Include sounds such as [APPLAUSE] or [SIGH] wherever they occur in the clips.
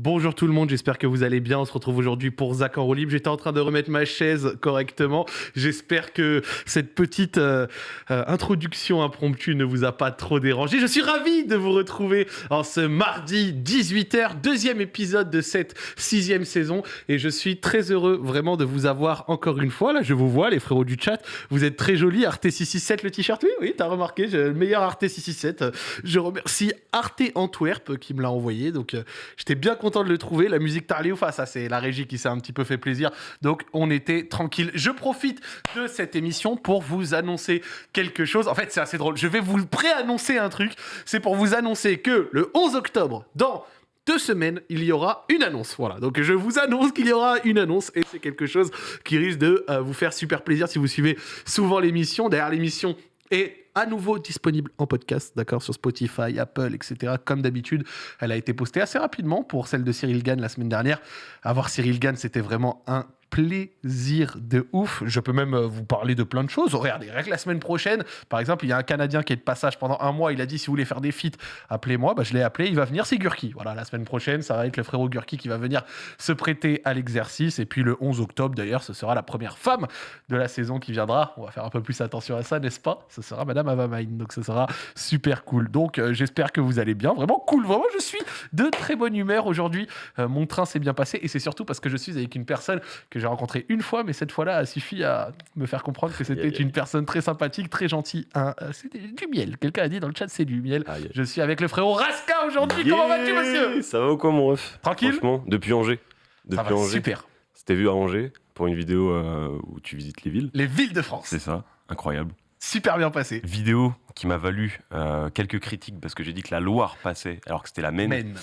Bonjour tout le monde, j'espère que vous allez bien. On se retrouve aujourd'hui pour Zach en roue libre. J'étais en train de remettre ma chaise correctement. J'espère que cette petite euh, euh, introduction impromptue ne vous a pas trop dérangé. Je suis ravi de vous retrouver en ce mardi 18h, deuxième épisode de cette sixième saison. Et je suis très heureux vraiment de vous avoir encore une fois. Là, je vous vois, les frérots du chat. Vous êtes très jolis. Arte 667 le t-shirt. Oui, oui, t'as remarqué, le meilleur Arte 667. Je remercie Arte Antwerp qui me l'a envoyé. Donc, euh, j'étais bien content de le trouver. La musique Tarlioufa, ça c'est la régie qui s'est un petit peu fait plaisir. Donc on était tranquille. Je profite de cette émission pour vous annoncer quelque chose. En fait, c'est assez drôle. Je vais vous pré-annoncer un truc. C'est pour vous annoncer que le 11 octobre, dans deux semaines, il y aura une annonce. Voilà, donc je vous annonce qu'il y aura une annonce et c'est quelque chose qui risque de euh, vous faire super plaisir si vous suivez souvent l'émission. Derrière l'émission est à nouveau disponible en podcast, d'accord, sur Spotify, Apple, etc. Comme d'habitude, elle a été postée assez rapidement pour celle de Cyril Gann la semaine dernière. Avoir Cyril Gann, c'était vraiment un plaisir de ouf. Je peux même euh, vous parler de plein de choses. Regardez, rien que la semaine prochaine, par exemple, il y a un Canadien qui est de passage pendant un mois. Il a dit si vous voulez faire des feats, appelez-moi. Bah, je l'ai appelé. Il va venir. C'est Gurki. Voilà, la semaine prochaine, ça va être le frérot Gurki qui va venir se prêter à l'exercice. Et puis le 11 octobre, d'ailleurs, ce sera la première femme de la saison qui viendra. On va faire un peu plus attention à ça, n'est-ce pas? Ce sera Madame Avamain. Donc ce sera super cool. Donc euh, j'espère que vous allez bien. Vraiment cool. Vraiment, je suis de très bonne humeur aujourd'hui. Euh, mon train s'est bien passé et c'est surtout parce que je suis avec une personne que j'ai rencontré une fois, mais cette fois-là a suffi à me faire comprendre que c'était une personne très sympathique, très gentille. Euh, c'était du miel. Quelqu'un a dit dans le chat, c'est du miel. Je suis avec le frérot Raska aujourd'hui. Comment vas-tu, monsieur? Ça va ou quoi, mon ref? Tranquille Franchement, depuis Angers. Depuis Ça va Angers. super. C'était vu à Angers pour une vidéo euh, où tu visites les villes. Les villes de France. C'est ça, incroyable. Super bien passé. Vidéo qui m'a valu euh, quelques critiques parce que j'ai dit que la Loire passait alors que c'était la Maine. Men.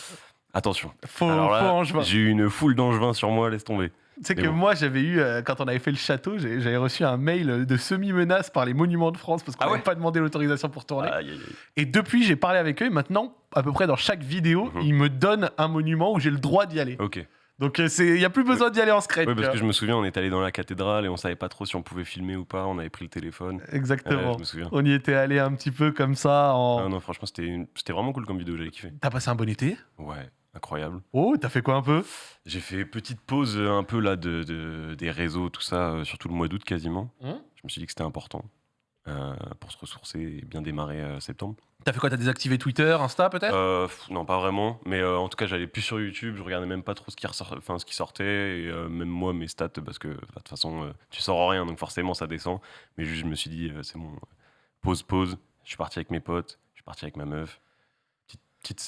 Attention. Faux, Alors là. J'ai eu une foule d'angevins sur moi, laisse tomber. Tu sais que bon. moi, j'avais eu, euh, quand on avait fait le château, j'avais reçu un mail de semi-menace par les monuments de France parce qu'on Ah n'avait ouais pas demandé l'autorisation pour tourner. Aïe, aïe, aïe. Et depuis, j'ai parlé avec eux et maintenant, à peu près dans chaque vidéo, Mhm. ils me donnent un monument où j'ai le droit d'y aller. Ok. Donc euh, il n'y a plus besoin d'y aller en secret. Oui, parce que je me souviens, on est allé dans la cathédrale et on savait pas trop si on pouvait filmer ou pas. On avait pris le téléphone. Ouais, Exactement. je me souviens. On y était allé un petit peu comme ça. En... Ah non, franchement, c'était une- vraiment cool comme vidéo, j'avais kiffé. T'as passé un bon été? Ouais, incroyable. Oh, t'as fait quoi un peu? J'ai fait petite pause euh, un peu là de, de- des réseaux, tout ça, euh, surtout le mois d'août quasiment. Hum Je me suis dit que c'était important euh, pour se ressourcer et bien démarrer euh, septembre. T'as fait quoi? T'as désactivé Twitter, Insta peut-être? Euh, non, pas vraiment, mais euh, en tout cas, j'allais plus sur YouTube, je regardais même pas trop ce qui, ressort- enfin, ce qui sortait, et euh, même moi, mes stats, parce que bah, de toute façon, euh, tu sors rien, donc forcément, ça descend. Mais juste, je me suis dit, euh, c'est bon, pause, pause. Je suis parti avec mes potes, je suis parti avec ma meuf.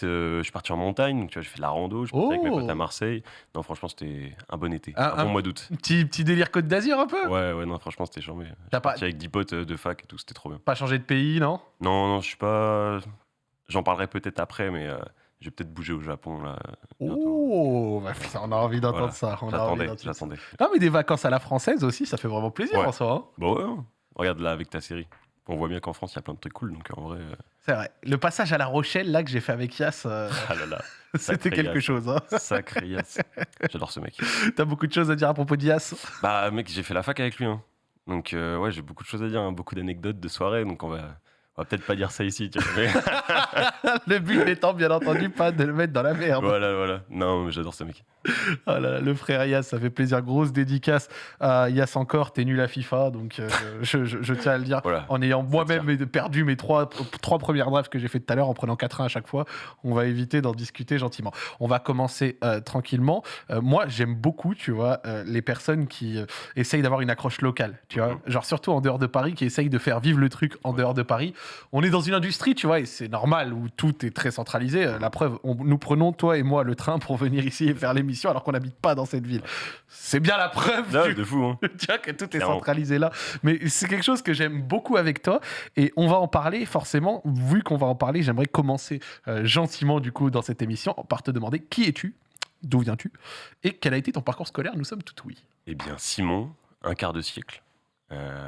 Euh, je suis parti en montagne, donc tu vois, j'ai fait de la rando, je suis parti avec mes Oh. potes à Marseille. Non, franchement, c'était un bon été, Un- bon mois d'août. petit, petit délire Côte d'Azur un peu? Ouais, ouais, non, franchement, c'était charmé. Je T'as pas, parti avec 10 potes euh, de fac et tout, c'était trop bien. pas changé de pays, non? Non, non, je suis pas. J'en parlerai peut-être après, mais euh, je vais peut-être bouger au Japon là. bientôt. Oh, bah, putain, on a envie d'entendre Voilà. ça. J'attendais, j'attendais. Non, mais des vacances à la française aussi, ça fait vraiment plaisir Ouais. en soi. hein. Bon, ouais, ouais. regarde là avec ta série. On voit bien qu'en France, il y a plein de trucs cool, donc en vrai. euh, C'est vrai. Le passage à La Rochelle, là, que j'ai fait avec Yass, euh, Ah là là, [LAUGHS] c'était quelque Yass. chose. Hein. sacré Yass. [LAUGHS] J'adore ce mec. T'as beaucoup de choses à dire à propos de Yass Bah, mec, j'ai fait la fac avec lui. hein. Donc, euh, ouais, j'ai beaucoup de choses à dire, hein, beaucoup d'anecdotes de soirée, donc on va. On va peut-être pas dire ça ici, tu vois. mais- [LAUGHS] Le but étant, bien entendu, pas de le mettre dans la merde. voilà, voilà. Non, mais j'adore ce mec. Oh là là, le frère Yass, ça fait plaisir. Grosse dédicace à Yass encore. T'es nul à FIFA, donc euh, je, je- je tiens à le dire. Voilà. En ayant moi-même perdu mes trois, trois premières drafts que j'ai fait tout à l'heure en prenant 4-1 à chaque fois, on va éviter d'en discuter gentiment. On va commencer euh, tranquillement. Euh, moi, j'aime beaucoup, tu vois, les personnes qui essayent d'avoir une accroche locale, tu vois. Mhm. Genre surtout en dehors de Paris, qui essayent de faire vivre le truc en dehors de Paris. On est dans une industrie, tu vois, et c'est normal où tout est très centralisé. Euh, La preuve, on- nous prenons, toi et moi, le train pour venir ici et faire l'émission alors qu'on n'habite pas dans cette ville. C'est bien la preuve Ah, du- de fou, hein. [LAUGHS] tu vois que tout est centralisé là. Mais c'est quelque chose que j'aime beaucoup avec toi. Et on va en parler forcément. Vu qu'on va en parler, j'aimerais commencer euh, gentiment du coup dans cette émission par te demander qui es-tu D'où viens-tu Et quel a été ton parcours scolaire Nous sommes tout oui. Eh bien, Simon, un quart de siècle. Euh,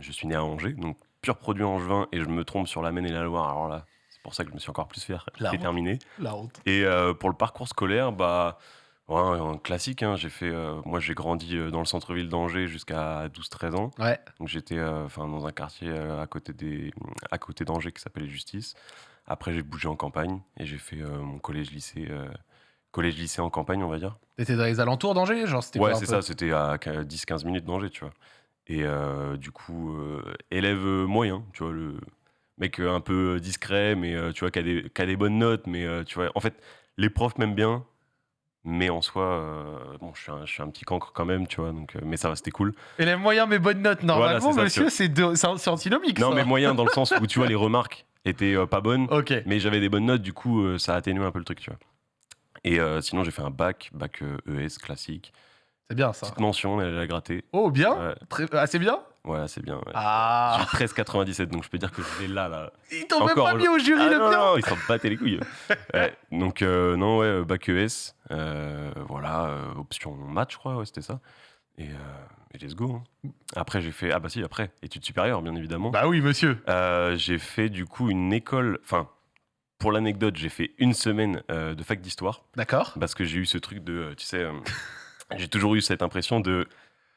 je suis né à Angers, donc pur produit angevin, et je me trompe sur la Maine et la Loire. Alors là, c'est pour ça que je me suis encore plus [LAUGHS] honte. terminé. La honte. Et euh, pour le parcours scolaire, bah, ouais, un classique. hein, j'ai fait, euh, moi, j'ai grandi euh, dans le centre-ville d'Angers jusqu'à 12-13 ans. Ouais. Donc j'étais enfin dans un quartier à côté des à côté d'Angers qui s'appelait Justice. Après j'ai bougé en campagne et j'ai fait mon collège lycée collège-lycée en campagne, on va dire. T'étais dans les alentours d'Angers genre c'était Ouais, c'est peu ça, c'était à 10-15 minutes d'Angers, tu vois. Et euh, du coup, euh, élève euh, moyen, tu vois, le mec un peu discret, mais tu vois, qui a, des, qui a des bonnes notes, mais tu vois, en fait, les profs m'aiment bien, mais en soi, bon, je suis, un, je suis un petit cancre quand même, tu vois, donc, mais ça va, c'était cool. Élève moyen mais bonne note. Normalement, ça, monsieur, c'est antinomique. Non, ça. mais moyen dans le sens où, tu vois, les [LAUGHS] remarques étaient pas bonnes, mais j'avais des bonnes notes, du coup, ça a atténué un peu le truc, tu vois. Et sinon, j'ai fait un bac, bac ES classique. C'est bien ça. Petite mention, elle a gratté. Oh, bien Ouais, Très- Assez bien ouais c'est bien. ouais. Ah J'ai 13,97, donc je peux dire que je l'ai là, là. Ils t'ont même pas mis au jury Ah le non, bien non, ils s'en battaient les couilles. [LAUGHS] Ouais, donc, euh, non, ouais, bac ES. euh, voilà, euh, option maths, je crois, ouais, c'était ça. Et, euh, et let's go. hein. Après, j'ai fait. Ah, bah si, après, études supérieures, bien évidemment. Bah oui, monsieur. Euh, j'ai fait du coup une école. Enfin, pour l'anecdote, j'ai fait une semaine euh, de fac d'histoire D'accord. parce que j'ai eu ce truc de. euh, Tu sais, euh, j'ai toujours eu cette impression de.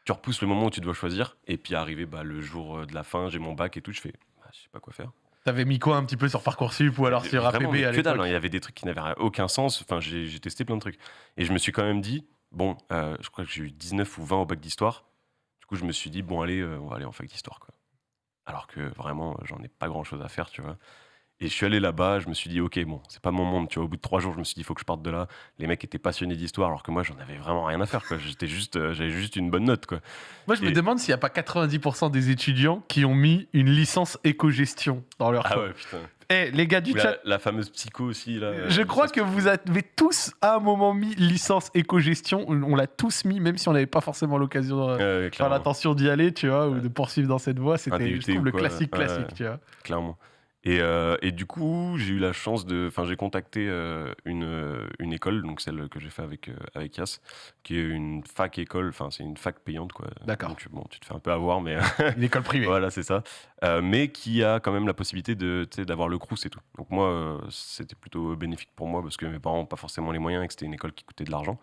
Tu repousses le moment où tu dois choisir, et puis arrivé bah, le jour euh, de la fin, j'ai mon bac et tout, je fais. Bah, je sais pas quoi faire. T'avais mis quoi un petit peu sur Parcoursup ou alors sur APB à hein. il y avait des trucs qui n'avaient aucun sens. Enfin, j'ai testé plein de trucs. Et je me suis quand même dit, bon, euh, je crois que j'ai eu 19 ou 20 au bac d'histoire. Du coup, je me suis dit, bon, allez, euh, on va aller en fac d'histoire, quoi. Alors que vraiment, j'en ai pas grand chose à faire, tu vois. Et je suis allé là-bas, je me suis dit, ok, bon, c'est pas mon monde, tu vois. Au bout de trois jours, je me suis dit, il faut que je parte de là. Les mecs étaient passionnés d'histoire, alors que moi, j'en avais vraiment rien à faire, quoi. J'étais juste, euh, j'avais juste une bonne note, quoi. Moi, je me demande s'il n'y a pas 90% des étudiants qui ont mis une licence éco-gestion dans leur Ah ouais, putain. Eh, les gars du chat, la, fameuse psycho aussi, là. euh, je crois que vous avez tous à un moment mis licence éco-gestion. On l'a tous mis, même si on n'avait pas forcément l'occasion clairement. l'attention d'y aller, tu vois, ou de poursuivre dans cette voie. C'était, je trouve, le quoi, classique ouais, classique, ouais. tu vois. clairement. Et, euh, et du coup, j'ai eu la chance de. Enfin, j'ai contacté euh, une, euh, une école, donc celle que j'ai fait avec, euh, avec Yass, qui est une fac école, enfin, c'est une fac payante, quoi. D'accord. Donc, bon, tu te fais un peu avoir, mais [LAUGHS] Une école privée. voilà, c'est ça. Mais qui a quand même la possibilité d'avoir le crous et tout. Donc, moi, c'était plutôt bénéfique pour moi parce que mes parents n'ont pas forcément les moyens et que c'était une école qui coûtait de l'argent.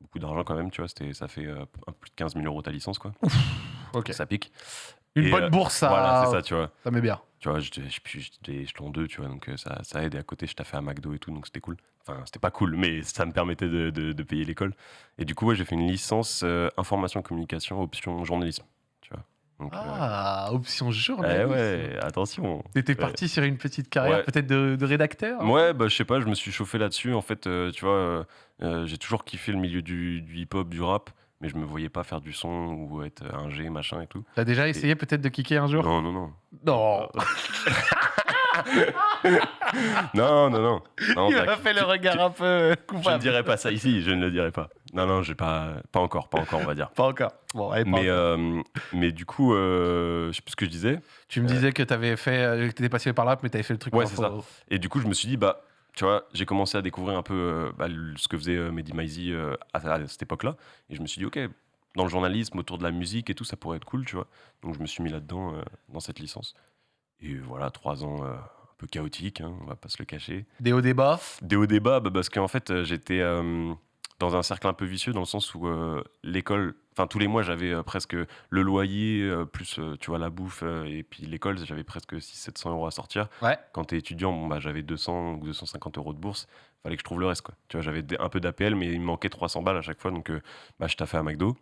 Beaucoup d'argent quand même, tu vois. C'était, ça fait plus de 15 000 euros ta licence, quoi. Ok. Ça pique. Une Et, bonne euh, bourse, ça, Voilà, c'est ça, tu vois. ça met bien. Tu vois, j'étais j'étais- j'étais échelon 2, tu vois, donc euh, ça, ça aide. Et à côté, je t'ai fait à McDo et tout, donc c'était cool. Enfin, c'était pas cool, mais ça me permettait de, de- de payer l'école. Et du coup, ouais, j'ai fait une licence euh, information communication, option journalisme. Tu vois. Donc, euh, Ah, option eh journaliste. ouais, attention. T'étais Ouais. parti sur une petite carrière Ouais. peut-être de, de rédacteur Ouais, bah, je sais pas, je me suis chauffé là-dessus. En fait, euh, tu vois, j'ai toujours kiffé le milieu du, du hip-hop, du rap, mais je me voyais pas faire du son ou être un G, machin et tout. T'as déjà essayé peut-être de kicker un jour? Non, non, non. Non. [LAUGHS] Non, non, non. non Il a fait le regard un peu euh, Je ne coupable. dirais pas ça ici, je ne le dirai pas. Non, non, j'ai pas, pas encore, pas encore, on va dire. Pas encore. Bon, allez, pas Mais, encore. euh, mais du coup, euh, je sais plus ce que je disais. tu me disais que t'avais fait, euh, que t'étais passionné par rap, mais t'avais fait le truc. Ouais, c'est faux. Et du coup, je me suis dit, bah, tu vois, j'ai commencé à découvrir un peu euh, bah, ce que faisait euh, Mehdi Maizi euh, à, à cette époque-là. Et je me suis dit, ok, dans le journalisme, autour de la musique et tout, ça pourrait être cool, tu vois. Donc je me suis mis là-dedans, euh, dans cette licence. Et voilà, trois ans un peu chaotiques, hein, on va pas se le cacher. Des hauts débats? Des hauts débats, bah, parce qu'en fait, j'étais dans un cercle un peu vicieux, dans le sens où euh, l'école, enfin tous les mois, j'avais euh, presque le loyer, euh, plus tu vois, la bouffe, et puis l'école, j'avais presque 600-700 euros à sortir. Ouais. Quand tu es étudiant, bon, bah, j'avais 200 ou 250 euros de bourse, fallait que je trouve le reste. Quoi. Tu vois, j'avais un peu d'APL, mais il me manquait 300 balles à chaque fois, donc bah, je taffais à McDo.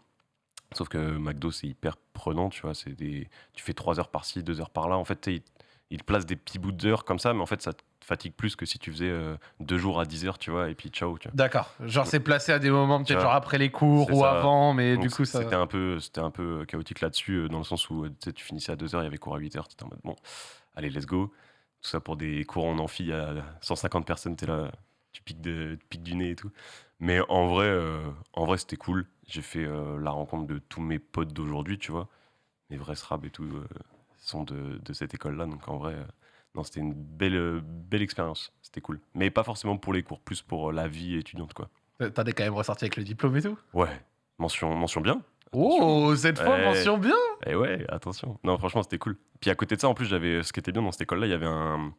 Sauf que McDo, c'est hyper prenant, tu vois, c'est des... tu fais 3 heures par-ci, 2 heures par-là. En fait, il te place des petits bouts d'heures comme ça, mais en fait, ça te fatigue plus que si tu faisais euh, deux jours à 10 heures, tu vois, et puis ciao. D'accord. Genre, c'est placé à des moments, peut-être genre après les cours ou ça. avant, mais Donc, du coup, ça. C'était un, peu, c'était un peu chaotique là-dessus, euh, dans le sens où euh, tu sais, tu finissais à 2 heures, il y avait cours à 8 heures, tu étais en mode bon, allez, let's go. Tout ça pour des cours en amphi à 150 personnes, tu là, tu piques, de, tu piques du nez et tout. Mais en vrai, euh, en vrai c'était cool. J'ai fait euh, la rencontre de tous mes potes d'aujourd'hui, tu vois. Mes vrais SRAB et tout euh, sont de, de cette école-là. Donc en vrai, euh, non, c'était une belle, euh, belle expérience. C'était cool. Mais pas forcément pour les cours, plus pour euh, la vie étudiante, quoi. T'en es quand même ressorti avec le diplôme et tout? Ouais, mention, mention bien. Oh, cette fois, Ouais. mention bien. Et ouais, attention. Non, franchement, c'était cool. Puis à côté de ça, en plus, j'avais ce qui était bien dans cette école-là, il y avait un,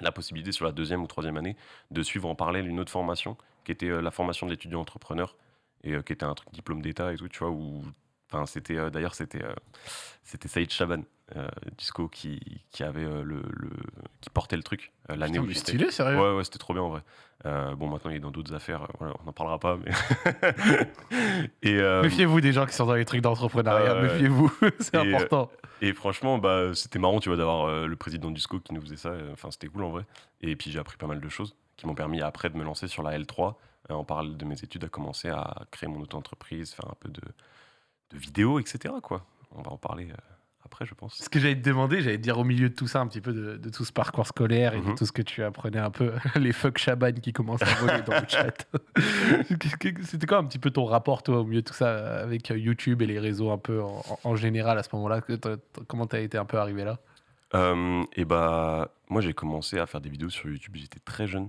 la possibilité sur la deuxième ou troisième année de suivre en parallèle une autre formation qui était euh, la formation de l'étudiant entrepreneur et qui était un truc diplôme d'état et tout, tu vois, où Enfin, c'était euh, d'ailleurs c'était euh, c'était Saïd Chaban, euh, Disco, qui, qui avait euh, le, le- qui portait le truc l'année où stylé, sérieux. Ouais, ouais, c'était trop bien en vrai. Bon, maintenant il est dans d'autres affaires, voilà, on n'en parlera pas, mais. [LAUGHS] et, Méfiez-vous des gens qui sont dans les trucs d'entrepreneuriat, méfiez-vous, [LAUGHS] c'est important. et franchement, bah, c'était marrant, tu vois, d'avoir le président du SCO qui nous faisait ça. Enfin, c'était cool en vrai. Et puis j'ai appris pas mal de choses qui m'ont permis après de me lancer sur la L3 euh, en parallèle de mes études, à commencer à créer mon auto-entreprise, faire un peu de, de vidéos, etc. Quoi. On va en parler euh, après, je pense. Ce que j'allais te demander, j'allais te dire au milieu de tout ça, un petit peu de, de tout ce parcours scolaire et de Mhm. tout ce que tu apprenais un peu, [LAUGHS] les fuck Chaban qui commencent à voler dans le chat. [LAUGHS] C'était quoi un petit peu ton rapport, toi, au milieu de tout ça, avec euh, YouTube et les réseaux un peu en, général à ce moment-là? Comment t'as été un peu arrivé là? Euh, et bah, moi, j'ai commencé à faire des vidéos sur YouTube. J'étais très jeune,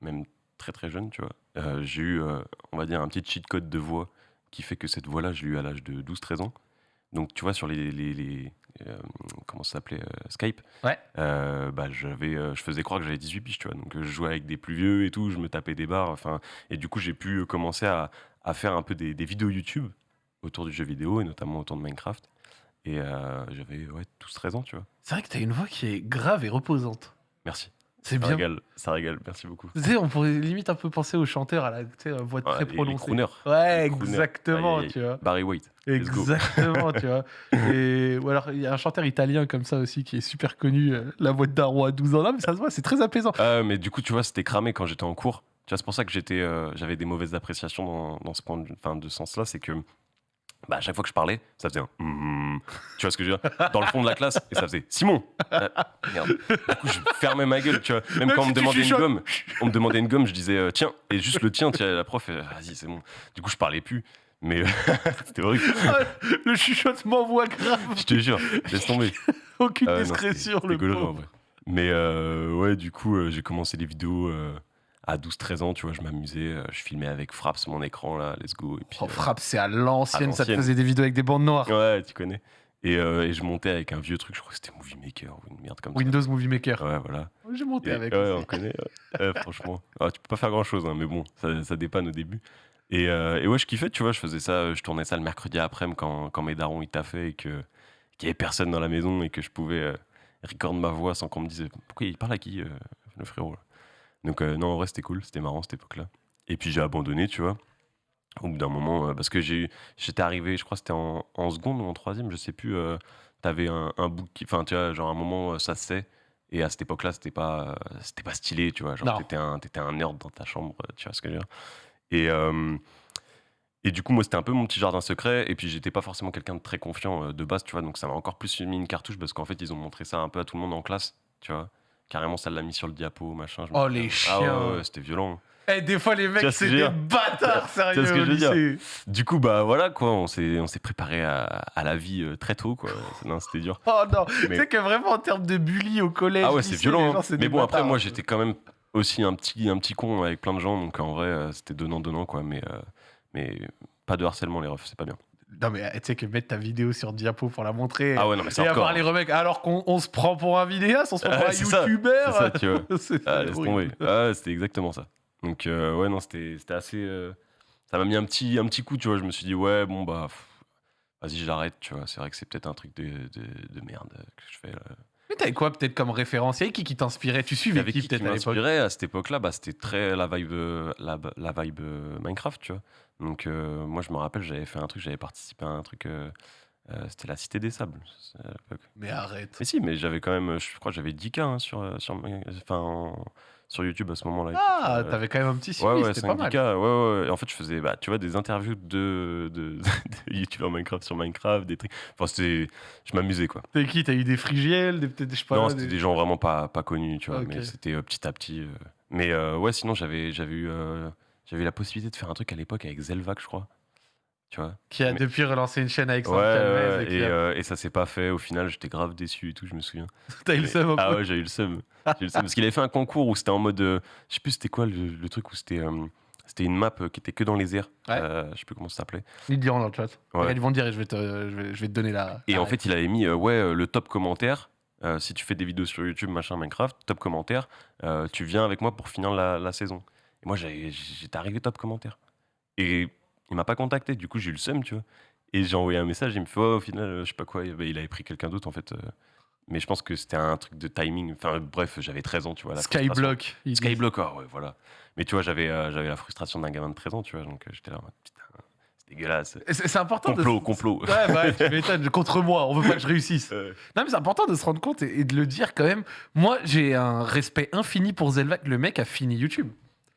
même très très jeune, tu vois. Euh, j'ai eu, euh, on va dire, un petit cheat code de voix qui fait que cette voix-là, je l'ai eu à l'âge de 12-13 ans. Donc, tu vois, sur les. les, les, euh, comment ça s'appelait euh, Skype. Ouais. Euh, bah, j'avais, je faisais croire que j'avais 18 piges, tu vois. Donc, je jouais avec des plus vieux et tout, je me tapais des barres. Enfin, et du coup, j'ai pu commencer à, à faire un peu des, des vidéos YouTube autour du jeu vidéo et notamment autour de Minecraft. Et j'avais ouais, 12-13 ans, tu vois. C'est vrai que t'as une voix qui est grave et reposante. Merci. C'est bien. régale, ça régale, merci beaucoup. Tu sais, on pourrait limite un peu penser aux chanteurs à la tu sais, la voix Ah, très les prononcée. ouais, Les crooners. exactement, tu vois. Barry White. Exactement, tu vois. [LAUGHS] Et, ou alors, il y a un chanteur italien comme ça aussi qui est super connu, euh, la voix de Darro à 12 ans. Là, mais ça se voit, c'est très apaisant. Ah, mais du coup, tu vois, c'était cramé quand j'étais en cours. Tu vois, c'est pour ça que j'étais, euh, j'avais des mauvaises appréciations dans, dans ce point de, enfin, de sens-là. C'est que bah, à chaque fois que je parlais, ça faisait un. hum, tu vois ce que je veux dire? Dans le fond de la classe, et ça faisait Simon Euh, Merde. Du coup, je fermais ma gueule, tu vois. [LAUGHS] Même, Même quand on me demandait une gomme, on me demandait une gomme, je disais euh, tiens. Et juste le tien, vois, la prof, euh, vas-y, c'est bon. Du coup, je parlais plus. Mais [LAUGHS] c'était horrible. Le chuchotement voix grave, Je te jure, laisse tomber. [LAUGHS] aucune Ah discrétion, le pauvre. vrai. Mais euh, ouais, du coup, euh, j'ai commencé les vidéos euh, à 12-13 ans, tu vois, je m'amusais, euh, je filmais avec Fraps mon écran, là, let's go. Et puis, Oh, euh, frappe, c'est à l'ancienne, ça te faisait des vidéos avec des bandes noires. ouais, tu connais. Et, euh, et je montais avec un vieux truc, je crois que c'était Movie Maker ou une merde comme Windows Movie Maker. ça. Ouais, voilà. J'ai monté Et- avec. ouais, on connaît, ouais. Franchement. Ah, tu peux pas faire grand chose, mais bon, ça, ça dépanne au début. Et, euh, et ouais, je kiffais, tu vois, je faisais ça, je tournais ça le mercredi après-midi quand, quand mes darons ils taffaient et que- qu'il y avait personne dans la maison et que je pouvais euh, record ma voix sans qu'on me dise pourquoi il parle à qui, le frérot. là? Donc, euh, non, en vrai, c'était cool, c'était marrant cette époque-là. Et puis j'ai abandonné, tu vois, au bout d'un moment, euh, parce que j'ai j'étais arrivé, je crois que c'était en, en seconde ou en troisième, je sais plus, euh, t'avais un, un book, qui- enfin, tu vois, genre à un moment, ça se sait. Et à cette époque-là, c'était pas, c'était pas stylé, tu vois. Genre, t'étais un, un nerd dans ta chambre, tu vois ce que je veux dire. Et, euh, et du coup, moi, c'était un peu mon petit jardin secret. Et puis, j'étais pas forcément quelqu'un de très confiant de base, tu vois. Donc, ça m'a encore plus mis une cartouche parce qu'en fait, ils ont montré ça un peu à tout le monde en classe, tu vois. Carrément, ça l'a mis sur le diapo, machin. je me Oh, les Ah ouais, chiens. ouais, c'était violent. Eh, des fois, les Tu mecs, c'est des bâtards, sérieux. Tu ce que je veux dire. Du coup, bah voilà, quoi. On s'est, on s'est préparé à, à la vie euh, très tôt, quoi. Non, c'était dur. Oh non, tu Mais- sais que vraiment en termes de bully au collège. Ah ouais, c'est violent. hein. gens, Mais bon, après, moi, j'étais quand même aussi un petit, un petit con avec plein de gens. Donc, en vrai, euh, c'était donnant-donnant, quoi. Mais, euh, mais pas de harcèlement, les refs, c'est pas bien. Non, mais tu sais que mettre ta vidéo sur diapo pour la montrer. Ah ouais, non, mais c'est et avoir les remecs, alors qu'on on se prend pour un vidéaste, on se prend pour un youtubeur. c'est ça, tu vois. [LAUGHS] Ah, laisse tomber. Ah, c'était exactement ça. Donc, euh, ouais, non, c'était assez. euh, ça m'a mis un petit, un petit coup, tu vois. Je me suis dit, ouais, bon, bah, vas-y, j'arrête, tu vois. C'est vrai que c'est peut-être un truc de, de, de merde que je fais là. Mais t'avais quoi peut-être comme référentiel Qui qui t'inspirait? Tu suivais qui qui peut-être à l'époque? à cette époque-là? Bah, C'était très la vibe, euh, la, la vibe euh, Minecraft, tu vois. Donc, euh, moi, je me rappelle, j'avais fait un truc, j'avais participé à un truc. euh, euh, c'était la Cité des Sables. c'est à l'époque. Mais arrête. Mais si, mais j'avais quand même, je crois j'avais 10K hein, sur, sur, enfin, en- sur YouTube à ce moment-là. Ah, Euh, t'avais quand même un petit suivi, Ouais, ouais, c'était pas 5 mal. 10K, ouais, ouais. En fait, je faisais, bah, tu vois, des interviews de, de, [LAUGHS] de youtubeurs Minecraft sur Minecraft, des trucs. Enfin, c'était, je m'amusais, quoi. T'as qui T'as eu des frigiels des, peut-être, je sais pas, non, c'était des gens vraiment pas, pas connus, tu vois, mais c'était euh, petit à petit. euh. Mais ouais, sinon, j'avais, j'avais eu, j'avais eu la possibilité de faire un truc à l'époque avec Zelvac, je crois. Tu vois Qui a mais- depuis relancé une chaîne avec Ouais, ouais, et et, a- euh, et ça s'est pas fait. Au final, j'étais grave déçu et tout, je me souviens. [LAUGHS] T'as eu le seum Ah ouais, j'ai eu le seum. Parce qu'il avait fait un concours où c'était en mode. euh, je sais plus c'était quoi le, le truc où c'était. euh, c'était une map euh, qui était que dans les airs. Ouais. Euh, je sais plus comment ça s'appelait. Ils diront dans le chat. Ouais. Ils vont dire et je vais te, je vais, je vais te donner la. Et la en fait, il avait mis euh, ouais, le top commentaire. euh, si tu fais des vidéos sur YouTube, machin, Minecraft, top commentaire, tu viens avec moi pour finir la, la saison. Et moi, j'étais arrivé top commentaire. Et il m'a pas contacté, du coup, j'ai eu le seum, tu vois. Et j'ai envoyé un message, il me fait, oh, au final, je sais pas quoi, il avait pris quelqu'un d'autre en fait. euh. Mais je pense que c'était un truc de timing. Enfin, bref, j'avais 13 ans, tu vois. Skyblock. Skyblock, ah ouais, voilà. Mais tu vois, j'avais euh, j'avais la frustration d'un gamin de 13 ans, tu vois. Donc euh, j'étais là, putain, c'est dégueulasse. C'est important Complot, de. complot. Ouais, bah, tu m'étonnes, contre moi, on veut pas que je réussisse. [LAUGHS] Euh, Non, mais c'est important de se rendre compte et, et de le dire quand même. Moi, j'ai un respect infini pour Zelvac. Le mec a fini YouTube.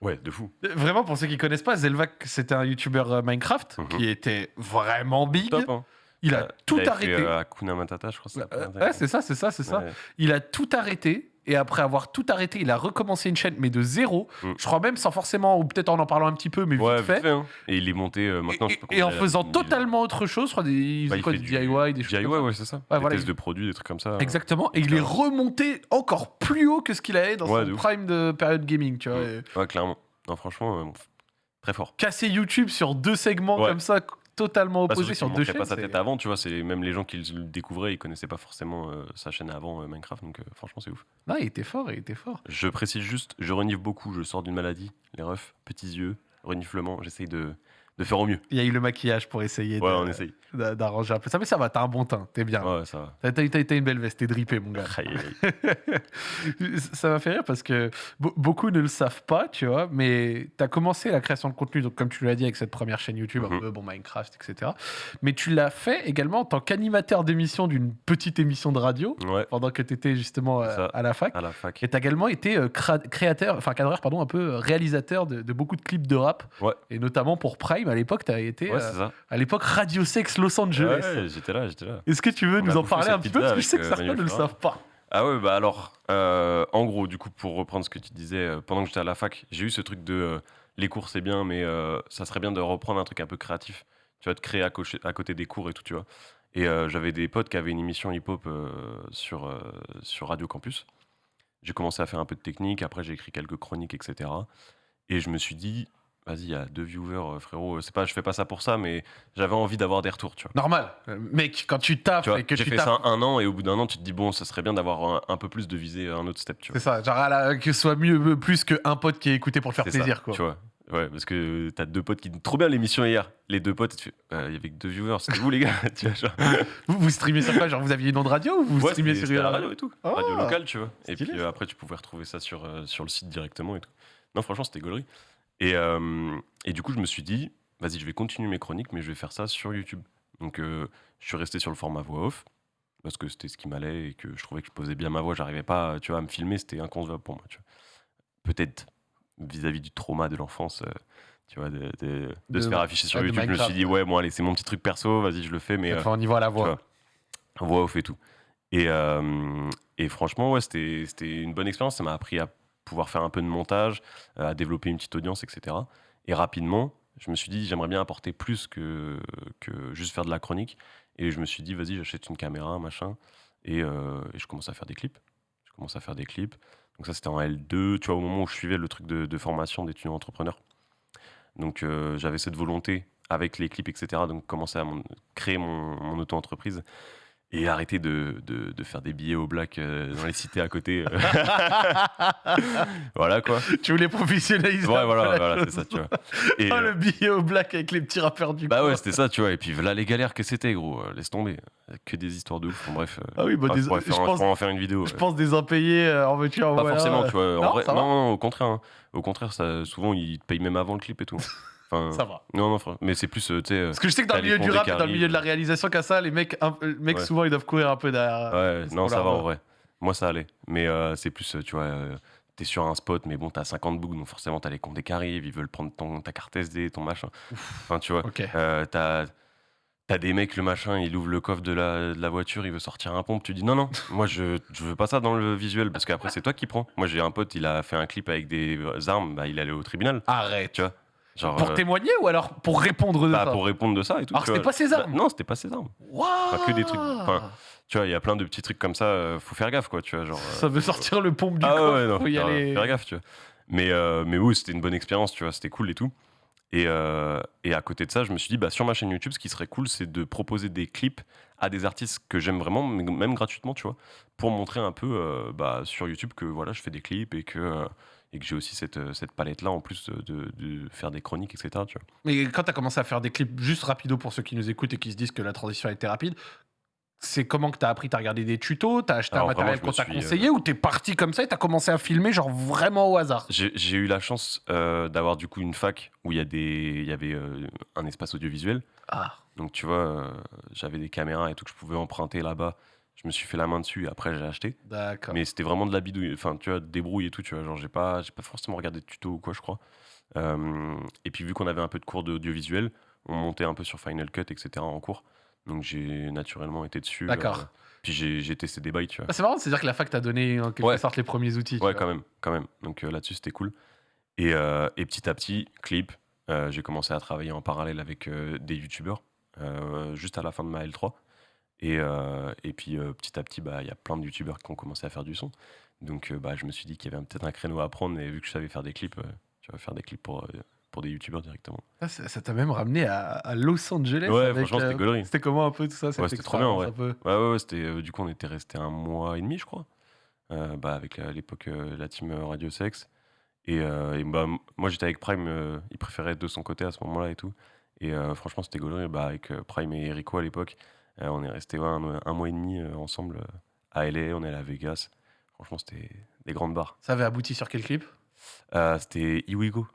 Ouais, de fou. Vraiment, pour ceux qui connaissent pas, Zelvac, c'était un YouTuber euh, Minecraft Mhm. qui était vraiment big. Top, hein. Il a Euh, tout arrêté. euh, Hakuna Matata, je crois. que c'est Euh, ça. ouais, c'est ça, c'est ça, c'est ça. Ouais. Il a tout arrêté. Et après avoir tout arrêté, il a recommencé une chaîne, mais de zéro. Mm. Je crois même sans forcément, ou peut-être en en parlant un petit peu, mais Ouais, vite fait. vite fait, hein. Et il est monté euh, maintenant. je et, sais pas et en a- faisant totalement autre chose, je crois, des, il bah, faisait il quoi, du du DIY, des choses DIY, comme ça. ouais, c'est ça. Ouais, des voilà, tests il- de produits, des trucs comme ça. Exactement. Et il est remonté encore plus haut que ce qu'il avait dans Ouais, son prime de période gaming, tu vois. Mm. Et Ouais, clairement. Non, franchement, euh, très fort. Casser YouTube sur deux segments comme ça, totalement opposés surtout sur deux chaînes. pas sa tête avant, tu vois. C'est même les gens qui le découvraient, ils connaissaient pas forcément euh, sa chaîne avant euh, Minecraft. Donc, euh, franchement, c'est ouf. Non, il était fort, il était fort. Je précise juste, je renifle beaucoup. Je sors d'une maladie, les refs, petits yeux, reniflement. J'essaye de, de faire au mieux. Il y a eu le maquillage pour essayer Ouais, de- on essaye. d'a- d'arranger un peu ça, mais ça va, t'as un bon teint, t'es bien. Ouais, ça va. T'as- T'as t'as- t'as une belle veste, t'es drippé, mon gars. Aïe, aïe, [LAUGHS] aïe. ça m'a fait rire parce que be- beaucoup ne le savent pas, tu vois, mais tu as commencé la création de contenu, donc comme tu l'as dit, avec cette première chaîne YouTube, un Mhm. peu, bon, Minecraft, etc. Mais tu l'as fait également en tant qu'animateur d'émission d'une petite émission de radio, Ouais, pendant que tu étais justement euh, ça. à la fac. à la fac. Et tu as également été euh, créateur, enfin cadreur, pardon, un peu euh, réalisateur de, de beaucoup de clips de rap. Ouais. Et notamment pour Prime, à l'époque, tu as été, Ouais, euh, à l'époque, Radio Sex Los Angeles. Ouais, j'étais là, j'étais là. Est-ce que tu veux On nous en parler un petit peu? Parce que je sais que euh, certains ne le savent pas. Ah ouais, bah alors, euh, en gros, du coup, pour reprendre ce que tu disais, euh, pendant que j'étais à la fac, j'ai eu ce truc de euh, les cours c'est bien, mais ça serait bien de reprendre un truc un peu créatif, tu vois, de créer à, cocher- à côté des cours et tout, tu vois. Et j'avais des potes qui avaient une émission hip-hop sur, sur Radio Campus. J'ai commencé à faire un peu de technique, après j'ai écrit quelques chroniques, etc. Et je me suis dit, vas-y, il y a deux viewers, euh, frérot, c'est pas, je fais pas ça pour ça, mais j'avais envie d'avoir des retours, tu vois. Normal. Euh, Mec, quand tu taffes Tu vois, et que j'ai tu fait taffes ça un an et au bout d'un an, tu te dis, bon, ça serait bien d'avoir un, un peu plus de viser un autre step, tu vois. C'est ça, genre à la- que ce soit mieux plus qu'un pote qui est écouté pour te faire C'est ça, plaisir. quoi. Tu vois. Ouais, parce que t'as deux potes qui disent trop bien l'émission hier. Les deux potes, tu fais, Euh, il y avait que deux viewers, c'était vous les gars. [LAUGHS] tu vois, genre. [LAUGHS] Vous, vous streamez sur quoi Genre vous aviez une onde radio ou vous Ouais, streamiez c'était- sur c'était à la radio et tout. Ah. Radio locale, tu vois. Et Stylé, puis euh, après, tu pouvais retrouver ça sur, euh, sur le site directement et tout. Non, franchement, c'était gaulerie. Et, euh, et du coup, je me suis dit, vas-y, je vais continuer mes chroniques, mais je vais faire ça sur YouTube. Donc, euh, je suis resté sur le format voix off parce que c'était ce qui m'allait et que je trouvais que je posais bien ma voix. J'arrivais pas, tu vois, à me filmer, c'était inconcevable pour moi. tu vois. Peut-être vis-à-vis du trauma de l'enfance. euh, tu vois, de, de- de De- se faire afficher sur YouTube. Je me suis dit, ouais, bon, allez, c'est mon petit truc perso, vas-y, je le fais, mais Enfin, on y voit à la voix. vois, voix off et tout. Et, euh, et franchement, ouais, c'était une bonne expérience. Ça m'a appris à pouvoir faire un peu de montage, euh, à développer une petite audience, etc. Et rapidement, je me suis dit, j'aimerais bien apporter plus que, que juste faire de la chronique. Et je me suis dit, vas-y, j'achète une caméra, machin. Et, euh, je commence à faire des clips. Je commence à faire des clips. Donc ça, c'était en L2, tu vois, au moment où je suivais le truc de, formation d'étudiant entrepreneur. Donc euh, j'avais cette volonté avec les clips, etc. Donc commencer à créer mon auto-entreprise et arrêter de, de- de faire des billets au black euh, dans les cités à côté. euh. [LAUGHS] voilà quoi. Tu voulais professionnaliser. Ouais, voilà, voilà, c'est ça, tu vois. Et, Oh, le billet au black avec les petits rappeurs du bah ouais, c'était ça, tu vois. Et puis là, les galères que c'était, gros, laisse tomber. Que des histoires de ouf. Bon, bref. Ah oui, bah, ouais, des- je faire, pense- je pourrais en faire une vidéo. Je ouais. pense des impayés euh, en voiture. en Pas voilà. forcément, tu vois. En Non, vrai- non, non, au contraire. hein. Au contraire, ça, souvent, ils te payent même avant le clip et tout. Enfin, Ça va. Non, non, frère. Mais c'est plus, euh, tu sais. euh, Parce que je sais que dans le milieu du rap et dans le milieu de la réalisation, qu'à ça, les mecs, un- euh, mecs Ouais. souvent ils doivent courir un peu derrière. Ouais, c'est non, ça va en vrai. Moi, ça allait. Mais euh, c'est plus, euh, tu vois, euh, t'es sur un spot, mais bon, t'as 50 boucles, donc forcément, t'as les condés qui arrivent, ils veulent prendre ton, ta carte SD, ton machin. Enfin, tu vois, Ok. euh, t'as. T'as des mecs, le machin, il ouvre le coffre de la, de la voiture, il veut sortir un pompe. Tu dis non, non, [LAUGHS] moi je, je veux pas ça dans le visuel parce qu'après c'est toi qui prends. Moi j'ai un pote, il a fait un clip avec des euh, armes, bah, il est allé au tribunal. Arrête. Tu vois Genre, Pour euh, témoigner ou alors pour répondre de bah, ça pour répondre de ça et tout. Alors c'était pas ses armes Bah, Non, c'était pas ses armes. Waouh que des trucs- enfin, Tu vois, il y a plein de petits trucs comme ça, euh, faut faire gaffe quoi, tu vois. Genre, euh, Ça veut sortir le pompe du ah coffre. ouais, non, faut y faire, aller. faire gaffe, tu vois. Mais, euh, mais oui, c'était une bonne expérience, tu vois, c'était cool et tout. Et, euh, et à côté de ça, je me suis dit, bah, sur ma chaîne YouTube, ce qui serait cool, c'est de proposer des clips à des artistes que j'aime vraiment, même gratuitement, tu vois, pour montrer un peu euh, bah, sur YouTube que voilà, je fais des clips et que euh, et que j'ai aussi cette, euh, cette palette-là en plus de, de- faire des chroniques, etc. Tu vois. Mais quand tu as commencé à faire des clips juste rapido pour ceux qui nous écoutent et qui se disent que la transition a été rapide, c'est comment que tu as appris? Tu as regardé des tutos? Tu as acheté Alors, un matériel qu'on t'a conseillé ou tu es parti comme ça et tu as commencé à filmer genre vraiment au hasard? J'ai eu la chance euh, d'avoir du coup une fac où il y, a des- il y avait euh, un espace audiovisuel. Ah, Donc tu vois, euh, j'avais des caméras et tout que je pouvais emprunter là-bas. Je me suis fait la main dessus et après j'ai acheté. d'accord. Mais c'était vraiment de la bidouille, enfin tu vois, débrouille et tout, tu vois. Genre j'ai pas, j'ai pas forcément regardé de tuto ou quoi, je crois. Euh, et puis vu qu'on avait un peu de cours d'audiovisuel, on montait un peu sur Final Cut, etc. en cours. Donc j'ai naturellement été dessus. D'accord. euh, puis j'ai testé des bails, tu vois. Ah, c'est marrant, c'est-à-dire que la fac t'a donné en quelque Ouais. sorte les premiers outils. Ouais, quand même, quand même. Donc euh, là-dessus, c'était cool. Et, euh, et petit à petit, clip, euh, j'ai commencé à travailler en parallèle avec euh, des youtubeurs, euh, juste à la fin de ma L3. Et, euh, et puis euh, petit à petit, bah, il y a plein de youtubeurs qui ont commencé à faire du son. Donc euh, bah, je me suis dit qu'il y avait peut-être un créneau à prendre. Et vu que je savais faire des clips, tu vas faire des clips pour, pour des youtubeurs directement. Ah, ça t'a même ramené à, à Los Angeles. Ouais, avec, franchement, c'était euh. C'était comment un peu tout ça? Cette c'était trop bien, ouais. un peu Ouais, ouais, ouais, c'était, euh, du coup, on était resté un mois et demi, je crois, euh, bah, avec à l'époque la team Radio Sex. Et, et bah, moi, j'étais avec Prime, il préférait être de son côté à ce moment-là et tout. Et franchement, c'était gaulerie. Bah, avec Prime et Rico à l'époque, on est resté ouais, un, un mois et demi euh, ensemble euh, à LA, on est allé à Vegas. Franchement, c'était des grandes barres. Ça avait abouti sur quel clip? Euh, c'était Iwigo.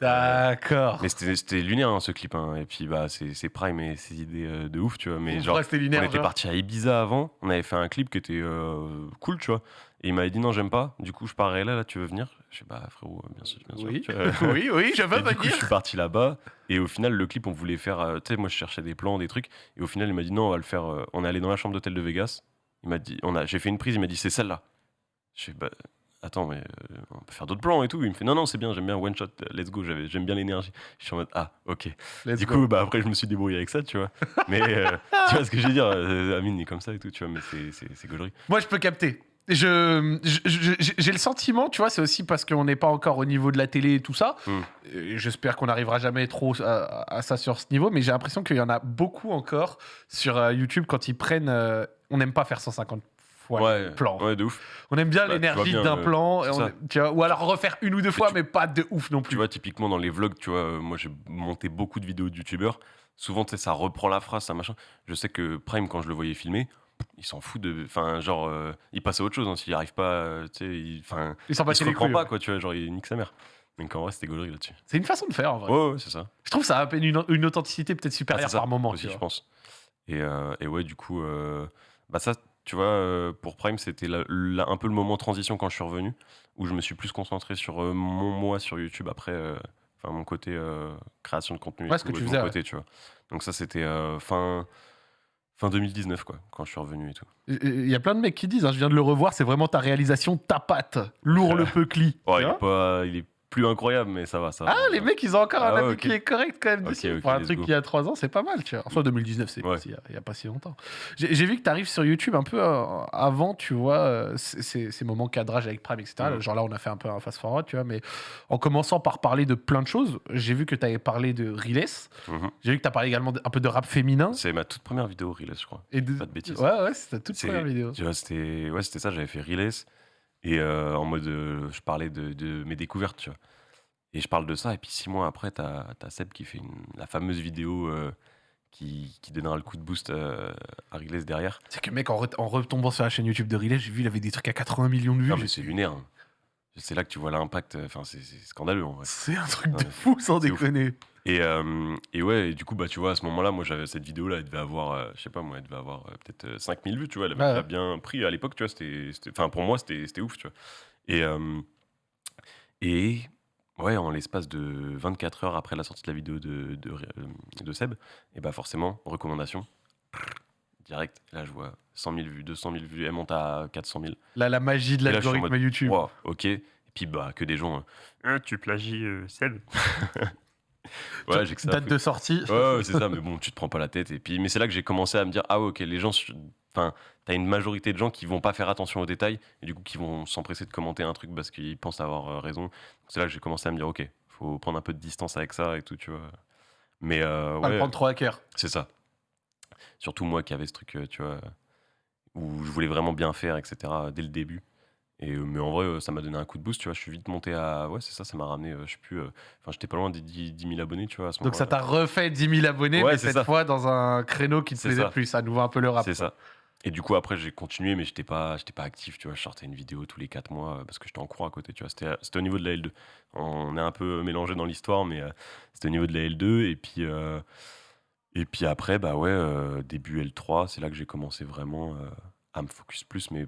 D'accord. Mais c'était lunaire, hein, ce clip. hein. Et puis, bah, c'est Prime et ses idées euh, de ouf, tu vois. Mais genre, Ouais, c'était On était parti à Ibiza avant, on avait fait un clip qui était euh, cool, tu vois. Et il m'avait dit non, j'aime pas. Du coup, je pars là, là, tu veux venir? Je sais bah frérot, euh, bien sûr, bien sûr. Oui. [LAUGHS] vois. oui, oui, je veux du coup, je suis parti là-bas. Et au final, le clip, on voulait faire. euh, tu sais, moi, je cherchais des plans, des trucs. Et au final, il m'a dit non, on va le faire. on est allé dans la chambre d'hôtel de Vegas. Il m'a dit, on a, j'ai fait une prise. Il m'a dit c'est celle-là. Je fais bah attends, mais euh, on peut faire d'autres plans et tout. Il me fait non, non, c'est bien. J'aime bien one shot. Let's go. J'aime bien l'énergie. Je suis en mode ah ok. Let's Du go. coup, bah, après, je me suis débrouillé avec ça, tu vois. [LAUGHS] Mais euh, tu vois ce que je veux dire euh, Amine est comme ça et tout, tu vois, mais c'est- gaulerie. Moi, je peux capter. Je, j'ai le sentiment, tu vois, c'est aussi parce qu'on n'est pas encore au niveau de la télé et tout ça. Mm. Et J'espère qu'on n'arrivera jamais trop à, à ça sur ce niveau, mais j'ai l'impression qu'il y en a beaucoup encore sur YouTube quand ils prennent. euh, on n'aime pas faire 150 le plan. ouais, de ouf. On aime bien Bah, l'énergie d'un euh, plan, et c'est on- ça. tu vois, ou alors refaire une ou deux fois, tu- mais pas de ouf non plus. Tu vois, typiquement dans les vlogs, tu vois, euh, moi j'ai monté beaucoup de vidéos de youtubeurs. Souvent, tu sais, ça reprend la phrase, ça machin. Je sais que Prime, quand je le voyais filmer, il s'en fout de. Enfin, genre, euh, il passe à autre chose. hein, S'il arrive pas, tu sais, il, enfin, il battent se reprend couilles. pas, ouais. quoi, tu vois, genre, il nique sa mère. Donc en vrai, c'était gaulerie là-dessus. C'est une façon de faire en vrai. Ouais, ouais, c'est ça. Je trouve ça a une, une authenticité peut-être Ah, supérieure ça, par moment. aussi, je pense. Et, euh, et ouais, du coup, euh, bah ça, tu vois, euh, pour Prime, c'était un peu le moment transition quand je suis revenu, où je me suis plus concentré sur euh, mon moi sur YouTube après, euh, enfin mon côté création de contenu, Ouais, ce que tu mon faisais, côté, tu vois. Donc ça, c'était fin fin 2019 quoi, quand je suis revenu et tout. Il y a plein de mecs qui disent, hein, je viens de le revoir, c'est vraiment ta réalisation, ta patte, lourd [LAUGHS] le. Ouais, il vois est pas, il est plus incroyable, mais ça va, ça. va. Ah, les mecs, ils ont encore Ah un ouais, avis qui est correct quand même Ok, dessus. ok, Pour un truc go. qui a 3 ans, c'est pas mal, tu vois. Enfin, 2019, c'est Ouais. il n'y a, pas si longtemps. J'ai vu que tu arrives sur YouTube un peu euh, avant, tu vois, euh, ces- moments cadrage avec Prime, etc. Genre là, on a fait un peu un fast-forward, tu vois, mais en commençant par parler de plein de choses, j'ai vu que tu avais parlé de Riles, Mhm. j'ai vu que tu as parlé également de- un peu de rap féminin. C'est ma toute première vidéo Reels, je crois. Et de... Pas de bêtises. Ouais, ouais, c'était ta toute C'est- première vidéo. Tu vois, c'était ouais, c'était ça, j'avais fait Reels et euh, en mode euh, je parlais de, de mes découvertes, tu vois. Et je parle de ça et puis six mois après, t'as as Seb qui fait une- la fameuse vidéo euh, qui, qui donnera le coup de boost euh, à Reels derrière. C'est que mec, en, re- en retombant sur la chaîne YouTube de Riles, j'ai vu, il avait des trucs à 80 millions de vues. Non J'ai- mais c'est lunaire. hein. C'est là que tu vois l'impact. Enfin, c'est c'est scandaleux en vrai. C'est un truc de Ouais, fou, sans c'est ouf. déconner. Et, euh, et ouais, et du coup, bah, tu vois, à ce moment-là, moi, j'avais cette vidéo-là, elle devait avoir, euh, je sais pas, moi, elle devait avoir euh, peut-être euh, 5000 vues, tu vois, elle avait Ouais, déjà ouais. bien pris à l'époque, tu vois, c'était, enfin, pour moi, c'était, c'était ouf, tu vois. Et, euh, et ouais, en l'espace de 24 heures après la sortie de la vidéo de, de, de Seb, et bah, forcément, recommandation, direct, là, je vois 100 000 vues, 200 000 vues, elle monte à 400 000. La, la magie de là, l'algorithme YouTube. Wow, ok. Et puis, bah, que des gens, tu plagies euh, Seb. [LAUGHS] ouais, j'ai que ça à Date de sortie. Ouais, ouais, c'est ça, mais bon, tu te prends pas la tête. Et puis, mais c'est là que j'ai commencé à me dire, ah ouais, ok, les gens, enfin, t'as une majorité de gens qui vont pas faire attention aux détails et du coup qui vont s'empresser de commenter un truc parce qu'ils pensent avoir euh, raison. C'est là que j'ai commencé à me dire, ok, faut prendre un peu de distance avec ça et tout, tu vois. Mais euh, Pas le ouais, prendre trop à cœur. c'est ça. Surtout moi qui avais ce truc, euh, tu vois, où je voulais vraiment bien faire, etc. dès le début. Et, euh, mais en vrai, euh, ça m'a donné un coup de boost, tu vois. Je suis vite monté à. Ouais, c'est ça, ça m'a ramené. euh, je sais plus. Enfin, j'étais pas loin des 10, 10 000 abonnés, tu vois. À ce Donc ça t'a refait 10 000 abonnés, Ouais, mais cette ça. fois dans un créneau qui te plaisait ça. plus, à nouveau un peu le rap. C'est ça. Et du coup, après, j'ai continué, mais j'étais pas, j'étais pas actif, tu vois. Je sortais une vidéo tous les 4 mois parce que j'étais en cours à côté, tu vois. C'était, c'était au niveau de la L2. On est un peu mélangé dans l'histoire, mais c'était au niveau de la L2. Et puis, et puis après, bah ouais, début L3, c'est là que j'ai commencé vraiment à me focus plus, mais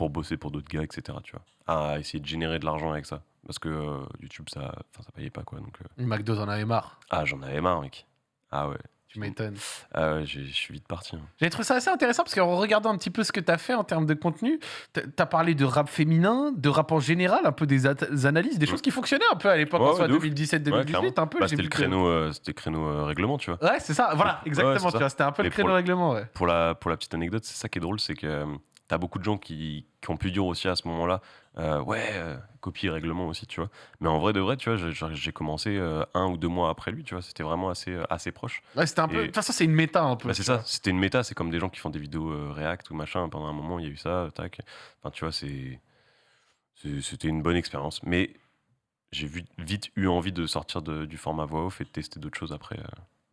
pour bosser pour d'autres gars, etc., tu vois. À essayer de générer de l'argent avec ça. Parce que euh, YouTube, ça, enfin, ça payait pas, quoi. Donc, euh, McDo en avait marre, ah, j'en avais marre, mec. Ah ouais. tu m'étonnes. Ah ouais, je suis vite parti. hein. J'ai trouvé ça assez intéressant parce qu'en regardant un petit peu ce que tu as fait en termes de contenu, tu as parlé de rap féminin, de rap en général, un peu des analyses, des choses qui fonctionnaient un peu à l'époque, Ouais, en ouais, soit de ouf. 2017-2018, clairement. un peu. Bah, j'ai c'était le créneau, euh, c'était le créneau euh, règlement, tu vois. Ouais, c'est ça, voilà, exactement. tu vois, C'était un peu le Mais créneau le- règlement. Pour la, pour la petite anecdote, c'est ça qui est drôle, c'est que euh, t'as beaucoup de gens qui, qui ont pu dire aussi à ce moment-là, euh, ouais, euh, copie règlement aussi, tu vois. Mais en vrai de vrai, tu vois, j'ai- commencé euh, un ou deux mois après lui, tu vois. C'était vraiment assez, assez proche. Ouais, c'était un peu. Et- façon, c'est une méta un peu. Bah, c'est tu ça, c'était une méta, c'est comme des gens qui font des vidéos React ou machin. Pendant un moment, il y a eu ça, tac. Enfin, tu vois, c'est. C'était une bonne expérience. Mais j'ai vite eu envie de sortir de- du format voix off et de tester d'autres choses après.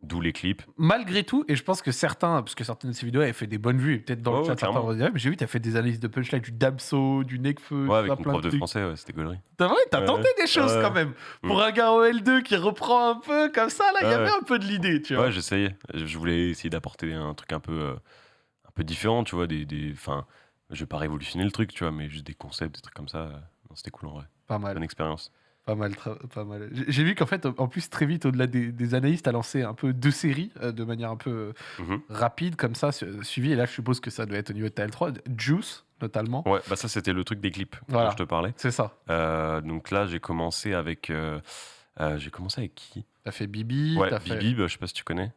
D'où les clips. Malgré tout, et je pense que certains, parce que certaines de ces vidéos avaient fait des bonnes vues, peut-être dans le ouais, chat, certains vont dire, mais j'ai vu, tu as fait des analyses de punchline, du Damso, du Nekfeu, Ouais, avec mon prof de français, ouais, c'était gaulerie. T'as vrai, t'as Ouais, tenté des choses Ouais. quand même. Pour un gars en L2 qui reprend un peu comme ça, là, il y avait un peu de l'idée, tu vois. Ouais, j'essayais. Je voulais essayer d'apporter un truc un peu, euh, un peu différent, tu vois. Des, des, enfin, je vais pas révolutionner le truc, tu vois, mais juste des concepts, des trucs comme ça. euh, C'était cool en vrai. Pas mal. Bonne expérience. Pas mal, pas mal. J'ai vu qu'en fait, en plus, très vite, au-delà des, des analystes, t'as lancé un peu deux séries euh, de manière un peu euh, Mhm. rapide, comme ça, su- suivi. Et là, je suppose que ça doit être au niveau de ta L3. Juice, notamment. Ouais, bah ça, c'était le truc des clips Voilà. dont je te parlais. C'est ça. Euh, donc là, j'ai commencé avec. euh, j'ai commencé avec qui? T'as fait Bibi. Ouais, t'as fait... Bibi, bah, je sais pas si tu connais,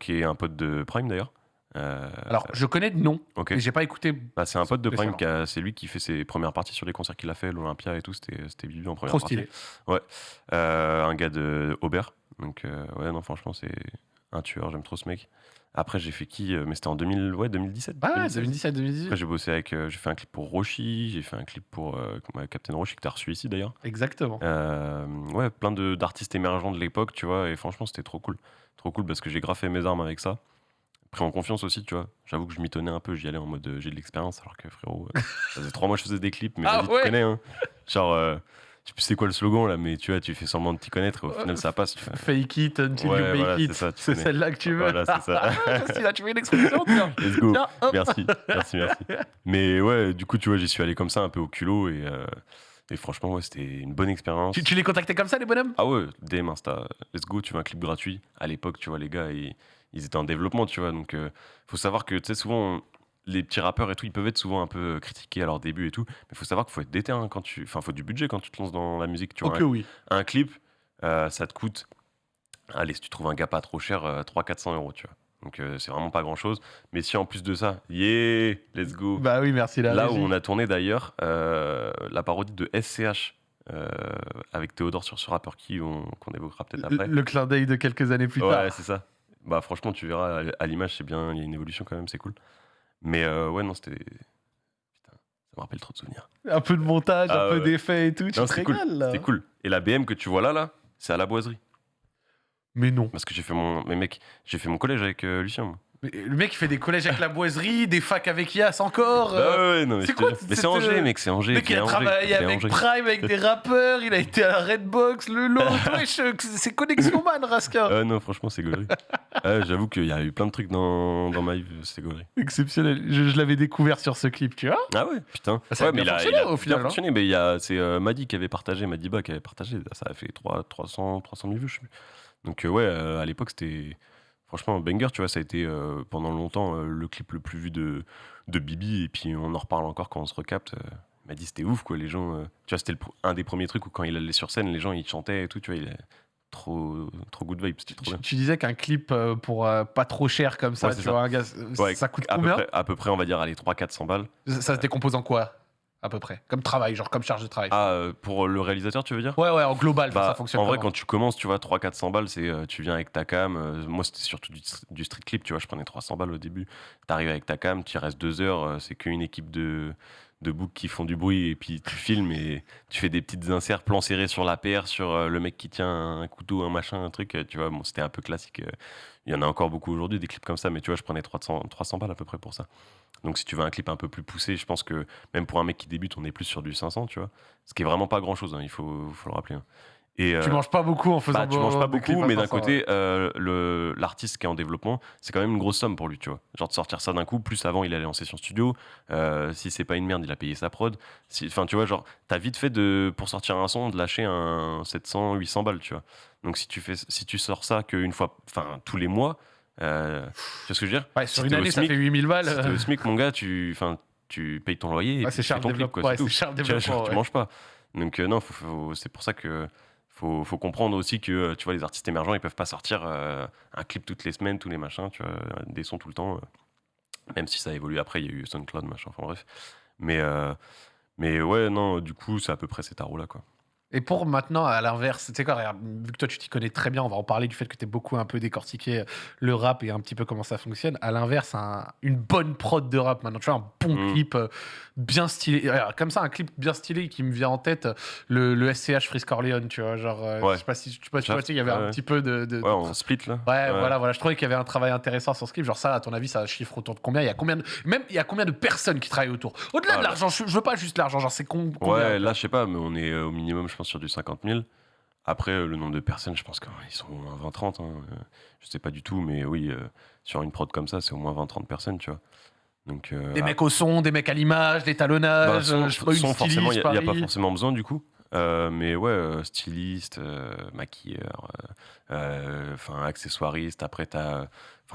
qui est un pote de Prime d'ailleurs. Euh, Alors, je connais de nom, ok. mais j'ai pas écouté. Bah, c'est un pote de Prime, c'est lui qui fait ses premières parties sur les concerts qu'il a fait, l'Olympia et tout. C'était Bibi en première Trop partie. stylé. Euh, un gars de Aubert. Donc, euh, ouais, non, franchement, c'est un tueur. J'aime trop ce mec. Après, j'ai fait qui Mais c'était en 2000, ouais, 2017. Ah ouais, 2016. 2017, 2018. Après, j'ai bossé avec. j'ai fait un clip pour Roshi. J'ai fait un clip pour Captain Roshi, que t'as reçu ici d'ailleurs. Exactement. Ouais, plein d'artistes émergents de l'époque, tu vois. Et franchement, c'était trop cool. Trop cool parce que j'ai graffé mes armes avec ça. Pris en confiance aussi, tu vois. J'avoue que je m'y tenais un peu. J'y allais en mode euh, j'ai de l'expérience, alors que frérot, euh, ça faisait trois mois que je faisais des clips, mais Ah vas-y, ouais tu connais, hein. Genre, euh, je sais plus c'est quoi le slogan là, mais tu vois, tu fais semblant de t'y connaître et au final ça passe. Tu vois. Fake it until Ouais, you make voilà, it. c'est celle-là que tu veux. Voilà, c'est ça. Là, tu veux une expression Tiens, Let's go. tiens. Merci, merci, merci. Mais ouais, du coup, tu vois, j'y suis allé comme ça, un peu au culot et, euh, et franchement, ouais, c'était une bonne expérience. Tu, tu les contactais comme ça, les bonhommes? Ah ouais, DM Insta, let's go, tu veux un clip gratuit? À l'époque, tu vois, les gars, ils, ils étaient en développement, tu vois. Donc, euh, faut savoir que, tu sais, souvent, on- les petits rappeurs et tout, ils peuvent être souvent un peu euh, critiqués à leur début et tout. Mais faut savoir qu'il faut être déter hein, quand tu. Enfin, faut du budget quand tu te lances dans la musique, tu vois. Un, oui. un clip, euh, ça te coûte. Allez, si tu trouves un gars pas trop cher, 300-400 euros, tu vois. Donc, euh, c'est vraiment pas grand chose. Mais si en plus de ça, yeah, let's go. Bah oui, merci la Là où on a tourné d'ailleurs euh, la parodie de SCH euh, avec Théodore sur ce rappeur qui on- qu'on évoquera peut-être Le, après. le clin d'œil de quelques années plus ouais, tard. c'est ça. Bah franchement, tu verras à- l'image, c'est bien, il y a une évolution quand même, c'est cool. Mais euh, ouais, non, c'était. Putain, ça me rappelle trop de souvenirs. Un peu de montage, Ah un peu ouais. d'effets et tout. Tu Non, te c'était cool. régales, là. C'était cool. Et la BM que tu vois là, là, c'est à la boiserie. Mais non. Parce que j'ai fait mon. Mais mec, j'ai fait mon collège avec euh, Lucien. moi. Mais le mec, il fait des collèges avec la boiserie, [LAUGHS] des facs avec Yas encore. Bah euh, ouais, non, mais c'est quoi. Mais c'est Angers, euh, mec, c'est Angers. Le mec, il a travaillé avec Angers. Prime, avec des rappeurs, il a été à la Redbox, le lot. [LAUGHS] Wesh, c'est Connexion Man, Raska. Ah non, franchement, c'est gaulerie. [LAUGHS] Ah, J'avoue qu'il y a eu plein de trucs dans, dans ma vie, c'est gaulerie. Exceptionnel. Je, je l'avais découvert sur ce clip, tu vois. Ah ouais, putain. Ça a ouais, bien mais il a, fonctionné, il a au final, bien hein. fonctionné, mais il y a, c'est euh, Madi qui avait partagé, Madiba qui avait partagé, ça a fait 3, 300, 300 000 vues, je sais plus. Donc euh, ouais, euh, à l'époque, c'était franchement banger, tu vois, ça a été euh, pendant longtemps euh, le clip le plus vu de, de Bibi, et puis on en reparle encore quand on se recapte. euh, il m'a dit c'était ouf, quoi, les gens... tu vois, c'était un des premiers trucs où quand il allait sur scène, les gens, ils chantaient et tout, tu vois, il est trop, trop good vibe, c'était trop Tu, bien. tu disais qu'un clip pour euh, pas trop cher comme ça, Ouais, tu c'est ça. vois, un gars, Ouais, ça coûte à peu, combien près, à peu près, on va dire, allez, 300-400 balles. ça, ça se décompose en quoi? À peu près. Comme travail, genre comme charge de travail. Ah, euh, pour le réalisateur, tu veux dire? Ouais, ouais, en global, Bah, ça fonctionne en vrai, comment quand tu commences, tu vois, 300-400 balles, c'est euh, tu viens avec ta cam. euh, moi, c'était surtout du, du street clip, tu vois. Je prenais 300 balles au début. T'arrives avec ta cam, tu restes deux heures. c'est qu'une équipe de, de boucs qui font du bruit et puis tu filmes et tu fais des petites inserts, plans serrés sur la paire, sur le mec qui tient un couteau, un machin, un truc, tu vois, bon, c'était un peu classique. Il y en a encore beaucoup aujourd'hui, des clips comme ça, mais tu vois, je prenais 300, 300 balles à peu près pour ça. Donc si tu veux un clip un peu plus poussé, je pense que même pour un mec qui débute, on est plus sur du 500, tu vois. Ce qui est vraiment pas grand-chose, il faut, faut le rappeler. hein. Et, Tu euh, manges pas beaucoup en faisant bah, tu manges pas beaucoup, mais d'un 500, côté, euh, l'artiste qui est en développement, c'est quand même une grosse somme pour lui, tu vois. Genre de sortir ça d'un coup, plus avant il allait en session studio, euh, si c'est pas une merde, il a payé sa prod. Si- Enfin, tu vois, genre, t'as vite fait de, pour sortir un son, de lâcher un 700, 800 balles, tu vois. Donc si tu, fais, si tu sors ça qu'une fois, enfin, tous les mois, euh, tu vois ce que je veux dire Ouais, sur Si une année, ça SMIC, fait 8000 balles. Si au SMIC, mon gars, tu, tu payes ton loyer et ouais, tu cher fais ton clip, quoi, ouais, tout. cher Tu vois, genre, tu manges pas. Donc euh, non, c'est pour ça que faut, faut comprendre aussi que euh, tu vois les artistes émergents, ils peuvent pas sortir euh, un clip toutes les semaines, tous les machins, tu vois, des sons tout le temps. même si ça évolue après, il y a eu SoundCloud, machin, enfin bref. Mais mais ouais, non, du coup, c'est à peu près cet arrow là, quoi. Et pour maintenant, à l'inverse, tu sais quoi, regarde, vu que toi tu t'y connais très bien, on va en parler du fait que tu es beaucoup un peu décortiqué le rap et un petit peu comment ça fonctionne. À l'inverse, un- une bonne prod de rap maintenant, tu vois, un bon Mm. clip euh, bien stylé. Alors, comme ça, un clip bien stylé qui me vient en tête, le, le SCH Frisk Corleone, tu vois, genre, euh, Ouais. je sais pas si tu vois, tu sais, il y avait un petit peu de. de- Ouais, de- on split là. Ouais, voilà, voilà. Je trouvais qu'il y avait un travail intéressant sur ce clip. Genre ça, à ton avis, ça chiffre autour de combien? Il y a combien de... Même il y a combien de personnes qui travaillent autour? Au-delà Ah, de là. l'argent, je, je veux pas juste l'argent. Genre c'est con- combien? Ouais, là, je sais pas, mais on est euh, au minimum, je pense, sur du 50 000. Après, euh, le nombre de personnes, je pense qu'ils sont au moins 20-30. hein. Je sais pas du tout, mais oui, euh, sur une prod comme ça, c'est au moins 20-30 personnes, tu vois. Donc, euh, Des ah, mecs au son, des mecs à l'image, des bah, talonnages, son, euh, je pas, son, forcément, il n'y a, pas forcément besoin, du coup. Euh, mais ouais, styliste, euh, maquilleur, enfin accessoiriste. Après, t'as,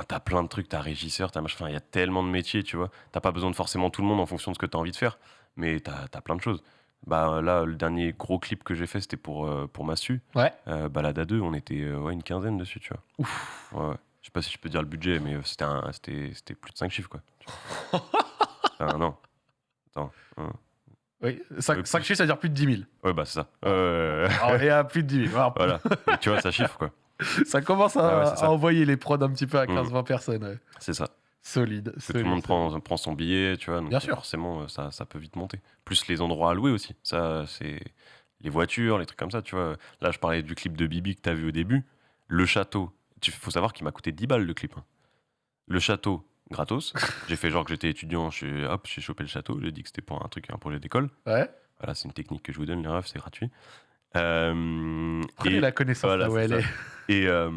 t'as plein de trucs. T'as régisseur, t'as machin. Il y a tellement de métiers, tu vois. T'as pas besoin de forcément tout le monde en fonction de ce que t'as envie de faire, mais t'as, as plein de choses. Bah là, le dernier gros clip que j'ai fait, c'était pour pour Massu. Ouais. Balade à deux, on était ouais, une quinzaine dessus, tu vois. Ouf. Ouais, ouais. Je sais pas si je peux dire le budget, mais c'était plus de 5 chiffres, quoi. Enfin, non. Attends. hein. Oui, 5, Euh, chiffres, ça veut dire plus de 10 000. Ouais, bah c'est ça. Euh, Alors, et à plus de 10 000. Alors, voilà. [LAUGHS] Et tu vois, ça chiffre, quoi. Ça commence à, Ah ouais, ça. à envoyer les prods un petit peu à Mm. 15-20 personnes. ouais. C'est ça. Solide. Que tout le monde prend, prend son billet, tu vois. Donc Bien sûr. Forcément, euh, ça, ça peut vite monter. Plus les endroits à louer aussi. Ça, c'est les voitures, les trucs comme ça, tu vois. Là, je parlais du clip de Bibi que tu as vu au début. Le château. Il faut savoir qu'il m'a coûté 10 balles le clip. hein. Le château, gratos. [LAUGHS] j'ai fait genre que j'étais étudiant. Je suis- hop, j'ai chopé le château. J'ai dit que c'était pour un truc, un projet d'école. Ouais. Voilà, c'est une technique que je vous donne, les refs, c'est gratuit. Euh, Prenez et- la connaissance voilà, là où elle ça. est. [LAUGHS] Et, euh,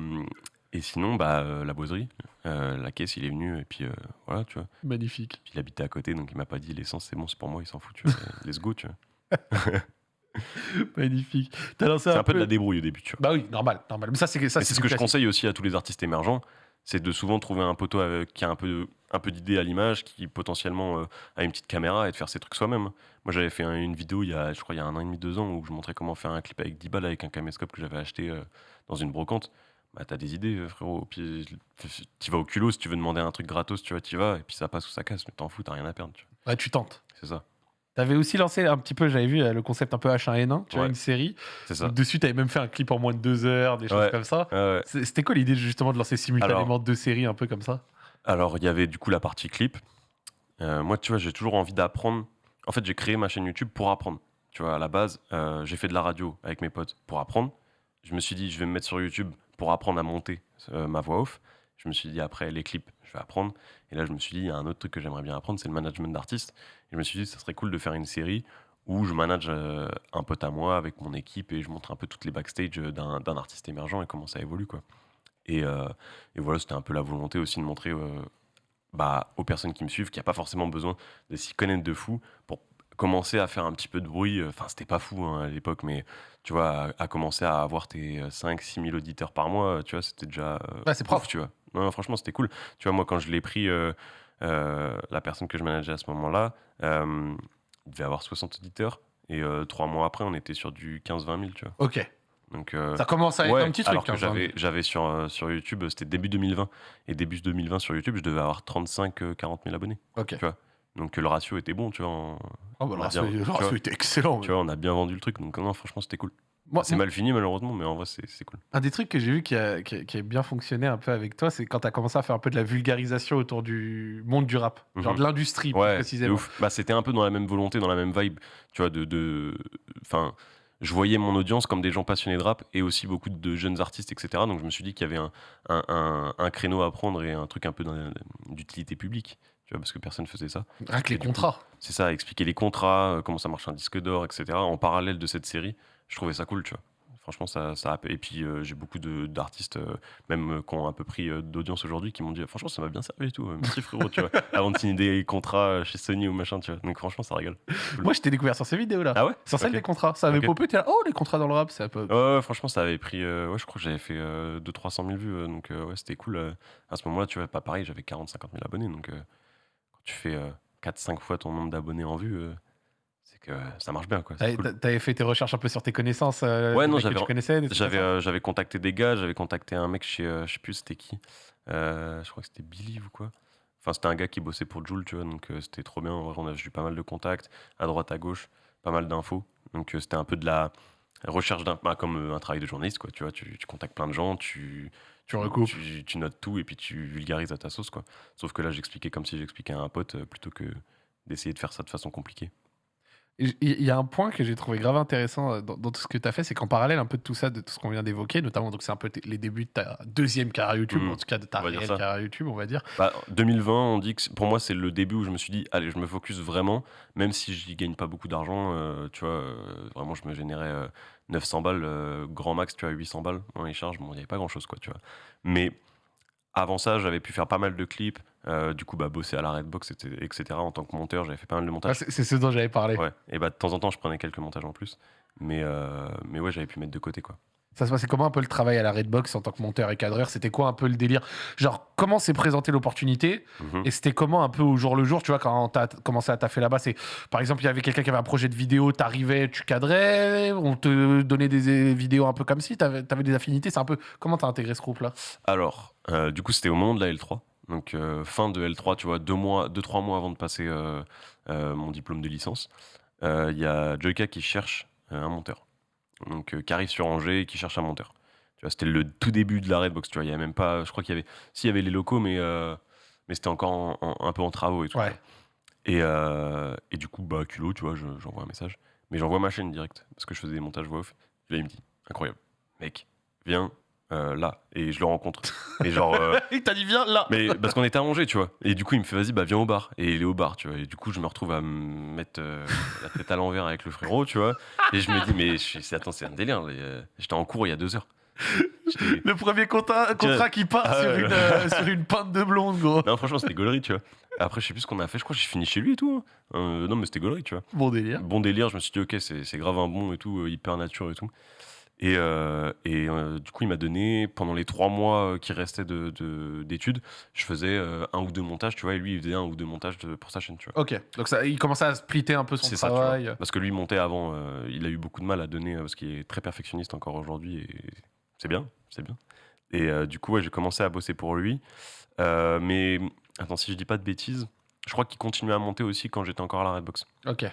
et sinon, bah, euh, la boiserie, euh, la caisse, il est venu, et puis euh, voilà, tu vois. Magnifique. Puis il habitait à côté, donc il m'a pas dit l'essence, c'est bon, c'est pour moi, il s'en fout, tu vois. Let's go, tu vois. [LAUGHS] Magnifique. Lancé C'est un, un peu de la débrouille au début, tu vois. Bah oui, normal, normal. Mais ça, c'est ça, c'est ce que je conseille aussi à tous les artistes émergents, c'est de souvent trouver un poteau avec- qui a un peu, un peu d'idée à l'image, qui potentiellement euh, a une petite caméra et de faire ses trucs soi-même. Moi, j'avais fait un- une vidéo il y a, je crois, il y a un an et demi, deux ans, où je montrais comment faire un clip avec 10 balles avec un caméscope que j'avais acheté euh, dans une brocante. Bah, t'as des idées, frérot. Puis, tu vas au culot si tu veux demander un truc gratos, tu vois, t'y vas, et puis ça passe ou ça casse, mais t'en fous, t'as rien à perdre, tu vois. Ouais, tu tentes. C'est ça, T'avais aussi lancé un petit peu, j'avais vu euh, le concept un peu H1N1, tu vois, une série. c'est ça. Dessus, t'avais même fait un clip en moins de deux heures, des choses Ouais. comme ça. Ouais, C'était quoi l'idée justement de lancer simultanément deux séries un peu comme ça? Alors, il y avait du coup la partie clip. Euh, moi, tu vois, j'ai toujours envie d'apprendre. En fait, j'ai créé ma chaîne YouTube pour apprendre. Tu vois, à la base, euh, j'ai fait de la radio avec mes potes pour apprendre. Je me suis dit, je vais me mettre sur YouTube pour apprendre à monter euh, ma voix off. Je me suis dit, après les clips, je vais apprendre. Et là, je me suis dit, il y a un autre truc que j'aimerais bien apprendre, c'est le management d'artistes. Et je me suis dit, ça serait cool de faire une série où je manage euh, un pote à moi avec mon équipe et je montre un peu toutes les backstage euh, d'un d'un artiste émergent et comment ça évolue, quoi. Et, euh, et voilà, c'était un peu la volonté aussi de montrer euh, bah, aux personnes qui me suivent qu'il n'y a pas forcément besoin de s'y connaître de fou pour commencer à faire un petit peu de bruit. Enfin, c'était pas fou hein, à l'époque, mais tu vois, à, à commencer à avoir tes 5-6 000 auditeurs par mois, tu vois, c'était déjà. euh, Ouais, c'est propre. tu vois. Non, franchement, c'était cool. Tu vois, moi, quand je l'ai pris, euh, euh, la personne que je manageais à ce moment-là, euh, il devait avoir 60 auditeurs. Et euh, trois mois après, on était sur du 15-20 000, tu vois. Ok. Donc, euh, Ça commence à être Ouais, un petit truc. alors que 15, j'avais, j'avais sur, euh, sur YouTube, c'était début 2020. Et début 2020 sur YouTube, je devais avoir 35-40 000 abonnés. Ok. Donc euh, le ratio était bon, tu vois. on- Oh, bah, on le ratio, bien- le tu ratio vois. était excellent. Tu vois, on a bien vendu le truc. Donc non, franchement, c'était cool. Moi, C'est mal fini malheureusement, mais en vrai c'est c'est cool. Un des trucs que j'ai vu qui a, qui, a, qui a bien fonctionné un peu avec toi, c'est quand tu as commencé à faire un peu de la vulgarisation autour du monde du rap, genre Mhm. de l'industrie Ouais, précisément. ouf. Bah, c'était un peu dans la même volonté, dans la même vibe, tu vois, de, de, enfin, je voyais mon audience comme des gens passionnés de rap et aussi beaucoup de jeunes artistes, etc. Donc je me suis dit qu'il y avait un, un, un- un créneau à prendre et un truc un peu d'utilité publique, parce que personne faisait ça. Avec les Et du contrats. C'est ça, expliquer les contrats, euh, comment ça marche un disque d'or, etc. En parallèle de cette série, je trouvais ça cool, tu vois. Franchement, ça, ça a... Et puis, euh, j'ai beaucoup d'artistes, euh, même euh, qui ont un peu pris d'audience aujourd'hui, qui m'ont dit Franchement, ça m'a bien servi et tout. Merci frérot, tu vois. [LAUGHS] Avant de signer des contrats chez Sony ou machin, tu vois. Donc, franchement, ça régale. Moi, je t'ai découvert sur ces vidéos-là. Ah ouais Sur celle des contrats. Ça avait Ok. popé, t'es là, oh, les contrats dans le rap, c'est un peu. Ouais, ouais, franchement, ça avait pris. ouais, je crois que j'avais fait 200-300 000 vues. donc, ouais, c'était cool. à ce moment-là, tu vois, pas pareil, j'avais 40-50 000 abonnés. Donc, quand tu fais 4-5 fois ton nombre d'abonnés en vue, que ça marche bien, quoi. T'avais cool. fait tes recherches un peu sur tes connaissances euh, Ouais, non, j'avais- euh, j'avais contacté des gars, j'avais contacté un mec chez, euh, je sais plus c'était qui, Euh, je crois que c'était Billy ou quoi. Enfin, c'était un gars qui bossait pour Joule, tu vois, donc c'était trop bien. En vrai, on a eu pas mal de contacts, à droite, à gauche, pas mal d'infos. Donc c'était un peu de la recherche d'un. bah, comme un travail de journaliste, quoi, tu vois. Tu, tu contactes plein de gens, tu. Tu recoupes. Tu, tu notes tout et puis tu vulgarises à ta sauce, quoi. Sauf que là, j'expliquais comme si j'expliquais à un pote plutôt que d'essayer de faire ça de façon compliquée. Il y a un point que j'ai trouvé grave intéressant euh, dans, dans tout ce que tu as fait, c'est qu'en parallèle un peu de tout ça, de tout ce qu'on vient d'évoquer, notamment donc c'est un peu les débuts de ta deuxième carrière YouTube, Mhm. en tout cas de ta réelle carrière YouTube, on va dire. Bah, 2020, on dit que pour moi, c'est le début où je me suis dit, allez, je me focus vraiment, même si je gagne pas beaucoup d'argent, euh, tu vois, euh, vraiment, je me générais euh, 900 balles, grand max, tu vois, 800 balles les charges, bon, il n'y avait pas grand chose, quoi, tu vois. Mais avant ça, j'avais pu faire pas mal de clips, euh, du coup, bah, bosser à la Redbox, etc.. En tant que monteur, j'avais fait pas mal de Ah, montage. c'est c'est ce dont j'avais parlé. ouais, et bah, de temps en temps, je prenais quelques montages en plus, mais, euh, mais ouais, j'avais pu mettre de côté, quoi. Ça se passait comment un peu le travail à la Redbox en tant que monteur et cadreur? C'était quoi un peu le délire? Genre, comment s'est présentée l'opportunité? Mhm. Et c'était comment un peu au jour le jour, tu vois, quand t'as commencé à taffer là-bas C'est par exemple, il y avait quelqu'un qui avait un projet de vidéo, t'arrivais, tu cadrais, on te donnait des vidéos un peu comme si, t'avais avais des affinités. C'est un peu comment t'as intégré ce groupe-là? Alors, euh, du coup, c'était au moment de la L3. Donc, euh, fin de L3, tu vois, deux, mois, deux, trois mois avant de passer euh, mon diplôme de licence, il y a Joyka qui cherche un monteur. Donc, euh, qui arrive sur Angers et qui cherche un monteur. Tu vois, c'était le tout début de la Redbox, tu vois. Il y avait même pas, je crois qu'il y avait, si, il y avait les locaux, mais, euh, mais c'était encore en- en- un peu en travaux et tout. Ouais. Et, euh, et du coup, bah, culot, tu vois, je- j'envoie un message. Mais j'envoie ma chaîne direct, parce que je faisais des montages voix off. Et là, il me dit, incroyable, mec, viens euh, là. Et je le rencontre. Et genre, euh, [LAUGHS] Il t'a dit, viens là mais parce qu'on était à Angers, tu vois. Et du coup, il me fait, vas-y, bah viens au bar. Et il est au bar, tu vois. Et du coup, je me retrouve à me mettre euh, la tête à l'envers avec le frérot, tu vois. Et je me dis, mais je attends, c'est un délire. euh, J'étais en cours il y a deux heures. Le premier contrat, contrat qui part Ah sur, une, euh, sur une pinte de blonde, gros. Non, franchement, c'était gaulerie, tu vois. Après, je sais plus ce qu'on a fait. Je crois que j'ai fini chez lui et tout. hein. Euh, non, mais c'était gaulerie, tu vois. Bon délire. Bon délire, je me suis dit, ok, c'est grave un bon et tout, hyper nature et tout. Et, euh, et euh, du coup, il m'a donné, pendant les trois mois euh, qui restaient d'études, de, d'études, je faisais euh, un ou deux montages, tu vois, et lui, il faisait un ou deux montages de- pour sa chaîne, tu vois. Ok, donc ça, il commençait à splitter un peu son C'est ça, tu vois. travail. Parce que lui, montait avant, il a eu beaucoup de mal à donner, parce qu'il est très perfectionniste encore aujourd'hui, et c'est bien, c'est bien. Et du coup, ouais, j'ai commencé à bosser pour lui. Mais, attends, si je dis pas de bêtises, je crois qu'il continuait à monter aussi quand j'étais encore à la Redbox. ok.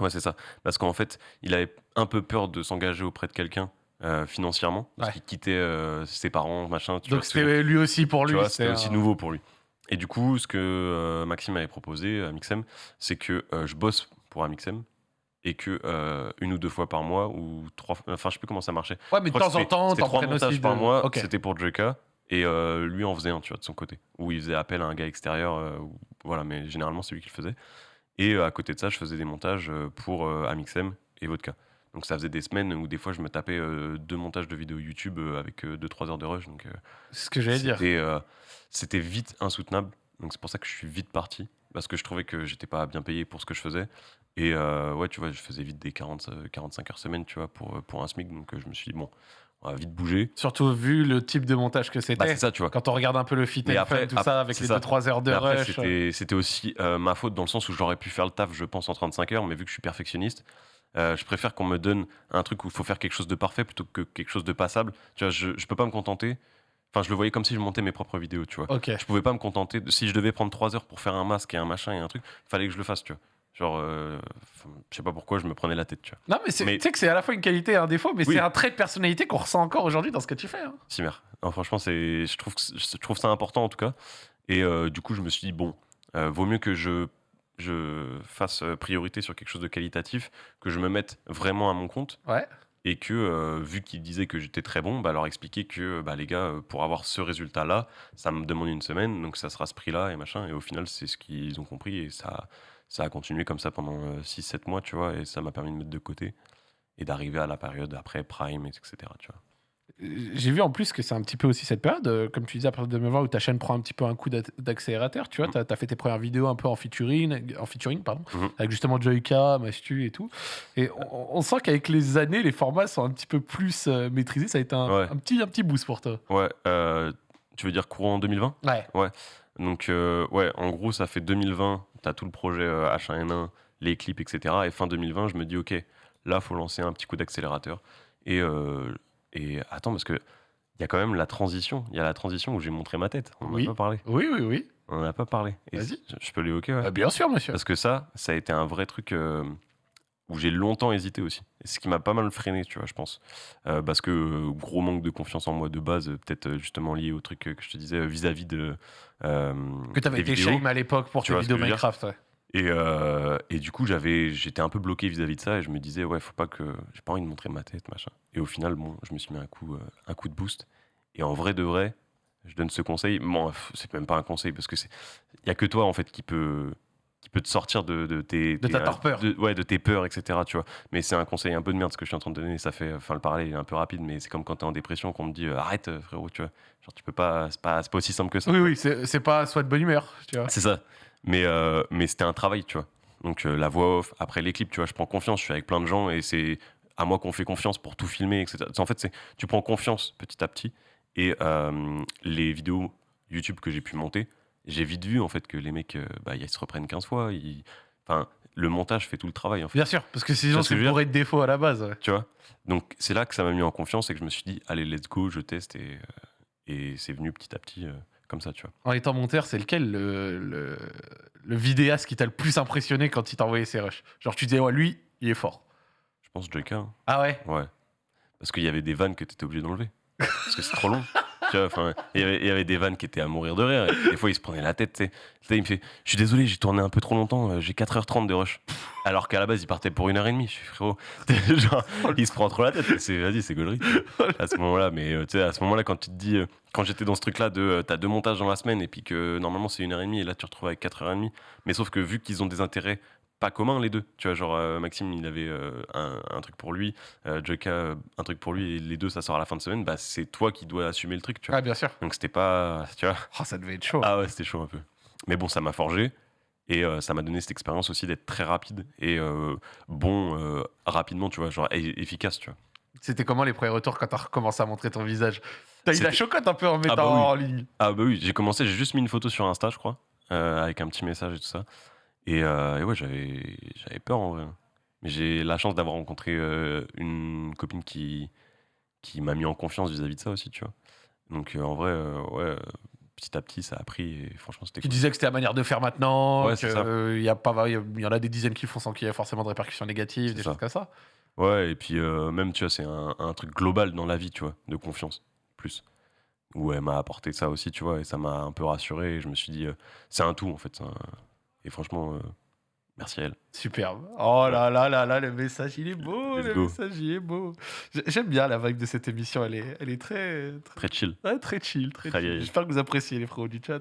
Ouais, c'est ça. Parce qu'en fait, il avait un peu peur de s'engager auprès de quelqu'un euh, financièrement, parce Ouais. qu'il quittait euh, ses parents, machin. Tu Donc c'était lui aussi pour lui. c'était aussi nouveau pour lui. Et du coup, ce que euh, Maxime avait proposé à Mixem, c'est que je bosse pour Amixem et que euh, une ou deux fois par mois ou trois, fois- enfin je sais plus comment ça marchait. Ouais, mais de temps en temps, t'en trois montages aussi par mois. C'était pour Joyka et euh, lui en faisait un, tu vois, de son côté, où il faisait appel à un gars extérieur. euh, voilà, mais généralement c'est lui qui le faisait. Et à côté de ça, je faisais des montages pour Amixem et Vodka. Donc ça faisait des semaines où des fois je me tapais euh, deux montages de vidéos YouTube euh, avec 2-3 heures de rush. Donc euh, C'est ce que j'allais dire. c'était, euh, vite insoutenable. Donc c'est pour ça que je suis vite parti. Parce que je trouvais que j'étais pas bien payé pour ce que je faisais. Et euh, ouais, tu vois, je faisais vite des 40, euh, 45 heures semaine, tu vois, pour, euh, pour un SMIC. Donc euh, je me suis dit, bon, on va vite bouger. Surtout vu le type de montage que Bah, c'était. c'est ça, tu vois. Quand on regarde un peu le fit and après- tout après, ça, avec les ça. 2-3 heures de Mais rush. c'était, c'était aussi euh, ma faute dans le sens où j'aurais pu faire le taf, je pense, en 35 heures. Mais vu que je suis perfectionniste, euh, je préfère qu'on me donne un truc où il faut faire quelque chose de parfait plutôt que quelque chose de passable. Tu vois, je, je peux pas me contenter. Enfin, je le voyais comme si je montais mes propres vidéos, tu vois. Ok. Je pouvais pas me contenter. de- si je devais prendre trois heures pour faire un masque et un machin et un truc, fallait que je le fasse, tu vois. Genre, euh, je sais pas pourquoi je me prenais la tête, tu vois. Non, mais tu sais que c'est à la fois une qualité et un défaut, mais Oui. c'est un trait de personnalité qu'on ressent encore aujourd'hui dans ce que tu fais. hein. Cimer. Non, franchement, je, trouve que je trouve ça important en tout cas. Et euh, du coup, je me suis dit, bon, euh, vaut mieux que je, je fasse euh, priorité sur quelque chose de qualitatif, que je me mette vraiment à mon compte. Ouais. Et que, euh, vu qu'ils disaient que j'étais très bon, bah, leur expliquer que, bah, les gars, euh, pour avoir ce résultat-là, ça me demande une semaine, donc ça sera ce prix-là et machin. Et au final, c'est ce qu'ils ont compris et ça, ça a continué comme ça pendant 6-7 mois, tu vois, et ça m'a permis de mettre de côté et d'arriver à la période après Prime, etc. Tu vois. J'ai vu en plus que c'est un petit peu aussi cette période, euh, comme tu disais, à partir de 2020, où ta chaîne prend un petit peu un coup d'ac- d'accélérateur. Tu vois, Mhm. tu as, fait tes premières vidéos un peu en featuring, en featuring pardon, Mhm. avec justement Joyka, Mastu et tout. Et on, on sent qu'avec les années, les formats sont un petit peu plus euh, maîtrisés. Ça a été un, Ouais. un petit, un petit boost pour toi. Ouais, euh, tu veux dire courant 2020 Ouais. Donc, euh, ouais, en gros, ça fait 2020, tu as tout le projet euh, H1N1, les clips, etc. Et fin 2020, je me dis, ok, là, faut lancer un petit coup d'accélérateur. Et, et attends, parce que il y a quand même la transition. Il y a la transition où j'ai montré ma tête. On n'en Oui. a pas parlé. Oui, oui, oui. On n'en a pas parlé. Et Vas-y. Je peux l'évoquer, ouais. Euh, bien sûr, monsieur. Parce que ça, ça a été un vrai truc euh, où j'ai longtemps hésité aussi. Et ce qui m'a pas mal freiné, tu vois, je pense. Euh, parce que euh, gros manque de confiance en moi de base, peut-être justement lié au truc que je te disais vis-à-vis de. Que tu avais été shame à l'époque pour Tu tes vois vidéos Minecraft. ouais. Et, euh, et du coup, j'avais, j'étais un peu bloqué vis-à-vis de ça et je me disais, ouais, faut pas que. J'ai pas envie de montrer ma tête, machin. Et au final, bon, je me suis mis un coup, euh, un coup de boost. Et en vrai de vrai, je donne ce conseil. Bon, c'est même pas un conseil parce que c'est. Il y a que toi, en fait, qui peut qui peut te sortir de, de tes De tes- ta torpeur. de- ouais de tes peurs etc tu vois mais c'est un conseil un peu de merde ce que je suis en train de donner ça fait enfin le parallèle est un peu rapide mais c'est comme quand t'es en dépression qu'on te dit euh, arrête euh, frérot tu vois genre tu peux pas c'est pas c'est pas aussi simple que ça Oui, oui, c'est c'est pas soit de bonne humeur. Tu vois. c'est ça. Mais, euh, mais c'était un travail, tu vois. Donc euh, la voix off, après les clips, tu vois, je prends confiance, je suis avec plein de gens et c'est à moi qu'on fait confiance pour tout filmer, etc. En fait, tu prends confiance petit à petit et euh, les vidéos YouTube que j'ai pu monter, j'ai vite vu en fait que les mecs, bah, ils se reprennent 15 fois. ils- Enfin, le montage fait tout le travail en fait. Bien sûr, parce que sinon c'est bourré de défauts à la base. ouais. Tu vois? Donc c'est là que ça m'a mis en confiance et que je me suis dit, allez, let's go, je teste et, et c'est venu petit à petit euh, comme ça, tu vois. En étant monteur, c'est lequel le, le, le vidéaste qui t'a le plus impressionné quand il t'a envoyé ses rushs? Genre tu disais, ouais, lui, il est fort. Je pense Joyka. hein. Ah ouais? Ouais. Parce qu'il y avait des vannes que tu étais obligé d'enlever. Parce que c'est trop long. [LAUGHS] Il y avait- des vannes qui étaient à mourir de rire. Et des fois, il se prenait la tête. tu sais. Il me fait Je suis désolé, j'ai tourné un peu trop longtemps. euh, J'ai 4h30 de rush. Alors qu'à la base, il partait pour une heure et demie. Je suis frérot. [LAUGHS] Il se prend trop la tête. Vas-y, c'est gaulerie. À ce moment-là, mais euh, tu sais, à ce moment-là, quand tu te dis, euh, quand j'étais dans ce truc-là de t'as deux montages dans la semaine et puis que normalement c'est une heure et demie et là tu te retrouves avec 4h30. Mais sauf que vu qu'ils ont des intérêts pas communs les deux, tu vois, genre euh, Maxime il avait euh, un, un truc pour lui, euh, Joka euh, un truc pour lui et les deux ça sort à la fin de semaine, bah c'est toi qui dois assumer le truc, tu vois. Ah bien sûr. Donc c'était pas, tu vois. Oh, ça devait être chaud. Ah ouais, c'était chaud un peu. Mais bon, ça m'a forgé. Et ça m'a donné cette expérience aussi d'être très rapide et bon rapidement, tu vois, genre efficace, tu vois. C'était comment les premiers retours quand t'as recommencé à montrer ton visage? T'as eu la chocotte un peu en mettant bah oui. en ligne. Ah bah oui, j'ai commencé, j'ai juste mis une photo sur Insta, je crois, avec un petit message et tout ça. Et, euh, et ouais, j'avais, j'avais peur en vrai. Mais j'ai la chance d'avoir rencontré euh, une copine qui, qui m'a mis en confiance vis-à-vis de ça aussi, tu vois. Donc euh, en vrai, ouais, petit à petit, ça a pris et franchement, c'était Tu cool. disais que c'était la manière de faire maintenant, Ouais, qu'il y, a pas- il y en a des dizaines qui font sans qu'il y ait forcément de répercussions négatives, C'est des ça. choses comme ça. Ouais, et puis même, tu vois, c'est un, un truc global dans la vie, tu vois, de confiance, plus. Où elle m'a apporté ça aussi, tu vois, et ça m'a un peu rassuré. Et je me suis dit, euh, c'est un tout, en fait. Et franchement, euh, merci à elle. Superbe. Oh là là là là, le message il est beau, Let's le go. message il est beau. J'ai- J'aime bien la vibe de cette émission, elle est, elle est très, très, Très chill. ouais, très chill, très chill. J'espère que vous appréciez les frérots du chat.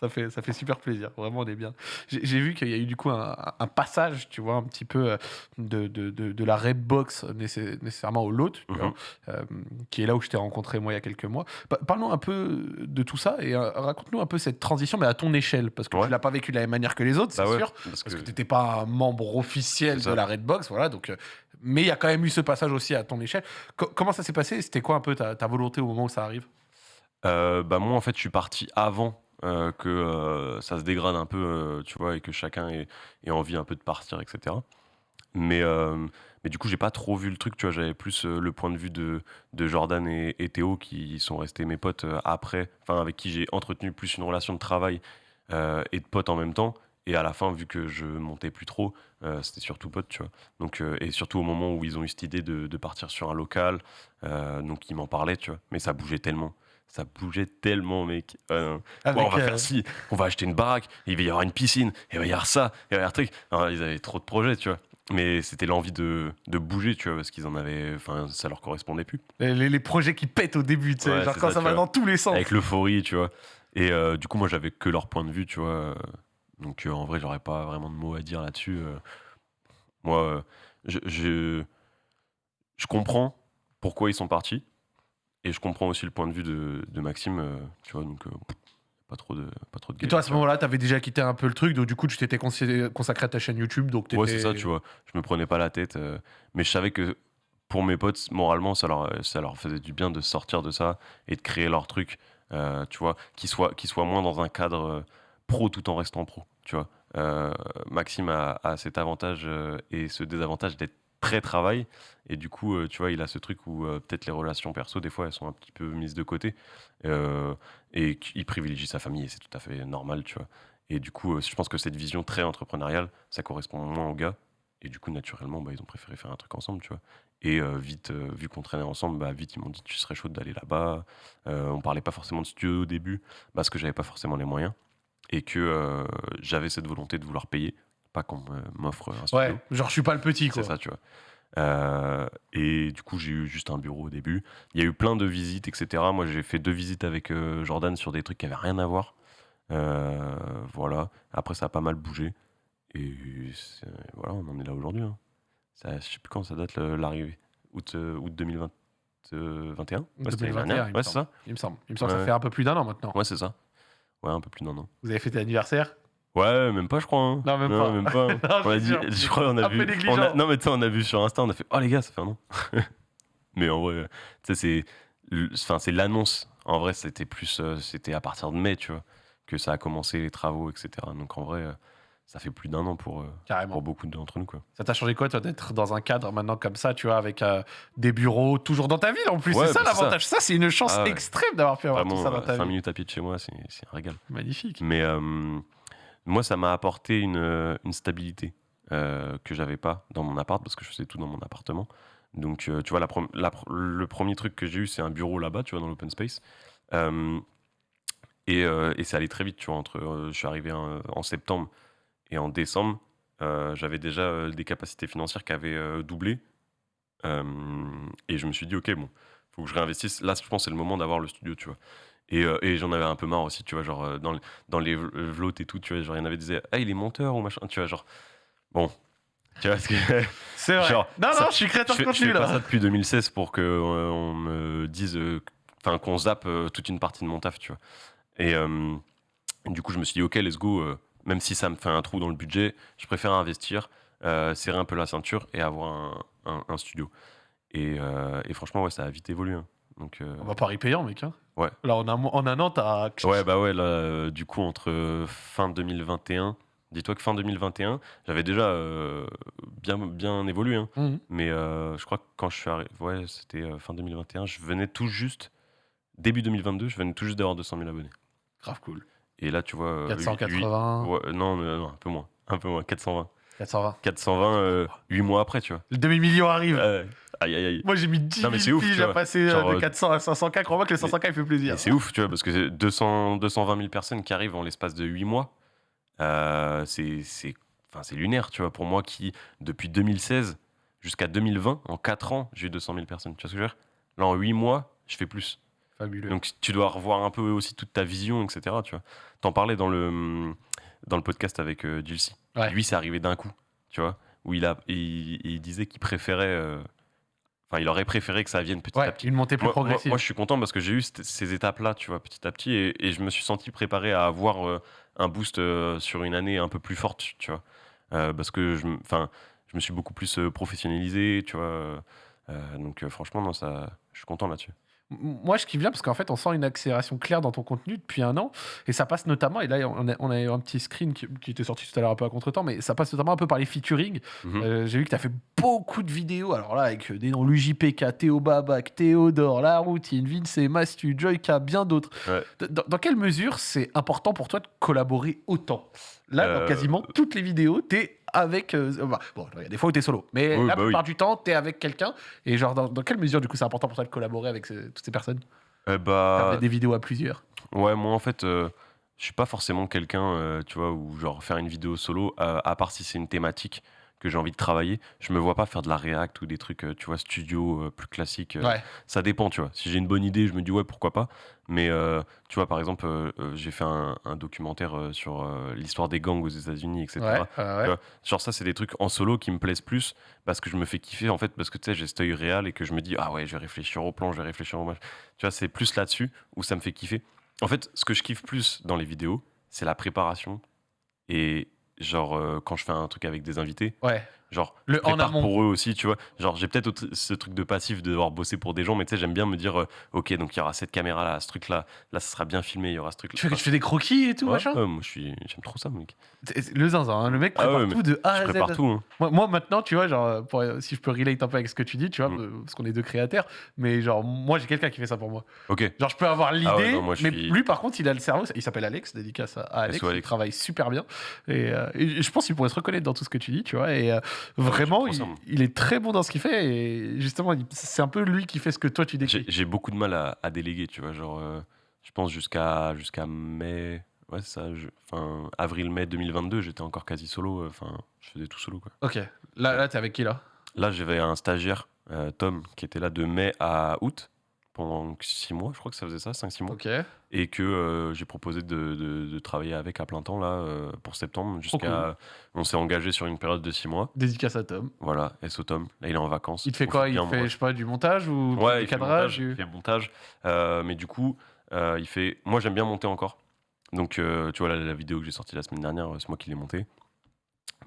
Ça fait, ça fait super plaisir, vraiment on est bien. J'ai vu qu'il y a eu du coup un, un passage, tu vois, un petit peu euh, de, de, de, de la Redbox nécessairement au lot, Mhm. euh, qui est là où je t'ai rencontré moi il y a quelques mois. Pa- Parlons un peu de tout ça et euh, raconte-nous un peu cette transition, mais à ton échelle, parce que Ouais. tu l'as pas vécu de la même manière que les autres, c'est Bah ouais, sûr. parce Parce que que tu n'étais pas un membre officiel de la Redbox, voilà. Donc, euh, mais il y a quand même eu ce passage aussi à ton échelle. Co- comment ça s'est passé? C'était quoi un peu ta, ta volonté au moment où ça arrive? Euh, bah moi en fait je suis parti avant euh, que ça se dégrade un peu tu vois et que chacun ait, ait envie un peu de partir etc mais mais du coup j'ai pas trop vu le truc tu vois j'avais plus le point de vue de, de Jordan et, et Théo qui sont restés mes potes après enfin avec qui j'ai entretenu plus une relation de travail et de potes en même temps Et à la fin, vu que je montais plus trop, euh, c'était surtout pote, tu vois. Donc, euh, et surtout au moment où ils ont eu cette idée de, de partir sur un local, euh, donc ils m'en parlaient, tu vois. Mais ça bougeait tellement. Ça bougeait tellement, mec. Avec, on va faire ci, on va acheter une baraque, il va y avoir une piscine, il va y avoir ça, il va y avoir un truc. Ils avaient trop de projets, tu vois. Mais c'était l'envie de, de bouger, tu vois, parce qu'ils en avaient. Enfin, ça leur correspondait plus. les, projets qui pètent au début, tu sais, Ouais, genre quand ça, va vois. dans tous les sens. Avec l'euphorie, tu vois. Et euh, du coup, moi, j'avais que leur point de vue, tu vois. Donc, euh, en vrai, j'aurais pas vraiment de mots à dire là-dessus. euh. Moi, euh, je, je, je comprends pourquoi ils sont partis. Et je comprends aussi le point de vue de, de Maxime, euh, tu vois. Donc, euh, pas trop de, pas trop de Et toi, à ce moment-là, t'avais déjà quitté un peu le truc, donc du coup, tu t'étais consacré à ta chaîne YouTube, donc Ouais, c'est ça, tu vois. Je me prenais pas la tête. euh, mais je savais que pour mes potes, moralement, ça leur, ça leur faisait du bien de sortir de ça et de créer leur truc, tu vois, qui soit, qui soit moins dans un cadre pro tout en restant pro, tu vois. Euh, Maxime a, cet avantage euh, et ce désavantage d'être très travail. Et du coup euh, tu vois il a ce truc où peut-être les relations perso des fois elles sont un petit peu mises de côté. Et il privilégie sa famille et c'est tout à fait normal tu vois. Et du coup je pense que cette vision très entrepreneuriale ça correspond moins aux gars. Et du coup naturellement bah, ils ont préféré faire un truc ensemble tu vois. Et vite vu qu'on traînait ensemble bah vite ils m'ont dit tu serais chaud d'aller là-bas. Euh, on parlait pas forcément de studio au début parce que j'avais pas forcément les moyens et que euh, j'avais cette volonté de vouloir payer pas qu'on m'offre un studio Ouais, genre, je suis pas le petit, quoi. c'est ça, tu vois. Euh, et du coup, j'ai eu juste un bureau au début. Il y a eu plein de visites, etc. Moi, j'ai fait deux visites avec euh, Jordan sur des trucs qui avaient rien à voir. Voilà. Après, ça a pas mal bougé. Et voilà, on en est là aujourd'hui. hein. Ça, je sais plus quand ça date l'arrivée. Août, août 2021 Ouais, c'était l'année 2021, dernière. il me Ouais, c'est ça. Il me semble. Il me semble que ça fait un peu plus d'un an maintenant. Ouais, c'est ça. Ouais, un peu plus d'un an. Vous avez fêté l'anniversaire? Ouais, même pas, je crois. hein. Non, même pas. Même [LAUGHS] pas. Non, on a c'est dit, sûr. je crois a Un vu. on a- négligent. non, mais tu sais, on a vu sur Insta, on a fait Oh les gars, ça fait un an. [LAUGHS] mais en vrai, tu sais, c'est. Enfin, c'est l'annonce. En vrai, c'était plus. euh, c'était à partir de mai, tu vois, que ça a commencé les travaux, etc. Donc en vrai, euh, ça fait plus d'un an pour, euh, Carrément. pour beaucoup d'entre nous, quoi. Ça t'a changé quoi, toi, d'être dans un cadre maintenant comme ça, tu vois, avec euh, des bureaux toujours dans ta ville en plus? Ouais, C'est ça bah, l'avantage. Ça, c'est une chance Ah extrême d'avoir pu avoir tout Vraiment, ça dans euh, ta cinq vie. minutes à pied de chez moi, c'est un régal. Magnifique. Mais euh, moi, ça m'a apporté une, une stabilité euh, que j'avais pas dans mon appart parce que je faisais tout dans mon appartement. Donc, tu vois, la la le premier truc que j'ai eu, c'est un bureau là-bas, tu vois, dans l'open space. Et et ça allait très vite, tu vois. Entre, je suis arrivé en septembre et en décembre, euh, j'avais déjà euh, des capacités financières qui avaient euh, doublé. Et je me suis dit, ok, bon, faut que je réinvestisse. Là, je pense que c'est le moment d'avoir le studio, tu vois. Et, et j'en avais un peu marre aussi, tu vois, genre dans, dans les v- vlogs et tout, tu vois, genre il y en avait qui disaient, ah, il est monteur ou machin, tu vois, genre, bon, [LAUGHS] tu vois, que [LAUGHS] C'est vrai. Genre, non, ça- non, je suis créateur de contenu fais pas là. ça depuis 2016 pour que euh, on me dise, euh, enfin, qu'on zappe euh, toute une partie de mon taf, tu vois. Et du coup, je me suis dit, ok, let's go, même si ça me fait un trou dans le budget, je préfère investir, euh, serrer un peu la ceinture et avoir un, un- un studio. Et, euh, et franchement, ouais, ça a vite évolué. hein. Donc, euh, On va Paris payant, mec. Hein. Ouais. Là, en un, en un an, t'as. Ouais, bah ouais, là, du coup, entre fin 2021, dis-toi que fin 2021, j'avais déjà euh, bien, bien évolué, hein. Mhm. mais euh, je crois que quand je suis arrivé, ouais, c'était euh, fin 2021, je venais tout juste, début 2022, je venais tout juste d'avoir 200 000 abonnés. Grave cool. Et là, tu vois. euh, 480, huit- ouais, non, un peu moins, un peu moins, 420. 420. 420, euh, 8 mois après, tu vois. Le demi-million arrive. Aïe, aïe, aïe. Moi, j'ai mis 10 Non, mais 000 c'est ouf, piges à passer euh, Genre, de euh, 400 à 500K. Crois-moi que le 500K, il fait plaisir. Et c'est ouf, tu vois, parce que c'est 200, 220 000 personnes qui arrivent en l'espace de 8 mois. Euh, c'est c'est- enfin, c'est lunaire, tu vois, pour moi qui, depuis 2016 jusqu'à 2020, en 4 ans, j'ai eu 200 000 personnes. Tu vois ce que je veux dire? Là, en 8 mois, je fais plus. Fabuleux. Donc, tu dois revoir un peu aussi toute ta vision, etc. Tu vois T'en parlais dans le, dans le podcast avec euh. Ouais. Lui, c'est arrivé d'un coup, tu vois, où il, a, il, il disait qu'il préférait... euh, Enfin, il aurait préféré que ça vienne petit ouais, à petit. une montée plus Moi, progressive. moi, je suis content parce que j'ai eu ces étapes-là, tu vois, petit à petit, et, et je me suis senti préparé à avoir euh, un boost euh, sur une année un peu plus forte, tu vois. Euh, parce que je, enfin, je me suis beaucoup plus professionnalisé, tu vois. donc, franchement, non, ça, je suis content là-dessus. Moi, je kiffe bien parce qu'en fait, on sent une accélération claire dans ton contenu depuis un an. Et ça passe notamment, et là, on a, on a eu un petit screen qui, qui était sorti tout à l'heure un peu à contre-temps, mais ça passe notamment un peu par les featuring. Mhm. Euh, J'ai vu que tu as fait beaucoup de vidéos, alors là, avec des noms l'UJPK, Théo Babac, Théodore, La Routine, Vince, Mastu, Joyka, bien d'autres. Ouais. D- Dans, dans quelle mesure c'est important pour toi de collaborer autant? Là, dans Euh, quasiment toutes les vidéos, tu es avec. euh, bah, bon, il y a des fois où tu es solo, mais Oui, la bah oui. plupart du temps, tu es avec quelqu'un. Et genre, dans, dans quelle mesure, du coup, c'est important pour toi de collaborer avec ce- toutes ces personnes? Eh Faire bah, des vidéos à plusieurs Ouais, moi en fait, euh, je suis pas forcément quelqu'un, euh, tu vois, où genre faire une vidéo solo, euh, à part si c'est une thématique que j'ai envie de travailler, je me vois pas faire de la React ou des trucs, euh, tu vois, studio euh, plus classiques. euh, Ouais. Ça dépend, tu vois. Si j'ai une bonne idée, je me dis ouais, pourquoi pas. Mais euh, tu vois, par exemple, j'ai fait un, un documentaire sur l'histoire des gangs aux États-Unis, etc. Ouais, vois, Genre ça, c'est des trucs en solo qui me plaisent plus parce que je me fais kiffer en fait parce que tu sais j'ai cet œil réel et que je me dis ah ouais je vais réfléchir au plan, je vais réfléchir au match. Tu vois, c'est plus là-dessus où ça me fait kiffer. En fait, ce que je kiffe plus dans les vidéos, c'est la préparation et genre euh, quand je fais un truc avec des invités, Ouais. Genre Le je en amont. pour eux aussi, tu vois. Genre j'ai peut-être ce truc de passif de devoir bosser pour des gens, mais tu sais j'aime bien me dire euh, ok donc il y aura cette caméra là, ce truc là, là ça sera bien filmé, il y aura ce truc là. Tu fais, tu fais des croquis et tout, Ouais, machin ouais, moi j'aime trop ça mec. Le zinzin, hein, le mec Ah prépare ouais, mais tout de A à Z. tout. hein. Moi, moi, maintenant, tu vois, genre, pour- si je peux relate un peu avec ce que tu dis, tu vois, Mm. euh, parce qu'on est deux créateurs, mais genre, moi, j'ai quelqu'un qui fait ça pour moi. Ok. Genre, je peux avoir l'idée, Ah ouais, je mais suis- lui, par contre, il a le cerveau, il s'appelle Alex, dédicace à Alex, il travaille super bien, et, euh, et je pense qu'il pourrait se reconnaître dans tout ce que tu dis, tu vois, et vraiment, il, est très bon dans ce qu'il fait, et justement, c'est un peu lui qui fait ce que toi, tu décris. j'ai beaucoup de mal à, à déléguer, tu vois. Genre, euh, je pense jusqu'à jusqu'à mai, ouais, ça, je- enfin, avril-mai 2022, j'étais encore quasi solo. euh, Enfin, je faisais tout solo, quoi. Ok, là, là t'es avec qui, là? Là, j'avais un stagiaire, euh, Tom, qui était là de mai à août, pendant 6 mois, je crois que ça faisait ça, 5-6 mois. Et que euh, j'ai proposé de, de- de travailler avec à plein temps, là, euh, pour septembre, jusqu'à. On s'est engagé sur une période de 6 mois. dédicace à Tom. Voilà, SO Tom. Là, il est en vacances. Il te fait quoi? Il fait, je sais pas, du montage ou Ouais, du il fait le cadrage il fait montage. Euh, mais du coup, il fait. Moi, j'aime bien monter encore. Donc, tu vois, la, la vidéo que j'ai sortie la semaine dernière, c'est moi qui l'ai montée.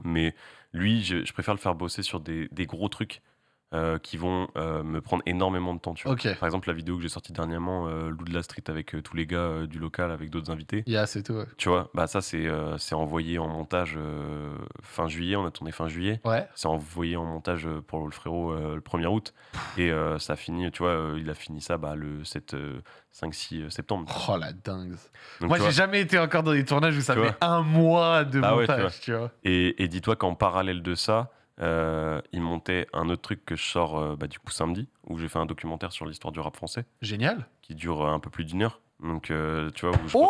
Mais lui, je, je préfère le faire bosser sur des, des gros trucs euh, qui vont euh, me prendre énormément de temps. Tu vois. Ok, Par exemple, la vidéo que j'ai sortie dernièrement, euh, Lou de la Street avec euh, tous les gars du local, avec d'autres invités. yeah, c'est tout. ouais. Tu vois, bah ça, c'est c'est envoyé en montage fin juillet. On a tourné fin juillet. Ouais. C'est envoyé en montage pour le frérot le 1er août. Et ça a fini, tu vois, il a fini ça bah, le 7, 5-6 septembre. Oh la dingue. Donc, Moi, j'ai jamais été encore dans des tournages où ça fait un mois de Ah ouais, tu montage, tu vois. et et dis-toi qu'en parallèle de ça, euh, il montait un autre truc que je sors euh, bah, du coup samedi, où j'ai fait un documentaire sur l'histoire du rap français, Génial. qui dure euh, un peu plus d'une heure. Donc, tu vois, où je... Oh,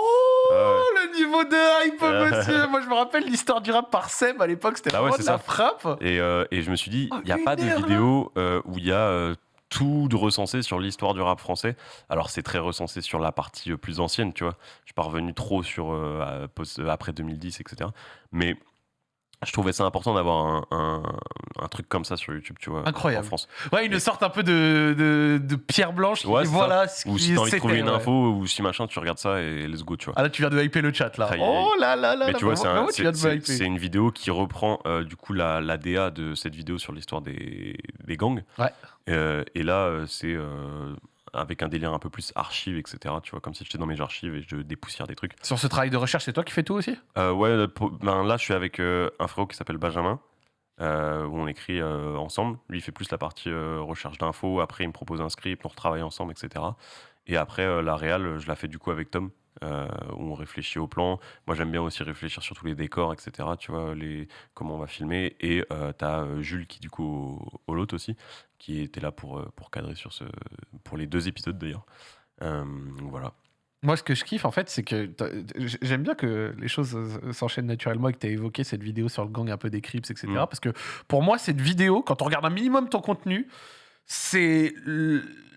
Ouais. le niveau de hype, Ouais. monsieur. Moi, je me rappelle l'histoire du rap par Seb à l'époque, c'était Bah ouais, vraiment de c'est la ça. frappe. Et, euh, et je me suis dit, Oh, il n'y a une pas de heure, là. vidéo euh, où il y a euh, tout de recensé sur l'histoire du rap français. Alors c'est très recensé sur la partie euh, plus ancienne, tu vois. Je suis pas revenu trop sur euh, à- post- euh, après 2010, etc. Mais je trouvais ça important d'avoir un, un- un truc comme ça sur YouTube, tu vois. Incroyable. En France. Ouais, une sorte un peu de, de, de pierre blanche. qui Ouais, voilà ce Ou qui si t'as envie de trouver une ouais. info ou si machin, tu regardes ça et let's go, tu vois. Ah là, tu viens de hyper le chat, là. Oh là là là Mais là, tu vois, c'est un- tu une vidéo qui reprend euh, du coup la, la DA de cette vidéo sur l'histoire des, des gangs. Ouais. Euh, et là, euh, c'est euh, avec un délire un peu plus archive, etc. Tu vois, comme si j'étais dans mes archives et je dépoussière des trucs. Sur ce travail de recherche, c'est toi qui fais tout aussi? Euh, ouais, ben, là, je suis avec euh, un frérot qui s'appelle Benjamin. euh, où on écrit ensemble. Lui, il fait plus la partie recherche d'infos. Après, il me propose un script, on retravaille ensemble, etc. Et après, la réal, je la fais du coup avec Tom, euh, où on réfléchit au plan. Moi, j'aime bien aussi réfléchir sur tous les décors, etc. Tu vois, les, comment on va filmer. Et euh, t'as euh, Jules qui, du coup, au, au lot aussi, qui était là pour, euh, pour cadrer sur ce, pour les deux épisodes d'ailleurs. Euh, donc voilà. Moi, ce que je kiffe, en fait, c'est que j'aime bien que les choses euh, s'enchaînent naturellement et que tu as évoqué cette vidéo sur le gang un peu des Crips, etc. Mm. Parce que pour moi, cette vidéo, quand on regarde un minimum ton contenu, c'est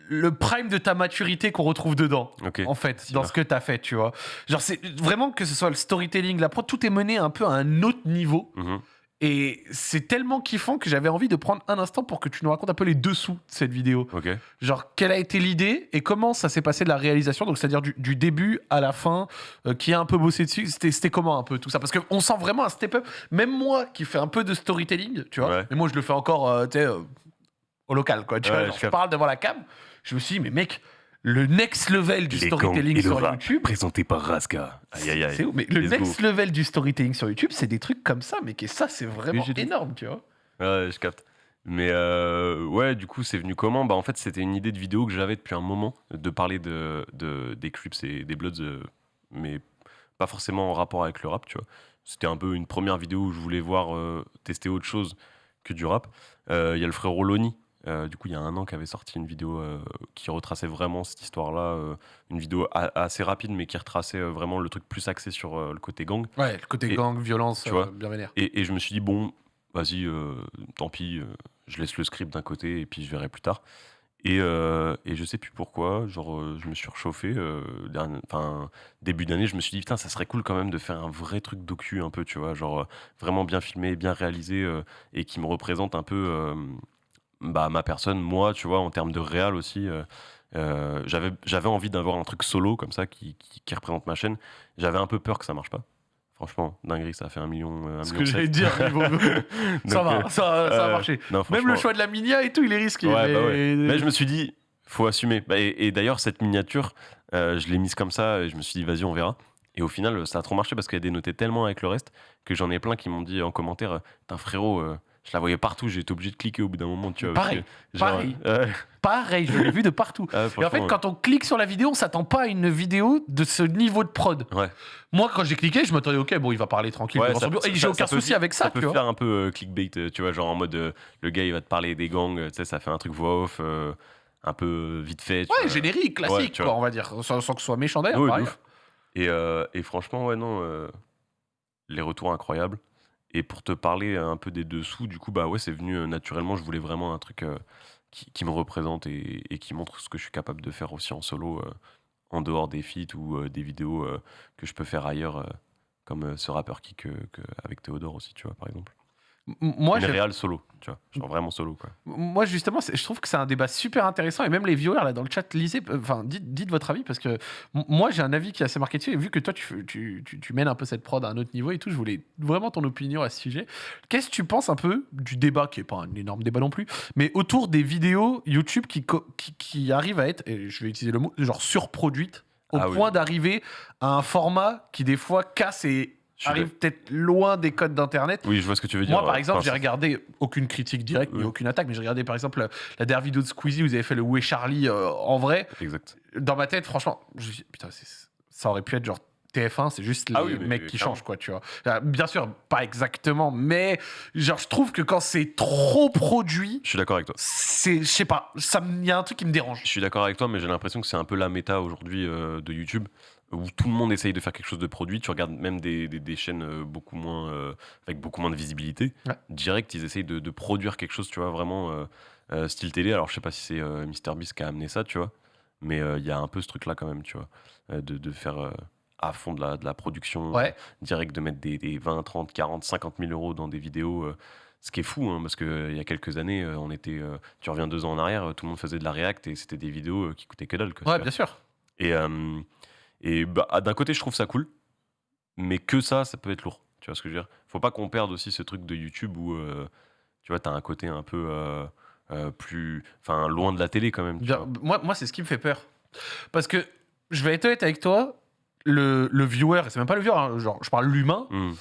le prime de ta maturité qu'on retrouve dedans. En fait, dans ce que tu as fait, tu vois. Genre, c'est vraiment que ce soit le storytelling, la prod, tout est mené un peu à un autre niveau. Mhm. Et c'est tellement kiffant que j'avais envie de prendre un instant pour que tu nous racontes un peu les dessous de cette vidéo. Ok. Genre, quelle a été l'idée et comment ça s'est passé de la réalisation Donc, c'est-à-dire du, du début à la fin, euh, qui a un peu bossé dessus. C'était comment un peu tout ça? Parce qu'on sent vraiment un step-up. Même moi qui fais un peu de storytelling, tu vois, Ouais. mais moi je le fais encore, euh, tu sais, euh, au local, quoi. Tu Ouais, vois, je genre, je capte. parle devant la cam. Je me suis dit, mais mec, le next level du Les storytelling sur YouTube. Présenté par Raska. Aïe aïe C'est aïe. où Mais le next level du storytelling sur YouTube, c'est des trucs comme ça, mais que ça, c'est vraiment énorme, tu vois. Ouais, je capte. Mais euh, ouais, du coup, c'est venu comment? Bah en fait, c'était une idée de vidéo que j'avais depuis un moment, de parler de, de- des Crips et des Bloods, euh, mais pas forcément en rapport avec le rap, tu vois. C'était un peu une première vidéo où je voulais voir euh, tester autre chose que du rap. Il y a le frérot Loni, euh, du coup, il y a un an, qui avait sorti une vidéo euh, qui retraçait vraiment cette histoire-là, euh, une vidéo a- assez rapide, mais qui retraçait euh, vraiment le truc plus axé sur euh, le côté gang. Ouais, le côté Et- gang, violence, tu euh, vois. bien vénère. Et, et je me suis dit, bon, vas-y, euh, tant pis, euh, je laisse le script d'un côté et puis je verrai plus tard. Et, euh, et je sais plus pourquoi, genre, euh, je me suis réchauffé. euh, dernier- Enfin, début d'année, je me suis dit, putain, ça serait cool quand même de faire un vrai truc docu, un peu, tu vois, genre, euh, vraiment bien filmé, bien réalisé euh, et qui me représente un peu euh, bah, ma personne, moi, tu vois, en termes de réal aussi. euh, euh, j'avais j'avais envie d'avoir un truc solo comme ça qui, qui, qui représente ma chaîne. J'avais un peu peur que ça marche pas. Franchement, dinguerie, ça a fait un million. euh, un Ce million que j'allais dire, niveau- [LAUGHS] ça va, euh, ça, ça a euh, marché. non, Même le choix de la minia et tout, il est risqué. Ouais, mais... bah ouais. Mais je me suis dit, faut assumer. Bah, et et d'ailleurs, cette miniature, je l'ai mise comme ça et je me suis dit, vas-y, on verra. Et au final, ça a trop marché parce qu'elle dénotait tellement avec le reste que j'en ai plein qui m'ont dit en commentaire, putain frérot, je la voyais partout, été obligé de cliquer au bout d'un moment. Tu vois, Pareil, que, genre, pareil. je l'ai vu de partout. ouais, [LAUGHS] Et en fait, quand on clique sur la vidéo, on s'attend pas à une vidéo de ce niveau de prod. Ouais. Moi, quand j'ai cliqué, je m'attendais, ok, bon, il va parler tranquille. Ouais, ça- et j'ai aucun ça souci avec ça, ça tu peut vois. faire un peu euh, clickbait, euh, tu vois, genre en mode euh, le gars il va te parler des gangs, euh, tu sais, ça fait un truc voix off, euh, un peu euh, vite fait. Ouais, générique, classique, tu quoi, vois. on va dire. Sans, sans que ce soit méchant d'ailleurs. Et, euh, et franchement, ouais, non, euh, les retours incroyables. Et pour te parler un peu des dessous, du coup, bah ouais, c'est venu euh, naturellement. Je voulais vraiment un truc euh, qui, qui me représente et, qui montre ce que je suis capable de faire aussi en solo, euh, en dehors des feats ou des vidéos que je peux faire ailleurs, comme ce rappeur que- avec Théodore aussi, tu vois, par exemple. Moi, Une réal solo, tu vois, genre vraiment solo, quoi. Moi, justement, je trouve que c'est un débat super intéressant et même les viewers là dans le chat, lisez, enfin, dites, dites votre avis parce que moi, j'ai un avis qui est assez marqué dessus et vu que toi, tu, fais- tu, tu, tu mènes un peu cette prod à un autre niveau et tout, je voulais vraiment ton opinion à ce sujet. Qu'est-ce que tu penses un peu du débat, qui est pas un énorme débat non plus, mais autour des vidéos YouTube qui, co- qui, qui arrivent à être, et je vais utiliser le mot, genre surproduites au Ah oui. point d'arriver à un format qui des fois casse et arrive peut-être loin des codes d'internet. Oui, je vois ce que tu veux dire. Moi, par ouais. exemple, Enfin, j'ai regardé aucune critique directe ni aucune attaque, mais j'ai regardé par exemple la, la dernière vidéo de Squeezie où vous avez fait le Où est Charlie euh, en vrai. Exact. Dans ma tête, franchement, je me suis dit, putain, ça aurait pu être genre TF1, c'est juste les Ah oui, mais mecs qui clairement. changent, quoi, tu vois. Euh, Bien sûr, pas exactement, mais genre, je trouve que quand c'est trop produit, Je suis d'accord avec toi. c'est, je sais pas, il y a un truc qui me dérange. Je suis d'accord avec toi, mais j'ai l'impression que c'est un peu la méta aujourd'hui euh, de YouTube, où tout le monde essaye de faire quelque chose de produit. Tu regardes même des, des- des chaînes euh, beaucoup moins, euh, avec beaucoup moins de visibilité. Ouais. Direct, ils essayent de, de produire quelque chose, tu vois, vraiment euh, euh, style télé. Alors, je sais pas si c'est MrBeast qui a amené ça, tu vois, mais il y a un peu ce truc-là quand même, tu vois, de, de faire à fond de la, de la production Ouais. direct, de mettre des, des 20, 30, 40, 50 000 euros dans des vidéos. ce qui est fou, hein, parce qu'il y a quelques années, on était, tu reviens deux ans en arrière, tout le monde faisait de la React et c'était des vidéos qui coûtaient que dalle. quoi, Ouais, bien sûr. Et, et bah, ah, d'un côté, je trouve ça cool, mais que ça, ça peut être lourd. Tu vois ce que je veux dire? Faut pas qu'on perde aussi ce truc de YouTube où, euh, tu vois, t'as un côté un peu euh, euh, plus. Enfin, loin de la télé quand même. tu Bien- vois. moi, moi c'est ce qui me fait peur. Parce que, je vais être honnête avec toi, le, le viewer, et c'est même pas le viewer, hein, genre, je parle l'humain, Hmm.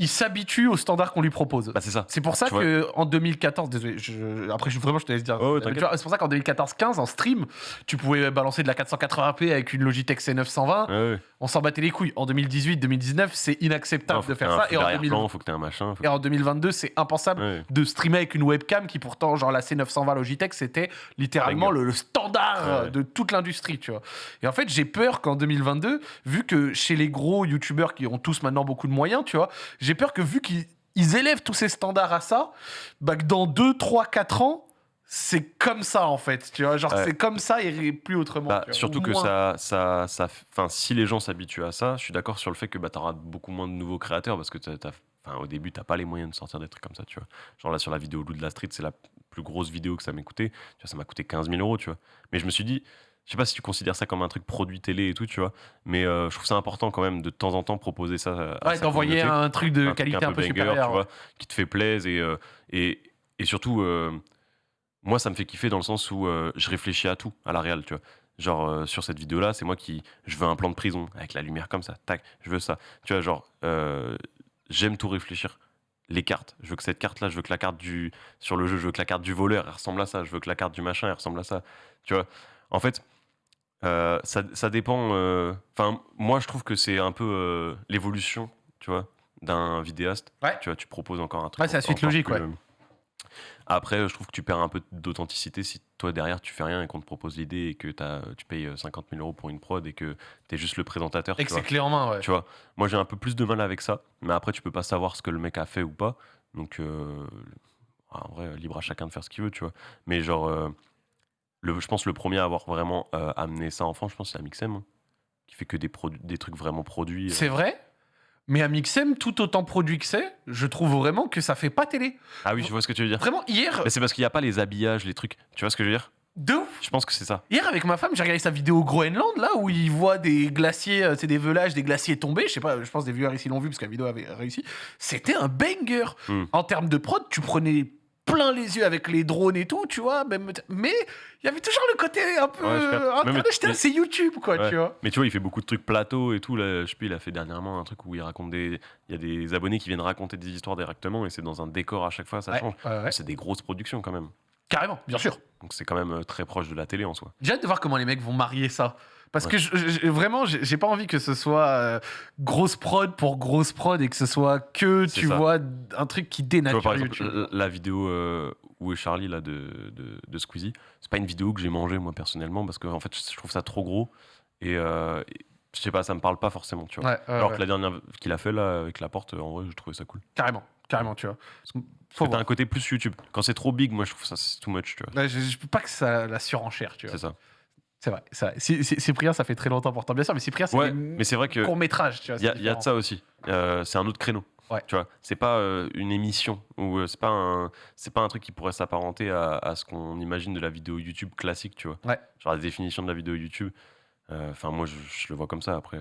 Il s'habitue aux standards qu'on lui propose. Bah, c'est ça. C'est pour ça Tu vois. que en 2014, désolé, je- après je, vraiment je te laisse dire. Oh, c'est pour ça qu'en 2014-15 en stream, tu pouvais balancer de la 480p avec une Logitech C920. Ouais, ouais. On s'en battait les couilles. En 2018-2019, c'est inacceptable Non, de faire ça. Et en, derrière 2000 plan, faut que un machin. faut et en 2022, c'est impensable Ouais. de streamer avec une webcam qui pourtant, genre la C920 Logitech, c'était littéralement le, le standard de toute l'industrie, tu vois. Et en fait, j'ai peur qu'en 2022, vu que chez les gros youtubeurs qui ont tous maintenant beaucoup de moyens, tu vois, j'ai peur que vu qu'ils ils élèvent tous ces standards à ça, bah que dans 2, 3, 4 ans, c'est comme ça en fait, tu vois. Genre, Ouais. c'est comme ça et plus autrement. Bah, tu vois. surtout Ou que ça, ça, ça, enfin, si les gens s'habituent à ça, je suis d'accord sur le fait que bah, tu auras beaucoup moins de nouveaux créateurs parce que t'as- enfin, au début, t'as pas les moyens de sortir des trucs comme ça, tu vois. Genre là, sur la vidéo Lou de la Street, c'est la plus grosse vidéo que ça m'ait coûté. Tu vois, ça m'a coûté 15 000 euros, tu vois. Mais je me suis dit, je sais pas si tu considères ça comme un truc produit télé et tout, tu vois. Mais euh, je trouve ça important quand même de temps en temps proposer ça. À Ouais, d'envoyer un truc de un truc qualité un peu, banger, supérieure. tu vois, qui te fait plaisir et, euh, et, et surtout, euh, moi, ça me fait kiffer dans le sens où euh, je réfléchis à tout, à la réal, tu vois. Genre, euh, sur cette vidéo-là, c'est moi qui. Je veux un plan de prison, avec la lumière comme ça, tac, je veux ça. Tu vois, genre, euh, j'aime tout réfléchir. Les cartes, je veux que cette carte-là, je veux que la carte du. Sur le jeu, je veux que la carte du voleur, elle ressemble à ça. Je veux que la carte du machin, elle ressemble à ça. Tu vois, en fait, euh, ça, ça dépend. euh, Enfin, moi, je trouve que c'est un peu euh, l'évolution, tu vois, d'un vidéaste. Ouais. Tu vois, tu proposes encore un truc. Ouais, c'est la suite logique, plus, ouais. euh, Après, je trouve que tu perds un peu d'authenticité si toi derrière tu fais rien et qu'on te propose l'idée et que t'as- tu payes euh, 50 000 euros pour une prod et que t'es juste le présentateur. Et tu que c'est clé en main, ouais. Tu vois, moi j'ai un peu plus de mal avec ça, mais après tu peux pas savoir ce que le mec a fait ou pas. Donc, euh, en vrai, libre à chacun de faire ce qu'il veut, tu vois. Mais genre, euh, le, je pense le premier à avoir vraiment euh, amené ça en France, je pense c'est Amixem, hein, qui fait que des, des trucs vraiment produits. euh. C'est vrai mais Amixem, tout autant produit que c'est, je trouve vraiment que ça fait pas télé. Ah oui, je vois ce que tu veux dire. Vraiment, hier, Mais c'est parce qu'il n'y a pas les habillages, les trucs. Tu vois ce que je veux dire? De ouf. Je pense que c'est ça. Hier, avec ma femme, j'ai regardé sa vidéo au Groenland, là, où il voit des glaciers, euh, c'est des velages, des glaciers tombés. Je sais pas, je pense des viewers ici l'ont vu parce que la vidéo avait réussi. C'était un banger. Hmm. En termes de prod, tu prenais plein les yeux avec les drones et tout, tu vois. Même, mais il y avait toujours le côté un peu. Ouais, Mais- c'est YouTube, quoi, Ouais. tu vois. Mais tu vois, il fait beaucoup de trucs plateaux et tout. Là, je sais plus, il a fait dernièrement un truc où il raconte des. Il y a des abonnés qui viennent raconter des histoires directement et c'est dans un décor à chaque fois, ça Ouais, change. C'est des grosses productions quand même. Carrément, bien sûr. Donc c'est quand même euh, très proche de la télé en soi. J'ai hâte de voir comment les mecs vont marier ça. Parce Ouais. que je- je- vraiment, j'ai pas envie que ce soit euh, grosse prod pour grosse prod et que ce soit que, tu ça. vois, un truc qui Tu vois, dénature par exemple, YouTube. la, vidéo euh, Où est Charlie là, de, de, de Squeezie, c'est pas une vidéo que j'ai mangée moi personnellement parce que en fait, je trouve ça trop gros et, euh, et je sais pas, ça me parle pas forcément. Tu vois. Ouais, Alors ouais. que la dernière qu'il a fait là avec la porte, en vrai, je trouvais ça cool. Carrément, carrément, tu vois. Faut t'as un côté plus YouTube. Quand c'est trop big, moi je trouve ça c'est too much. Tu vois. Ouais, je, je peux pas que ça la surenchère, tu vois. C'est ça. C'est vrai, c'est vrai. Cyprien, ça fait très longtemps pourtant, bien sûr, mais Cyprien, c'est Ouais, mais c'est vrai que courts métrages, tu vois. Il y, y a de ça aussi. Euh, c'est un autre créneau. Ouais. Tu vois, c'est pas euh, une émission ou euh, c'est pas un c'est pas un truc qui pourrait s'apparenter à, à ce qu'on imagine de la vidéo YouTube classique, tu vois. Ouais. Genre la définition de la vidéo YouTube. Enfin moi je, je le vois comme ça après.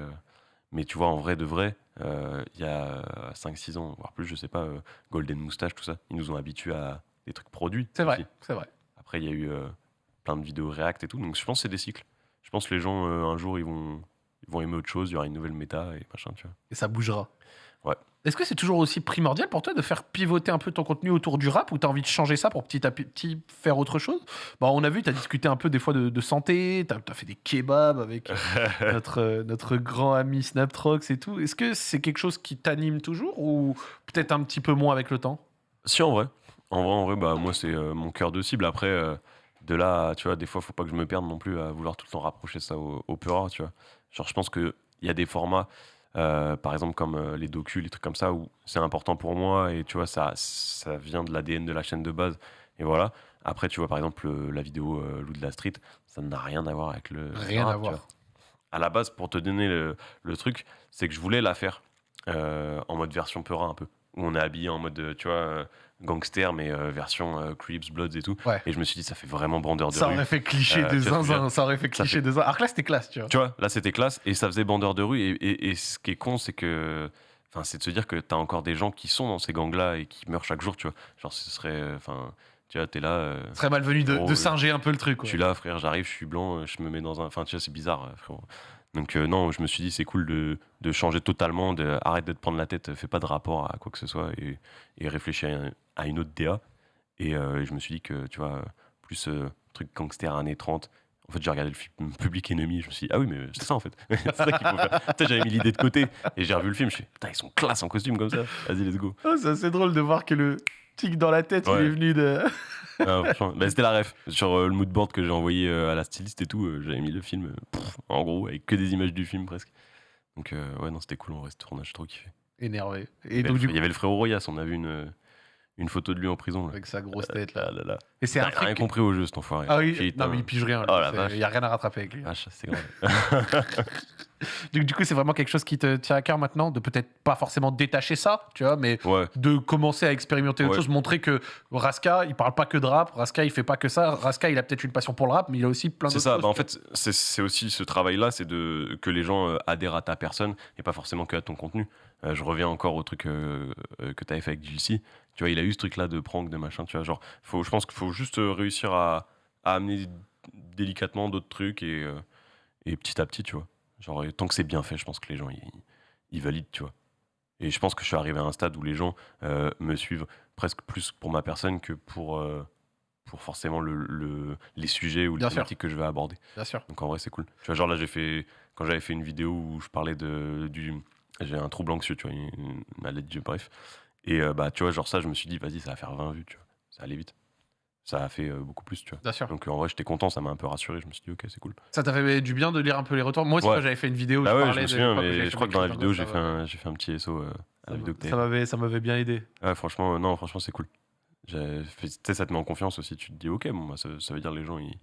mais tu vois en vrai de vrai, euh, il y a 5-6 ans voire plus, je sais pas, euh, Golden Moustache tout ça, ils nous ont habitués à des trucs produits. C'est vrai, c'est vrai. Après il y a eu euh, plein de vidéos React et tout, donc je pense que c'est des cycles. Je pense que les gens euh, un jour ils vont ils vont aimer autre chose, il y aura une nouvelle méta et machin, tu vois. Et ça bougera. Ouais. Est-ce que c'est toujours aussi primordial pour toi de faire pivoter un peu ton contenu autour du rap ou tu as envie de changer ça pour petit à petit faire autre chose? Bon, On a vu, tu as discuté un peu des fois de, de santé, tu as, fait des kebabs avec [LAUGHS] notre, euh, notre grand ami Snaptrox et tout. Est-ce que c'est quelque chose qui t'anime toujours ou peut-être un petit peu moins avec le temps? Si, en vrai. En vrai, en vrai bah, moi, c'est euh, mon cœur de cible. Après, euh, de là, tu vois, des fois, faut pas que je me perde non plus à vouloir tout le temps rapprocher ça au, au tu vois. Genre, je pense qu'il y a des formats, euh, par exemple, comme euh, les docus, les trucs comme ça, où c'est important pour moi et tu vois, ça, ça vient de l'ADN de la chaîne de base. Et voilà. Après, tu vois, par exemple, la vidéo euh, Loup de la Street, ça n'a rien à voir avec le. Rien rap, à voir. À la base, pour te donner le, le truc, c'est que je voulais la faire en mode version Pura un peu. Où on est habillé en mode, tu vois, gangster, mais euh, version euh, Crips, Bloods et tout. Ouais. Et je me suis dit, ça fait vraiment bandeur de Ça rue. aurait fait cliché Euh, de tu vois ce que je veux zinzin, dire ça aurait fait cliché fait- de zinzin. Alors que là, c'était classe, tu vois. Tu vois, là c'était classe et ça faisait bandeur de rue. Et, et- et ce qui est con, c'est que. Enfin, c'est de se dire que t'as encore des gens qui sont dans ces gangs-là et qui meurent chaque jour, tu vois. Genre, ce serait. euh, Enfin, tu vois, t'es là. euh, serait malvenu de, de singer un peu le truc. je suis là, frère, j'arrive, je suis blanc, je me mets dans un. Enfin, tu vois, c'est bizarre, frérot. Donc, euh, non, je me suis dit, c'est cool de, de changer totalement, de, arrête de te prendre la tête, fais pas de rapport à quoi que ce soit et, et réfléchis à, un- à une autre DA. Et euh, je me suis dit que, tu vois, plus euh, truc gangster années 30. En fait, j'ai regardé le film Public Enemy, je me suis dit, ah oui, mais c'est ça en fait. [LAUGHS] c'est ça qu'il faut faire. J'avais mis l'idée de côté et j'ai revu le film, je me suis dit, putain, ils sont classe en costume comme ça. Vas-y, let's go. Ah, c'est assez drôle de voir que le tic dans la tête, il est venu de. [LAUGHS] Ah, bah, c'était la ref. Sur euh, le moodboard que j'ai envoyé euh, à la styliste et tout, euh, j'avais mis le film, pff, en gros, avec que des images du film presque. Donc, euh, ouais, non, c'était cool vrai, ce tournage, j'ai trop kiffé. Énervé. Il y Et donc, le- du il y avait le frérot Royas, on a vu une, une photo de lui en prison. Là. avec sa grosse tête là. Ah là là. Et c'est un rien truc. compris au jeu, cet enfoiré. Ah oui, Putain. non mais il pige rien. Oh la C'est- vache. Il y a rien à rattraper avec lui. Vache, c'est grave. [LAUGHS] [LAUGHS] Du, du coup, c'est vraiment quelque chose qui te tient à cœur maintenant, de peut-être pas forcément détacher ça, tu vois, mais ouais, de commencer à expérimenter autre Ouais. chose, montrer que Raska, il parle pas que de rap, Raska, il fait pas que ça. Raska, il a peut-être une passion pour le rap, mais il a aussi plein c'est ça. choses. Bah, en tu vois. fait, c'est c'est aussi ce travail-là, c'est de que les gens euh, adhèrent à ta personne et pas forcément que à ton contenu. Euh, je reviens encore au truc euh, que tu avais fait avec Gilcy. Tu vois, il a eu ce truc-là de prank, de machin. Tu vois, genre, faut, je pense qu'il faut juste réussir à, à amener délicatement d'autres trucs et, euh, et petit à petit, tu vois. Genre, et tant que c'est bien fait, je pense que les gens, ils, ils valident, tu vois. Et je pense que je suis arrivé à un stade où les gens euh, me suivent presque plus pour ma personne que pour, euh, pour forcément le, le- les sujets ou les Bien sûr. thématiques que je vais aborder. Bien sûr. Donc en vrai, c'est cool. Tu vois, genre là, j'ai fait quand j'avais fait une vidéo où je parlais de du j'ai un trouble anxieux, tu vois, une, une maladie, bref. Et euh, bah, tu vois, genre ça, je me suis dit, vas-y, ça va faire 20 vues, tu vois. Ça allait vite. Ça a fait euh, beaucoup plus, tu vois. Bien sûr. Donc euh, en vrai, j'étais content, ça m'a un peu rassuré. Je me suis dit, ok, c'est cool. Ça t'a fait du bien de lire un peu les retours? Moi aussi, Ouais. j'avais fait une vidéo Bah je ouais, je me souviens, mais je crois que dans la vidéo, j'ai fait, un, fait un petit SO euh, à la vidéo que Ça m'avait, ça m'avait bien aidé. Ouais, franchement, euh, non, franchement, c'est cool. Fait- ça te met en confiance aussi. Tu te dis, ok, bon, bah, ça, ça veut dire les gens, ils,